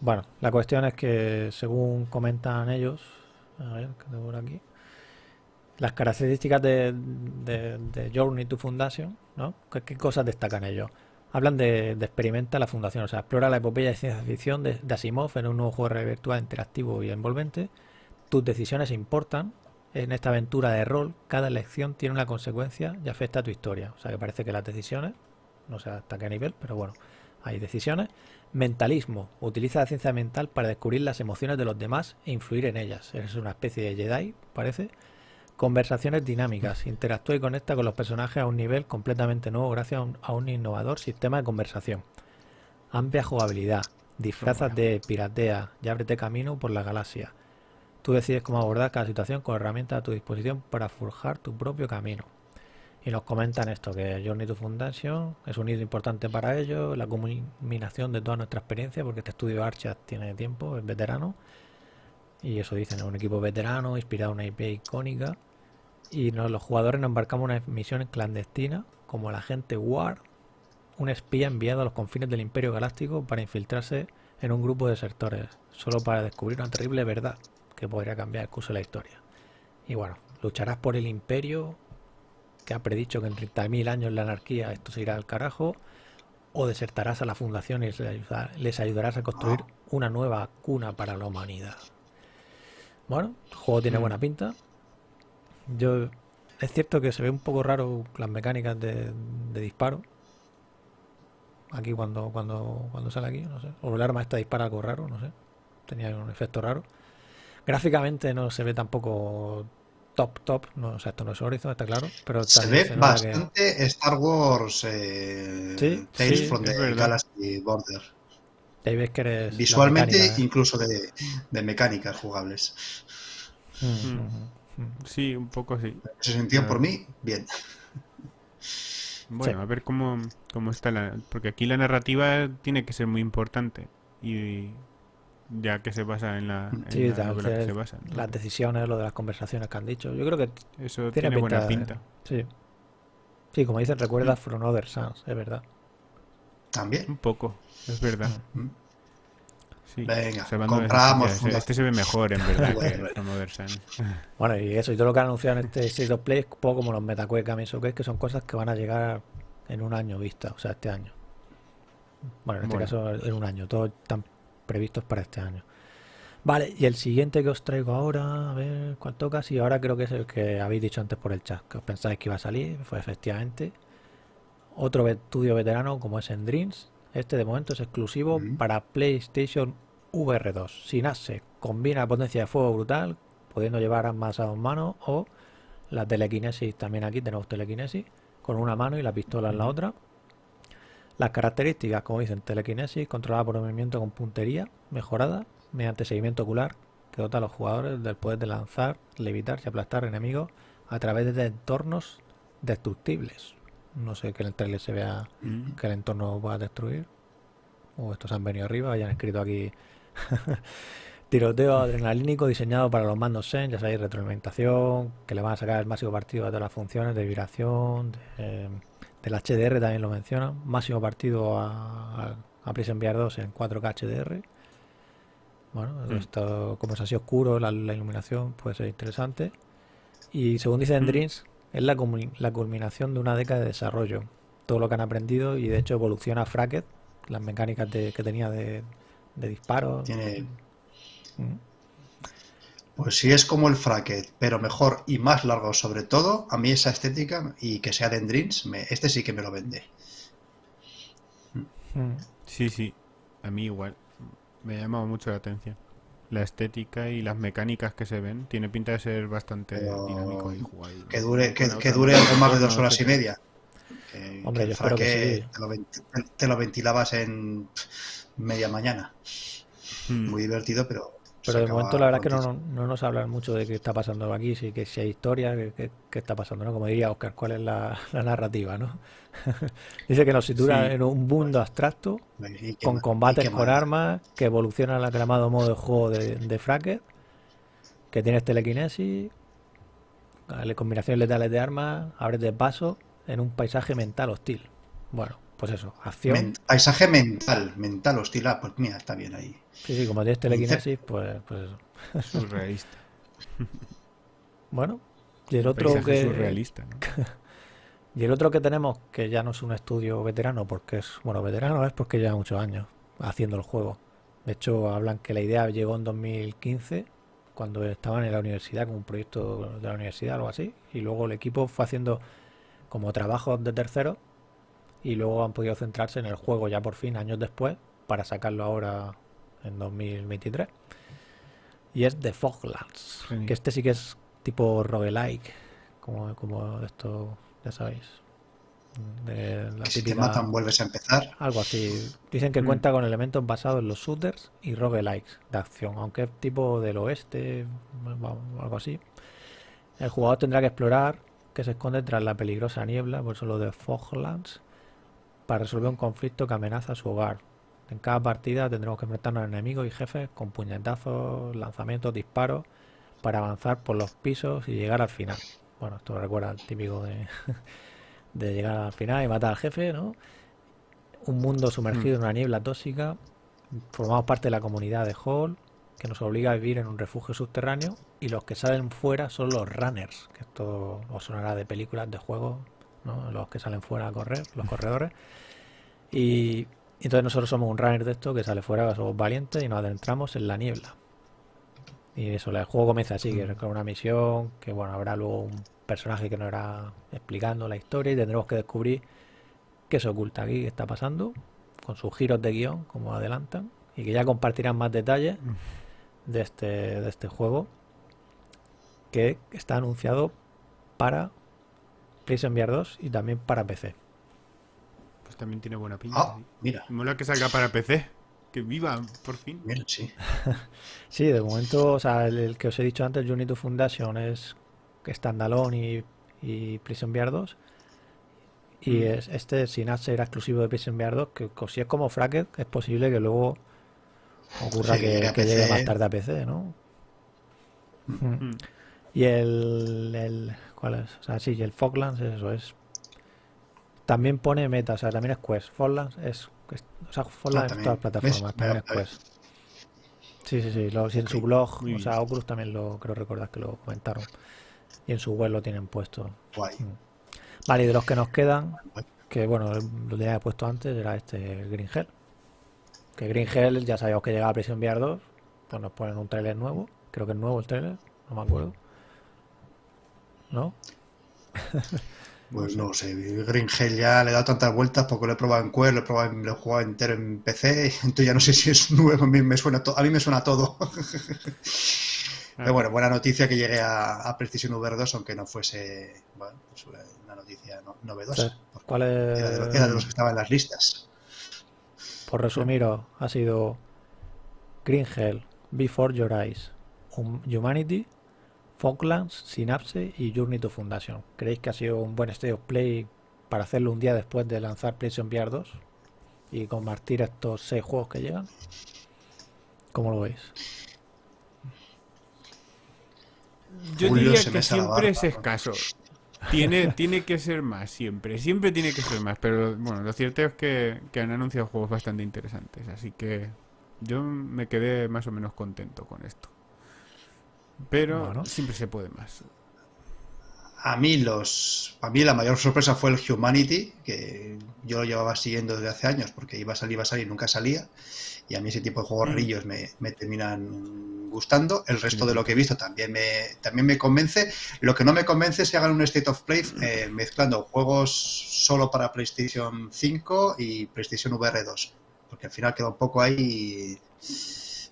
Bueno, la cuestión es que según comentan ellos, a ver, que tengo por aquí, las características de, de, Journey to Foundation, ¿no? ¿Qué, cosas destacan ellos? Hablan de, experimenta la fundación, o sea, explora la epopeya de ciencia ficción de, Asimov en un nuevo juego virtual interactivo y envolvente. Tus decisiones importan. En esta aventura de rol, cada elección tiene una consecuencia y afecta a tu historia. O sea, que parece que las decisiones, no sé hasta qué nivel, pero bueno, hay decisiones. Mentalismo. Utiliza la ciencia mental para descubrir las emociones de los demás e influir en ellas. Eres una especie de Jedi, parece. Conversaciones dinámicas. Interactúa y conecta con los personajes a un nivel completamente nuevo gracias a un, innovador sistema de conversación. Amplia jugabilidad. Disfrazas de piratea y ábrete camino por la galaxia. Tú decides cómo abordar cada situación con herramientas a tu disposición para forjar tu propio camino. Y nos comentan esto, que Journey to Foundation es un hito importante para ellos, la culminación de toda nuestra experiencia, porque este estudio Archat tiene tiempo, es veterano, y eso dicen, un equipo veterano, inspirado en una IP icónica. Y los jugadores nos embarcamos en una misión clandestina, como la gente War, un espía enviado a los confines del Imperio Galáctico para infiltrarse en un grupo de desertores, solo para descubrir una terrible verdad que podría cambiar el curso de la historia. Y bueno, lucharás por el Imperio, que ha predicho que en 30.000 años la anarquía esto se irá al carajo, o desertarás a la fundación y les ayudarás a construir una nueva cuna para la humanidad. Bueno, el juego tiene buena pinta. Yo es cierto que se ve un poco raro las mecánicas de, disparo. Aquí cuando, cuando, cuando sale aquí, no sé. O el arma esta dispara algo raro, no sé. Tenía un efecto raro. Gráficamente no se ve tampoco top, top. No, o sea, esto no es Horizon, está claro. Pero se ve bastante Star Wars eh, Tales from the Galaxy Border. Ahí ves que eres Visualmente, ¿eh? incluso de, de, mecánicas jugables. Mm, mm. Mm. Sí, un poco sí. En ese sentido, por mí, bien. Bueno, a ver cómo, cómo está la... Porque aquí la narrativa tiene que ser muy importante. Y ya que se basa en la, en sí, la que se basa. Las decisiones, lo de las conversaciones que han dicho. Yo creo que eso tiene, buena pinta. Sí. Sí, como dicen, recuerda From Other Suns, es verdad. También. Un poco, es verdad. Venga, compramos. Este se ve mejor, en verdad, que Other Suns. Bueno, y eso, y todo lo que han anunciado en este State of Play es poco como los Metaquake Games que son cosas que van a llegar en un año vista, o sea, este año. Bueno, en este caso en un año, todo están previstos para este año. Vale, y el siguiente que os traigo ahora, a ver cuál toca. Sí, ahora creo que es el que habéis dicho antes por el chat, que os pensáis que iba a salir, fue efectivamente. Otro estudio veterano como es en Dreams. Este de momento es exclusivo para PlayStation VR 2. Sin ASE, combina potencia de fuego brutal, pudiendo llevar ambas a dos manos, o la telequinesis, también aquí tenemos telequinesis, con una mano y la pistola en la otra. Las características, como dicen, telequinesis, controlada por movimiento con puntería, mejorada, mediante seguimiento ocular, que dota a los jugadores del poder de lanzar, levitar y aplastar enemigos a través de entornos destructibles. No sé que en el trailer se vea mm. que el entorno va a destruir. O estos han venido arriba, hayan escrito aquí tiroteo adrenalínico diseñado para los mandos Zen, ya sabéis, retroalimentación, que le van a sacar el máximo partido a todas las funciones de vibración, de, del HDR también lo menciona, máximo partido a, a, Prison VR 2 en 4K HDR. Bueno, mm. esto, como es así oscuro, la, iluminación puede ser interesante. Y según dice en mm. Dreams, es la, la, culminación de una década de desarrollo. Todo lo que han aprendido y de hecho evoluciona Fracket, las mecánicas que tenía de, de disparo. Tiene... Mm. Pues si es como el Fracket, pero mejor y más largo sobre todo, a mí esa estética y que sea de Dreams, me, este sí que me lo vende. Mm. Sí, sí, a mí igual. Me ha llamado mucho la atención. La estética y las mecánicas que se ven, tiene pinta de ser bastante dinámico y Que dure, que, dure algo más de dos horas y media. Hombre, yo espero que te, lo, ventilabas en media mañana. Hmm. Muy divertido, pero pero de momento la verdad es que no, no, nos hablan mucho de qué está pasando aquí, si, que si hay historia, qué, está pasando, ¿no? Como diría Oscar, ¿cuál es la, narrativa, no? Dice que nos sitúa en un mundo abstracto, con combates con armas, que evoluciona al aclamado modo de juego de, de que tienes telequinesis, combinaciones letales de armas, abres de paso en un paisaje mental hostil. Bueno, pues eso, acción. paisaje mental, mental hostil. Ah, pues mira, está bien ahí. Sí, sí, como tienes telequinesis, pues, pues eso. Surrealista. bueno, y el otro que. Surrealista, y el otro que tenemos, que ya no es un estudio veterano, porque es. Bueno, veterano es porque lleva muchos años haciendo el juego. De hecho, hablan que la idea llegó en 2015, cuando estaban en la universidad, como un proyecto de la universidad, algo así. Y luego el equipo fue haciendo como trabajos de terceros y luego han podido centrarse en el juego ya por fin, años después, para sacarlo ahora en 2023. Y es The Foglands, que este sí que es tipo roguelike, como, como esto, ya sabéis. De la si te matan vuelves a empezar. Algo así. Dicen que mm. cuenta con elementos basados en los shooters y roguelikes de acción, aunque es tipo del oeste, algo así. El jugador tendrá que explorar que se esconde tras la peligrosa niebla, por eso lo de Foglands, para resolver un conflicto que amenaza su hogar. En cada partida tendremos que enfrentarnos a enemigos y jefes con puñetazos, lanzamientos, disparos para avanzar por los pisos y llegar al final. Bueno, esto recuerda al típico de, llegar al final y matar al jefe, ¿no? un mundo sumergido en una niebla tóxica. Formamos parte de la comunidad de Hall, que nos obliga a vivir en un refugio subterráneo. Y los que salen fuera son los runners, que esto os sonará de películas, de juegos, ¿no? los que salen fuera a correr, los corredores. Y entonces nosotros somos un runner de esto que sale fuera, somos valientes y nos adentramos en la niebla. Y eso, el juego comienza así, que es con una misión, que bueno, habrá luego un personaje que nos irá explicando la historia y tendremos que descubrir qué se oculta aquí, qué está pasando, con sus giros de guion, como adelantan, y que ya compartirán más detalles de este, de este juego, que está anunciado para PlayStation VR 2 y también para PC. Pues también tiene buena pinta. Ah, sí. mira, Mola que salga para PC. Que viva, por fin. mira, sí. Sí, de momento, o sea, el, el que os he dicho antes, Unity Foundation, es standalone y, y PlayStation VR 2. Y Mm. es, este Synapse era exclusivo de PlayStation VR 2, que si es como Fracket, es posible que luego ocurra Sí, que, que llegue más tarde a PC, ¿no? Mm. Y el, el ¿cuál es? O sea, sí, el Foglands, eso es. También pone meta, o sea, también es Quest. Foglands es, es- o sea, Foglands en también. todas las plataformas, también es A ver. Quest. Sí, sí, sí, lo, sí, en su blog, o sea. Oculus también lo creo recordar que lo comentaron. Y en su web lo tienen puesto. Guay. Vale, y de los que nos quedan, Guay. que bueno, lo tenía puesto antes, era este Green Hell. Que Green Hell ya sabíamos que llegaba a PlayStation VR 2, pues nos ponen un tráiler nuevo. Creo que es nuevo el tráiler, no me acuerdo. ¿No? Pues no sé, Green Hell ya le he dado tantas vueltas porque lo he probado en Quest, lo he probado en, lo he jugado entero en PC, entonces ya no sé si es nuevo, a mí me suena, to- a mí me suena todo. Pero bueno, buena noticia que llegue a, a Precision VR 2, aunque no fuese bueno, pues una noticia no- novedosa. ¿Cuál es? Era de, los, era de los que estaban en las listas. Por resumiros, ha sido Green Hell, Before Your Eyes, Hum- Humanity, Falklands, Synapse y Journey to Foundation. ¿Creéis que ha sido un buen state of play para hacerlo un día después de lanzar PlayStation VR 2 y compartir estos seis juegos que llegan? ¿Cómo lo veis? Yo Julio diría que siempre es escaso. Tiene, tiene que ser más, siempre. Siempre tiene que ser más. Pero bueno, lo cierto es que, que han anunciado juegos bastante interesantes. Así que yo me quedé más o menos contento con esto. Pero Bueno. siempre se puede más. A mí los, a mí la mayor sorpresa fue el Humanity, que yo lo llevaba siguiendo desde hace años porque iba a salir, iba a salir, y nunca salía. Y a mí ese tipo de juegos Mm. rillos me, me terminan gustando. El resto de lo que he visto también me, también me convence. Lo que no me convence es que hagan un State of Play eh, mezclando juegos solo para PlayStation 5 y PlayStation VR 2. Porque al final queda un poco ahí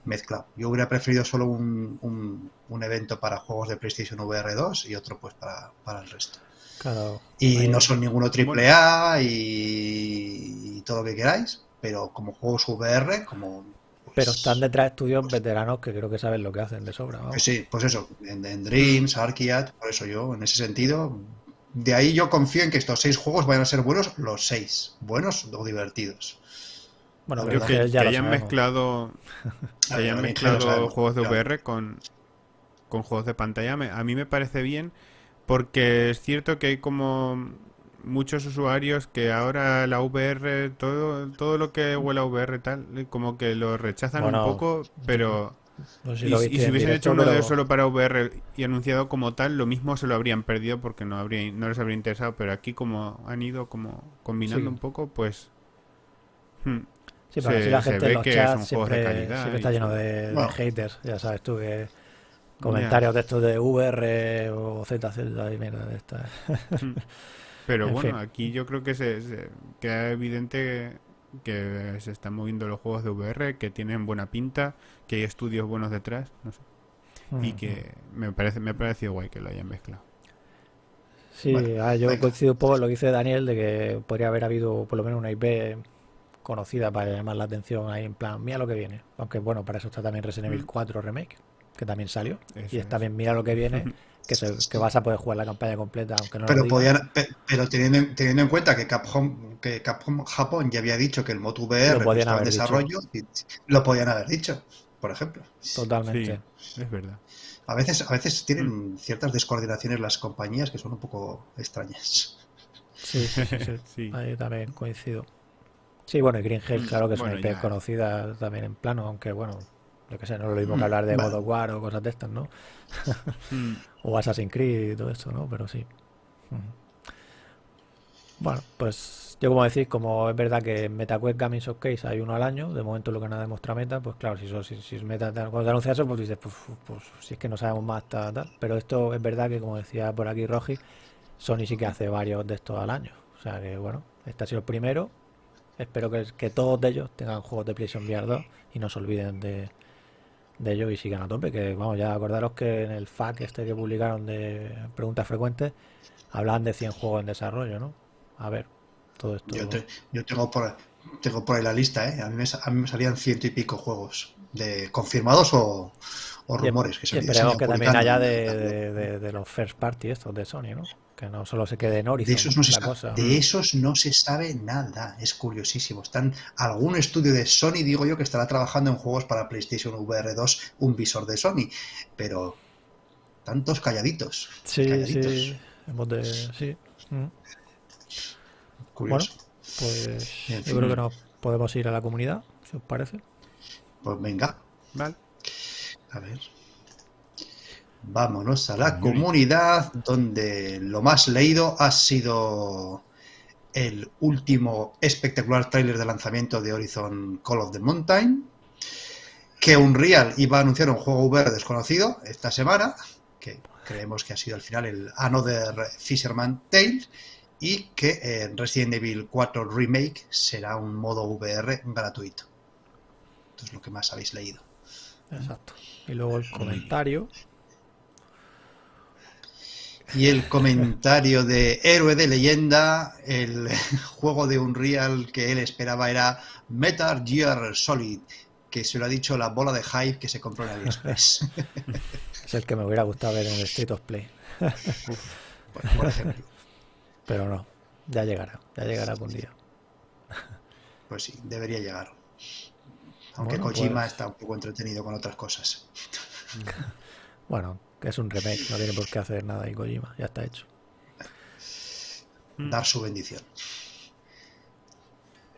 mezclado. Yo hubiera preferido solo un, un- un evento para juegos de PlayStation VR 2 y otro pues para, para el resto. Claro. Y ahí- no son ninguno triple A y, y todo lo que queráis, pero como juegos VR, como... pues, Pero están detrás estudios veteranos que creo que saben lo que hacen de sobra. vamos. pues sí, pues eso, en, en Dreams, Arkiat, por eso yo, en ese sentido, de ahí yo confío en que estos seis juegos vayan a ser buenos, los seis, buenos o divertidos. Bueno, es que, que ya que lo hayan sabemos. mezclado, que hayan ver, mezclado juegos de claro. VR con, con juegos de pantalla, me- a mí me parece bien porque es cierto que hay como muchos usuarios que ahora la VR, todo, todo lo que huele a VR tal, como que lo rechazan Bueno, un poco, pero... No sé si Y, si en hubiesen hecho uno de pero- solo para VR y anunciado como tal, lo mismo se lo habrían perdido porque no habría, no les habría interesado, pero aquí como han ido como combinando Sí. un poco, pues... hmm, Sí, pero así se- la gente en los que chats son juegos de siempre, calidad siempre está lleno de, haters, ya sabes tú, que comentarios de estos de VR o ZZ y mierda de estas. Pero En bueno, fin. aquí yo creo que se, se- queda evidente que se están moviendo los juegos de VR, que tienen buena pinta, que hay estudios buenos detrás, no sé, y que me parece me ha parecido guay que lo hayan mezclado. Sí, Bueno, ah, yo venga. coincido un poco con lo que dice Daniel de que podría haber habido por lo menos una IP conocida para llamar la atención ahí en plan, mira lo que viene. Aunque bueno, para eso está también Resident Evil Mm. 4 Remake, que también salió. Eso y es es. también mira lo que viene, que, se- que vas a poder jugar la campaña completa, aunque no lo Pero diga. podían, pe- pero teniendo, en- teniendo en cuenta que Capcom, que Capcom Japón ya había dicho que el Moto VR Lo podían estaba haber dicho. desarrollo, y- lo podían haber dicho, por ejemplo. Totalmente. Sí, es verdad. A veces, a veces tienen ciertas descoordinaciones las compañías que son un poco extrañas. Sí, sí. Sí. Ahí también coincido. Sí, bueno, y Green Hill, Mm, claro que es bueno, una IP ya. conocida también en plano, aunque bueno, yo que sé, no es lo mismo que Mm, hablar de God of War o cosas de estas, ¿no? Mm, O Assassin's Creed y todo eso, ¿no? Pero sí. Mm. Bueno, pues yo como decís, como es verdad que en MetaQuest Gaming Showcase hay uno al año, de momento lo que nada demuestra Meta, pues claro, si, eso, si, si es Meta, cuando te anuncia eso, pues dices, pues, pues si es que no sabemos más, tal, tal. Pero esto es verdad que, como decía por aquí Rogi, Sony sí que hace varios de estos al año. O sea que, bueno, este ha sido el primero. Espero que, todos de ellos tengan juegos de PlayStation VR 2 y no se olviden de, de ellos y sigan a tope. Que vamos, ya acordaros que en el FAQ este que publicaron de preguntas frecuentes hablaban de 100 juegos en desarrollo, ¿no? A ver, todo esto. Yo, te- yo tengo por tengo por ahí la lista, ¿eh? A mí me, a mí me salían ciento y pico juegos de confirmados o, o rumores que se, esperemos que también haya de, de- de- de los first party estos de Sony, ¿no? Que no solo se quede en De Horizon esos, no se la sabe, cosa. de esos no se sabe nada, es curiosísimo. Están algún estudio de Sony, digo yo, que estará trabajando en juegos para PlayStation VR 2, un visor de Sony, pero tantos calladitos, Sí, calladitos. sí. Hemos de... Sí. Mm. curioso. Pues En yo fin. creo que nos podemos ir a la comunidad, si os parece. Pues venga, Vale. A ver. Vámonos a la comunidad, donde lo más leído ha sido el último espectacular tráiler de lanzamiento de Horizon Call of the Mountain, que Unreal iba a anunciar un juego VR desconocido esta semana, que creemos que ha sido al final el Another Fisherman Tale, y que en Resident Evil 4 Remake será un modo VR gratuito. Esto es lo que más habéis leído. Exacto. Y luego el comentario. Y el comentario de Héroe de Leyenda, el juego de Unreal que él esperaba era Metal Gear Solid, que se lo ha dicho la bola de hype que se compró en AliExpress, Es el que me hubiera gustado ver en el State of Play. por ejemplo. Pero no, ya llegará, ya llegará algún día. Pues sí, debería llegar. Aunque Bueno, Kojima pues- está un poco entretenido con otras cosas. Bueno, es un remake, no tiene por qué hacer nada y Kojima, ya está hecho. Dar su bendición.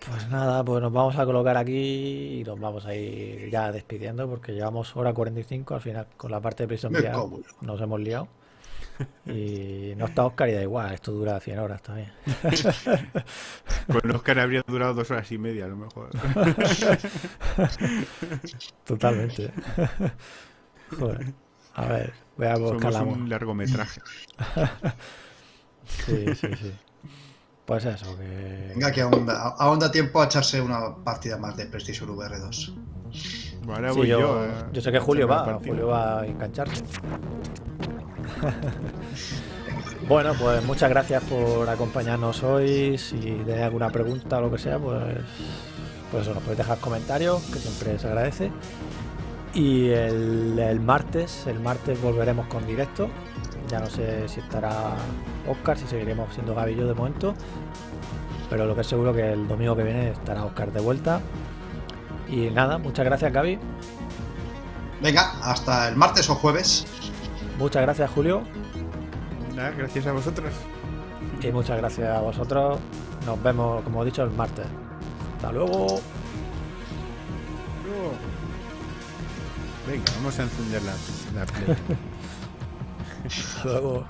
Pues nada, pues nos vamos a colocar aquí y nos vamos a ir ya despidiendo porque llevamos hora 45 al final con la parte de la- nos hemos liado. Y no está Oscar y da igual, esto dura 100 horas también. Con Oscar habría durado dos horas y media a lo mejor. Totalmente. Joder. A ver, voy a buscar Somos la... un largometraje. Sí, sí, sí. Pues eso, que... Venga, que aún da, aún da tiempo a echarse una partida más de PlayStation VR 2. Ahora Sí, voy yo, yo. a yo sé que Julio va. Julio va a engancharse. Bueno, pues muchas gracias por acompañarnos hoy. Si tenéis alguna pregunta o lo que sea, pues, pues eso, nos podéis dejar comentarios, que siempre se agradece. Y el, martes, el martes volveremos con directo. Ya no sé si estará Oscar, si seguiremos siendo Gaby y yo de momento. Pero lo que es seguro que el domingo que viene estará Oscar de vuelta. Y nada, muchas gracias Gaby. Venga, hasta el martes o jueves. Muchas gracias Julio. Gracias a vosotros. Y muchas gracias a vosotros. Nos vemos, como he dicho, el martes. Hasta luego. Luego. Venga, vamos a encender la, la play. Hasta luego.